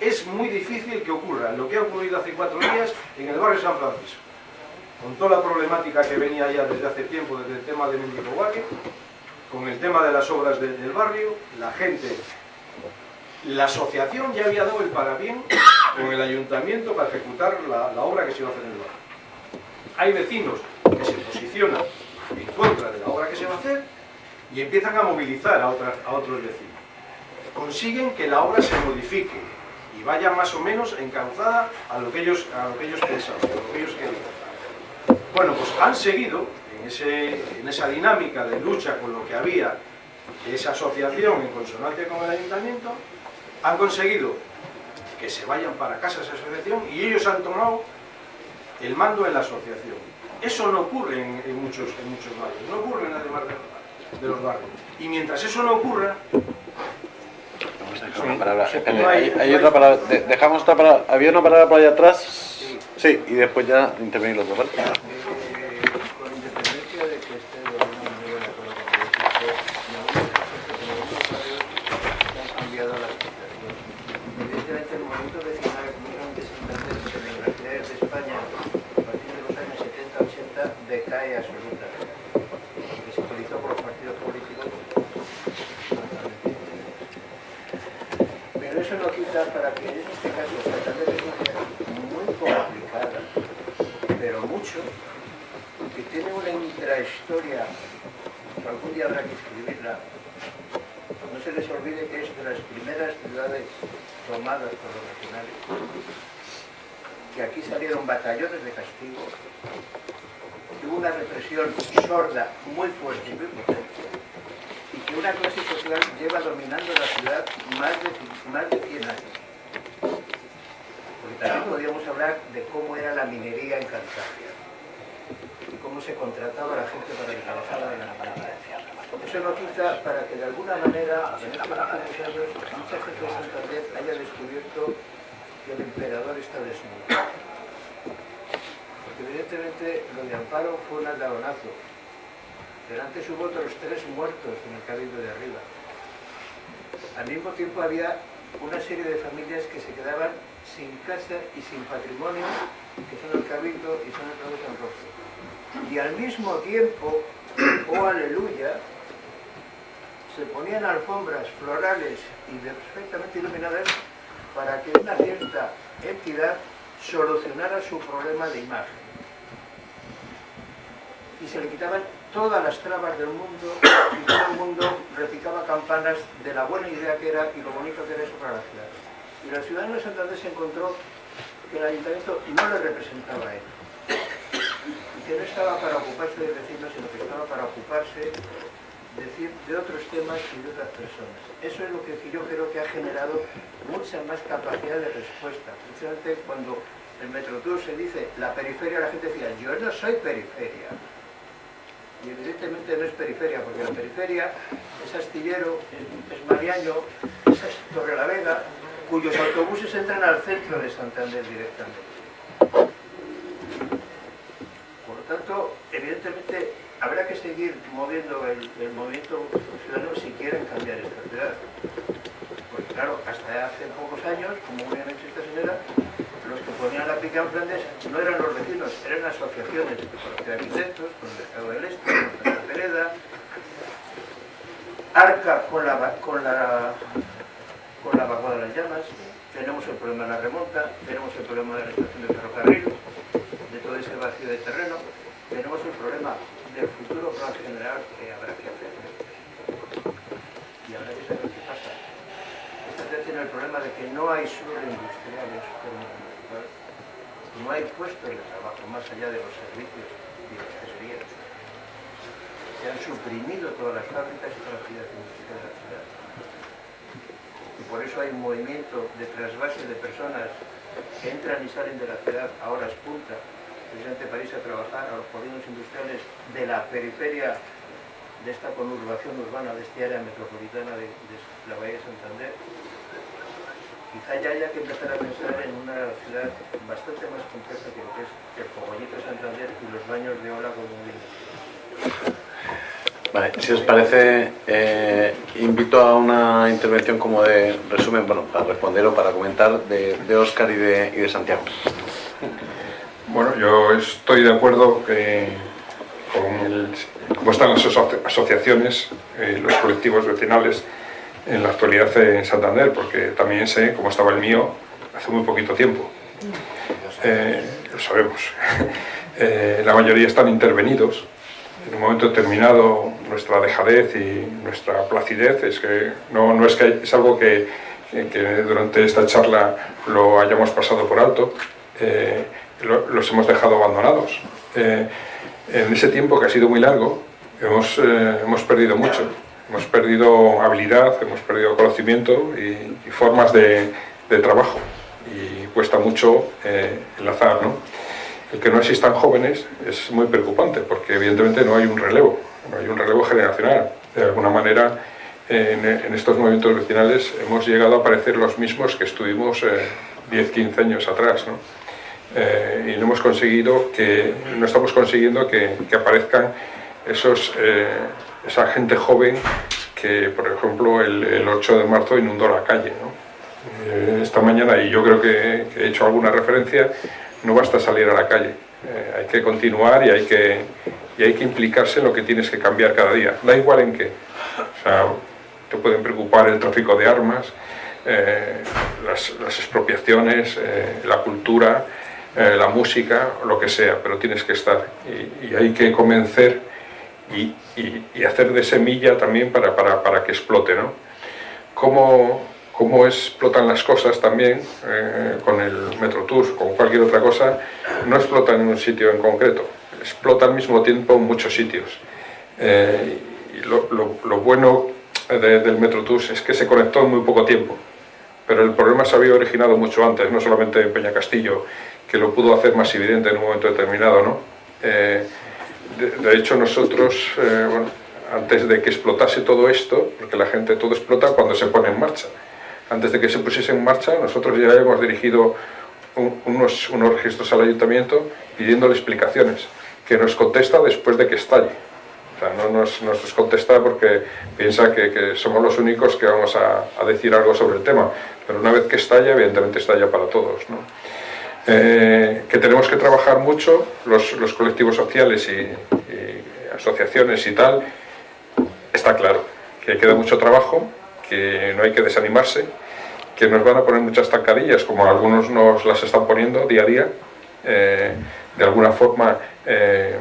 Es muy difícil que ocurra lo que ha ocurrido hace cuatro días en el barrio San Francisco, con toda la problemática que venía ya desde hace tiempo, desde el tema de Mendicobaque, con el tema de las obras de- del barrio, la gente, la asociación ya había dado el parabién con el ayuntamiento para ejecutar la, obra que se iba a hacer en el barrio. Hay vecinos que se posicionan en contra de la obra que se va a hacer y empiezan a movilizar a otros vecinos. Consiguen que la obra se modifique y vaya más o menos encauzada a lo que ellos, a lo que ellos pensaban, a lo que ellos querían. Bueno, pues han seguido en, ese- en esa dinámica de lucha con lo que había de esa asociación en consonancia con el ayuntamiento, han conseguido que se vayan para casa esa asociación y ellos han tomado el mando en la asociación. Eso no ocurre en, en muchos, en muchos barrios, no ocurre en además de, de los barrios. Y mientras eso no ocurra, hay, hay hay- otra palabra. de- dejamos otra palabra. Había una palabra por allá atrás. Sí, y después ya intervenir los dos, ¿vale? Eh, con independencia de que esté de alguna manera de acuerdo con lo que dice usted, en algunos casos, en algunos barrios se han cambiado las situaciones. Evidentemente, el movimiento vecinal, como era un desenlace en las universidades de España, a partir de los años 70-80, decae absolutamente. Porque se utilizó por los partidos políticos. Pero eso no quita para que en este caso Santander es una ciudad muy complicada, pero mucho, que tiene una intrahistoria, que algún día habrá que escribirla. No se les olvide que es de las primeras ciudades tomadas por los nacionales, que aquí salieron batallones de castigo, que hubo una represión sorda, muy fuerte y muy potente, y que una clase social lleva dominando la ciudad más de, más de 100 años. Porque también podríamos hablar de cómo era la minería en Cantabria cómo se contrataba la gente para que trabajara en la minería. Eso no quita para que de alguna manera en estos últimos años mucha gente de Santander haya descubierto que el emperador está desnudo. Porque evidentemente lo de Amparo fue un aldabonazo, pero antes hubo otros tres muertos en el Cabildo de arriba. Al mismo tiempo había una serie de familias que se quedaban sin casa y sin patrimonio, que son el Cabildo y son el Cabo San Roque. Y al mismo tiempo, oh aleluya, se ponían alfombras florales y perfectamente iluminadas para que una cierta entidad solucionara su problema de imagen. Y se le quitaban todas las trabas del mundo y todo el mundo repicaba campanas de la buena idea que era y lo bonito que era eso para la ciudad. Y la ciudadano de Santander se encontró que el ayuntamiento no le representaba a él. Que no estaba para ocuparse de vecinos, sino que estaba para ocuparse decir, de otros temas y de otras personas. Eso es lo que yo creo que ha generado mucha más capacidad de respuesta. Precisamente cuando el Metrotour se dice la periferia, la gente decía, yo no soy periferia y evidentemente no es periferia, porque la periferia es Astillero, es, es es Torre la Vega, cuyos autobuses entran al centro de Santander directamente. Por lo tanto, evidentemente habrá que seguir moviendo el, movimiento ciudadano si quieren cambiar esta ciudad. Porque claro, hasta hace pocos años, como muy bien ha dicho esta señora, los que ponían la pica en Flandes no eran los vecinos, eran asociaciones de arquitectos, con el Mercado del Este, con la Pereda, Arca con la, con la, con la Vaguada de las Llamas, tenemos el problema de la remonta, tenemos el problema de la estación de ferrocarril, de todo ese vacío de terreno, tenemos el problema del futuro plan general que habrá que hacer. Y habrá que saber qué pasa. Esta ciudad tiene el problema de que no hay suelo industrial en su. No hay puestos de trabajo más allá de los servicios y los tesoreros. Se han suprimido todas las fábricas y todas las actividades industriales de la ciudad. Y por eso hay un movimiento de trasvase de personas que entran y salen de la ciudad a horas punta, precisamente para irse a trabajar a los polígonos industriales de la periferia de esta conurbación urbana, de esta área metropolitana de, la Bahía de Santander. Quizá ya haya que empezar a pensar en una ciudad bastante más compleja que lo que es el Cogollito de Santander y los baños de ola como un Vale, si os parece, eh, invito a una intervención como de resumen, bueno, para responder o para comentar de, de de, y de Santiago. Bueno, yo estoy de acuerdo que con el, cómo están las aso- asociaciones, eh, los colectivos vecinales en la actualidad en Santander, porque también sé cómo estaba el mío hace muy poquito tiempo. Eh, lo sabemos. (laughs) Eh, la mayoría están intervenidos. En un momento determinado, nuestra dejadez y nuestra placidez es que no, no es que es algo que, que durante esta charla lo hayamos pasado por alto. Eh, lo- los hemos dejado abandonados. Eh, en ese tiempo que ha sido muy largo, hemos, eh, hemos perdido mucho. Hemos perdido habilidad, hemos perdido conocimiento y, y formas de, de trabajo. Y cuesta mucho eh, enlazar, ¿no? El que no existan jóvenes es muy preocupante porque evidentemente no hay un relevo, no hay un relevo generacional. De alguna manera, en, en estos movimientos vecinales hemos llegado a parecer los mismos que estuvimos eh, 10, 15 años atrás, ¿no? Eh, y no hemos conseguido que, no estamos consiguiendo que, que aparezcan esos, eh, esa gente joven que, por ejemplo, el, el 8 de marzo inundó la calle. ¿no? Eh, esta mañana, y yo creo que, he hecho alguna referencia, no basta salir a la calle, Eh, hay que continuar y hay que, y hay que implicarse en lo que tienes que cambiar cada día, da igual en qué. O te pueden preocupar el tráfico de armas, eh, las, las expropiaciones, eh, la cultura, eh, la música, lo que sea, pero tienes que estar y, y hay que convencer y, y- y hacer de semilla también para, para, para que explote, ¿no? Cómo, cómo explotan las cosas también eh, con el Metrotour, con cualquier otra cosa, no explota en un sitio en concreto, explota al mismo tiempo en muchos sitios. Eh, y lo, lo- lo bueno de- del Metrotour es que se conectó en muy poco tiempo, pero el problema se había originado mucho antes, no solamente en Peña Castillo, que lo pudo hacer más evidente en un momento determinado, ¿no? Eh, de, hecho, nosotros, eh, antes de que explotase todo esto, porque la gente todo explota cuando se pone en marcha, antes de que se pusiese en marcha, nosotros ya hemos dirigido un- unos, unos registros al ayuntamiento pidiéndole explicaciones, que nos contesta después de que estalle. O no nos, nos contesta porque piensa que, somos los únicos que vamos a, decir algo sobre el tema. Pero una vez que estalla, evidentemente estalla para todos. Eh, que tenemos que trabajar mucho los, colectivos sociales y, asociaciones y tal, está claro. Que queda mucho trabajo, que no hay que desanimarse, que nos van a poner muchas tancadillas, como algunos nos las están poniendo día a día, eh, de alguna forma eh,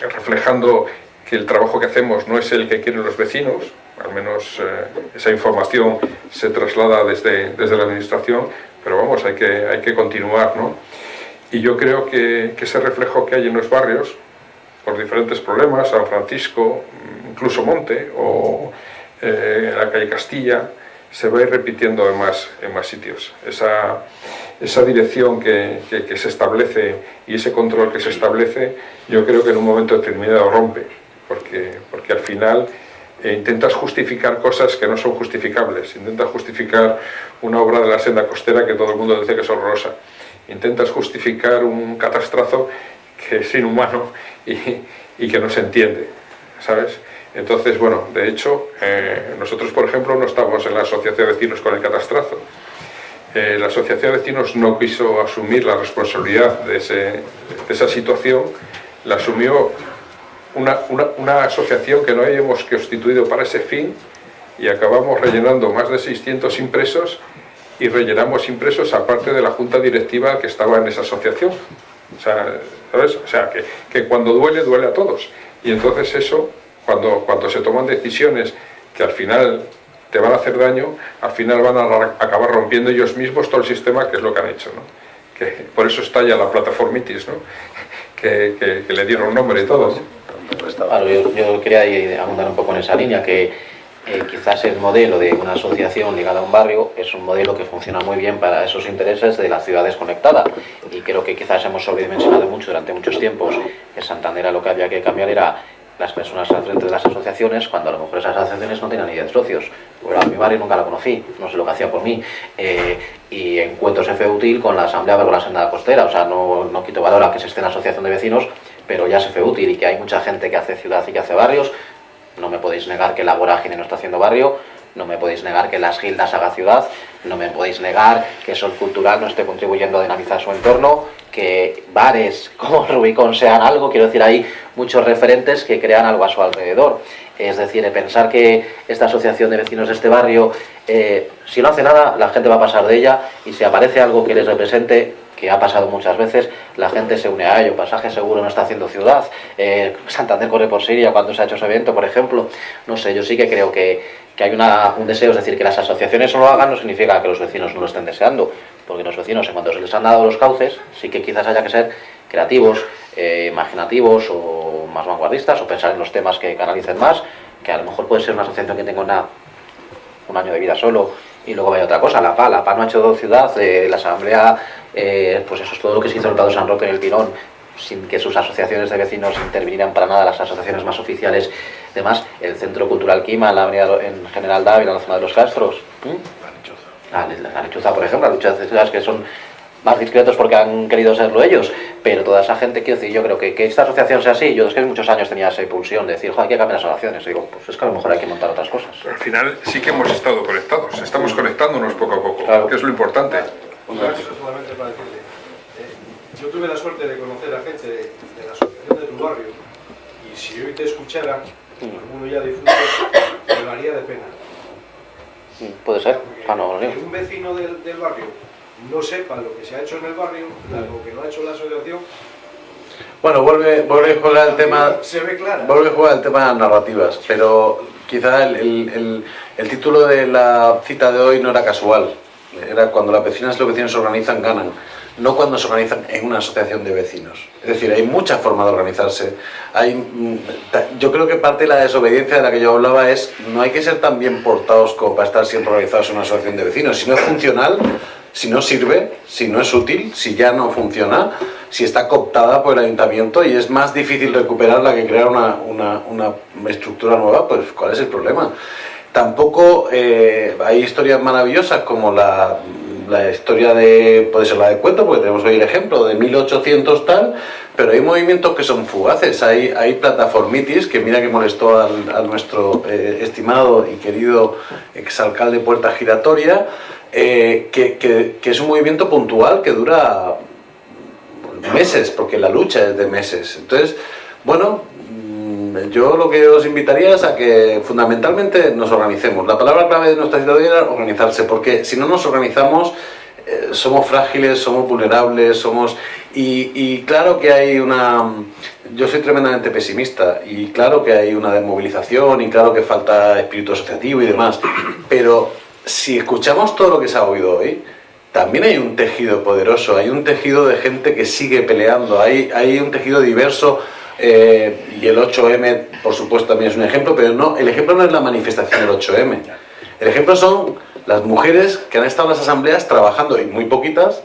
reflejando que el trabajo que hacemos no es el que quieren los vecinos, al menos esa información se traslada desde, desde la administración, pero vamos, hay que, hay que continuar, ¿no? Y yo creo que, ese reflejo que hay en los barrios, por diferentes problemas, San Francisco, incluso Monte, o eh, la calle Castilla, se va a ir repitiendo en más, en más sitios. Esa, esa dirección que, que, se establece y ese control que se establece, yo creo que en un momento determinado rompe, porque, porque al final eh, intentas justificar cosas que no son justificables, intentas justificar una obra de la senda costera que todo el mundo dice que es horrorosa, intentas justificar un catastrazo que es inhumano y, y que no se entiende, ¿sabes? Entonces, bueno, de hecho, eh, nosotros, por ejemplo, no estamos en la asociación de vecinos con el catastrazo. Eh, la asociación de vecinos no quiso asumir la responsabilidad de, de esa situación, la asumió una, asociación que no habíamos constituido para ese fin y acabamos rellenando más de 600 impresos y rellenamos impresos aparte de la junta directiva que estaba en esa asociación. O sea, ¿sabes? O sea que, que, cuando duele, duele a todos. Y entonces eso, cuando, cuando se toman decisiones que al final te van a hacer daño, al final van a acabar rompiendo ellos mismos todo el sistema, que es lo que han hecho. ¿no? Que por eso está ya la plataformitis, ¿no? (laughs) que, que, le dieron nombre y todo. Claro, yo, quería abundar un poco en esa línea, que eh, quizás el modelo de una asociación ligada a un barrio es un modelo que funciona muy bien para esos intereses de la ciudad desconectada y creo que quizás hemos sobredimensionado mucho durante muchos tiempos que Santander lo que había que cambiar era las personas al frente de las asociaciones cuando a lo mejor esas asociaciones no tenían ni 10 socios. Bueno, a mi barrio nunca la conocí, no sé lo que hacía por mí. Eh, y encuentros fue útil con la asamblea con la senda costera, o sea, no, no quito valor a que se esté en asociación de vecinos, pero ya se fue útil y que hay mucha gente que hace ciudad y que hace barrios. No me podéis negar que la vorágine no está haciendo barrio, no me podéis negar que las gildas haga ciudad, no me podéis negar que Sol Cultural no esté contribuyendo a dinamizar su entorno, que bares como (laughs) Rubicón sean algo, quiero decir, hay muchos referentes que crean algo a su alrededor. Es decir, pensar que esta asociación de vecinos de este barrio, eh, si no hace nada, la gente va a pasar de ella y si aparece algo que les represente, que ha pasado muchas veces, la gente se une a ello. Pasaje Seguro no está haciendo ciudad, eh, Santander corre por Siria cuando se ha hecho ese evento, por ejemplo. No sé, yo sí que creo que, que hay una, un deseo, es decir, que las asociaciones no lo hagan no significa que los vecinos no lo estén deseando, porque los vecinos, en cuanto se les han dado los cauces, sí que quizás haya que ser creativos, eh, imaginativos o más vanguardistas, o pensar en los temas que canalicen más, que a lo mejor puede ser una asociación que tenga una, un año de vida solo y luego vaya otra cosa, la PA, la PA no ha hecho ciudad, eh, la Asamblea, eh, pues eso es todo lo que se hizo en el Prado San Roque en el Pirón, sin que sus asociaciones de vecinos intervinieran para nada, las asociaciones más oficiales, demás, el Centro Cultural Quima, la avenida en General Dávila, en la zona de los Castros, la lechuza, por ejemplo, las luchas que son más discretos porque han querido serlo ellos, pero toda esa gente, quiero decir, yo creo que, que esta asociación sea así, yo es que muchos años tenía esa impulsión de decir, joder, hay que cambiar las asociaciones, digo, pues es que a lo mejor hay que montar otras cosas. al final sí que hemos estado conectados, estamos conectándonos poco a poco, que es lo importante. Solamente para decirle, eh, yo tuve la suerte de conocer a gente de, la asociación de tu barrio, y si hoy te escuchara, mm. alguno ya difunto, me daría de pena. Puede ser, ah, no, no, un vecino del, del barrio no sepa lo que se ha hecho en el barrio, lo que no ha hecho la asociación. Bueno, vuelve, vuelve a jugar el tema. Se ve claro. Vuelve a jugar el tema de las narrativas, pero quizá el, el, título de la cita de hoy no era casual. Era cuando las vecinas y los vecinos se organizan, ganan. No cuando se organizan en una asociación de vecinos. Es decir, hay muchas formas de organizarse. Hay, mm, yo creo que parte de la desobediencia de la que yo hablaba es no hay que ser tan bien portados como para estar siempre organizados en una asociación de vecinos. Si no es funcional, si no sirve, si no es útil, si ya no funciona, si está cooptada por el ayuntamiento y es más difícil recuperarla que crear una, una, estructura nueva, pues ¿cuál es el problema? Tampoco eh, hay historias maravillosas como la la historia de, puede ser la de cuento, porque tenemos hoy el ejemplo de 1800 tal, pero hay movimientos que son fugaces, hay, hay plataformitis, que mira que molestó al, a nuestro eh, estimado y querido exalcalde Puerta Giratoria, eh, que, que, es un movimiento puntual que dura meses, porque la lucha es de meses. Entonces, bueno, yo lo que os invitaría es a que fundamentalmente nos organicemos. La palabra clave de nuestra situación era organizarse, porque si no nos organizamos eh, somos frágiles, somos vulnerables, somos... Y, y, claro que hay una... Yo soy tremendamente pesimista y claro que hay una desmovilización y claro que falta espíritu asociativo y demás, pero si escuchamos todo lo que se ha oído hoy, también hay un tejido poderoso, hay un tejido de gente que sigue peleando, hay, hay un tejido diverso eh, y el 8M, por supuesto, también es un ejemplo, pero no, el ejemplo no es la manifestación del 8M. El ejemplo son las mujeres que han estado en las asambleas trabajando, y muy poquitas,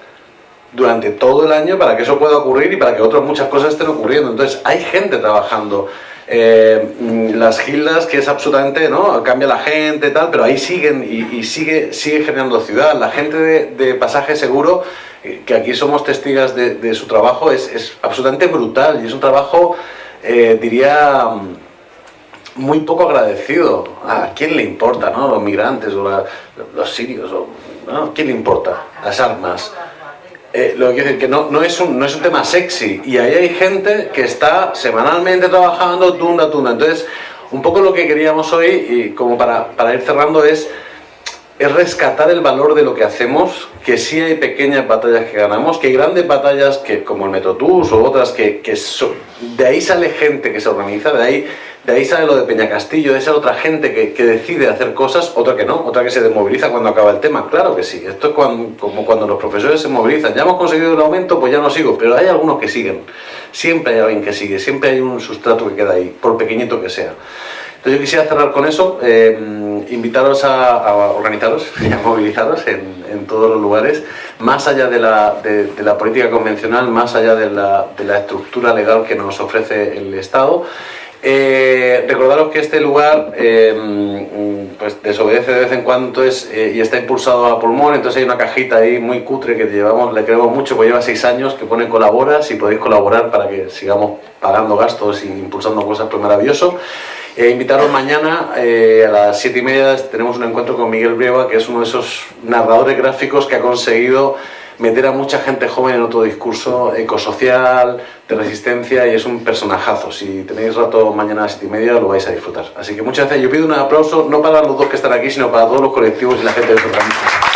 durante todo el año para que eso pueda ocurrir y para que otras muchas cosas estén ocurriendo. Entonces, hay gente trabajando. Eh, las gildas, que es absolutamente, ¿no? Cambia la gente, tal, pero ahí siguen y, y sigue, sigue generando ciudad. La gente de, de pasaje seguro, que aquí somos testigas de, su trabajo, es, es, absolutamente brutal y es un trabajo, eh, diría, muy poco agradecido. ¿A quién le importa, no? Los migrantes o los sirios, o, ¿no? ¿Quién le importa? Las armas. Eh, lo que quiero decir que no, es un, no es un tema sexy y ahí hay gente que está semanalmente trabajando tunda tunda entonces un poco lo que queríamos hoy como para, para ir cerrando es es rescatar el valor de lo que hacemos, que sí hay pequeñas batallas que ganamos, que hay grandes batallas que, como el Metotus o otras, que, de ahí sale gente que se organiza, de ahí, de ahí sale lo de Peña Castillo, de esa otra gente que, que, decide hacer cosas, otra que no, otra que se desmoviliza cuando acaba el tema, claro que sí, esto es cuando, como cuando los profesores se movilizan, ya hemos conseguido el aumento, pues ya no sigo, pero hay algunos que siguen, siempre hay alguien que sigue, siempre hay un sustrato que queda ahí, por pequeñito que sea. Entonces yo quisiera cerrar con eso, eh, invitaros a, a, organizaros (laughs) y a movilizaros en, todos los lugares, más allá de la, política convencional, más allá de la, estructura legal que nos ofrece el Estado. Eh, recordaros que este lugar eh, pues desobedece de vez en cuando es, eh, y está impulsado a pulmón, entonces hay una cajita ahí muy cutre que llevamos, le queremos mucho, pues lleva seis años, que pone colabora, si podéis colaborar para que sigamos pagando gastos y impulsando cosas, pues maravilloso. Eh, invitaros mañana a las 7 y media tenemos un encuentro con Miguel Brieva, que es uno de esos narradores gráficos que ha conseguido meter a mucha gente joven en otro discurso ecosocial, de resistencia, y es un personajazo. Si tenéis rato mañana a las 7 y media lo vais a disfrutar. Así que muchas gracias. Yo pido un aplauso no para los dos que están aquí, sino para todos los colectivos y la gente se organiza.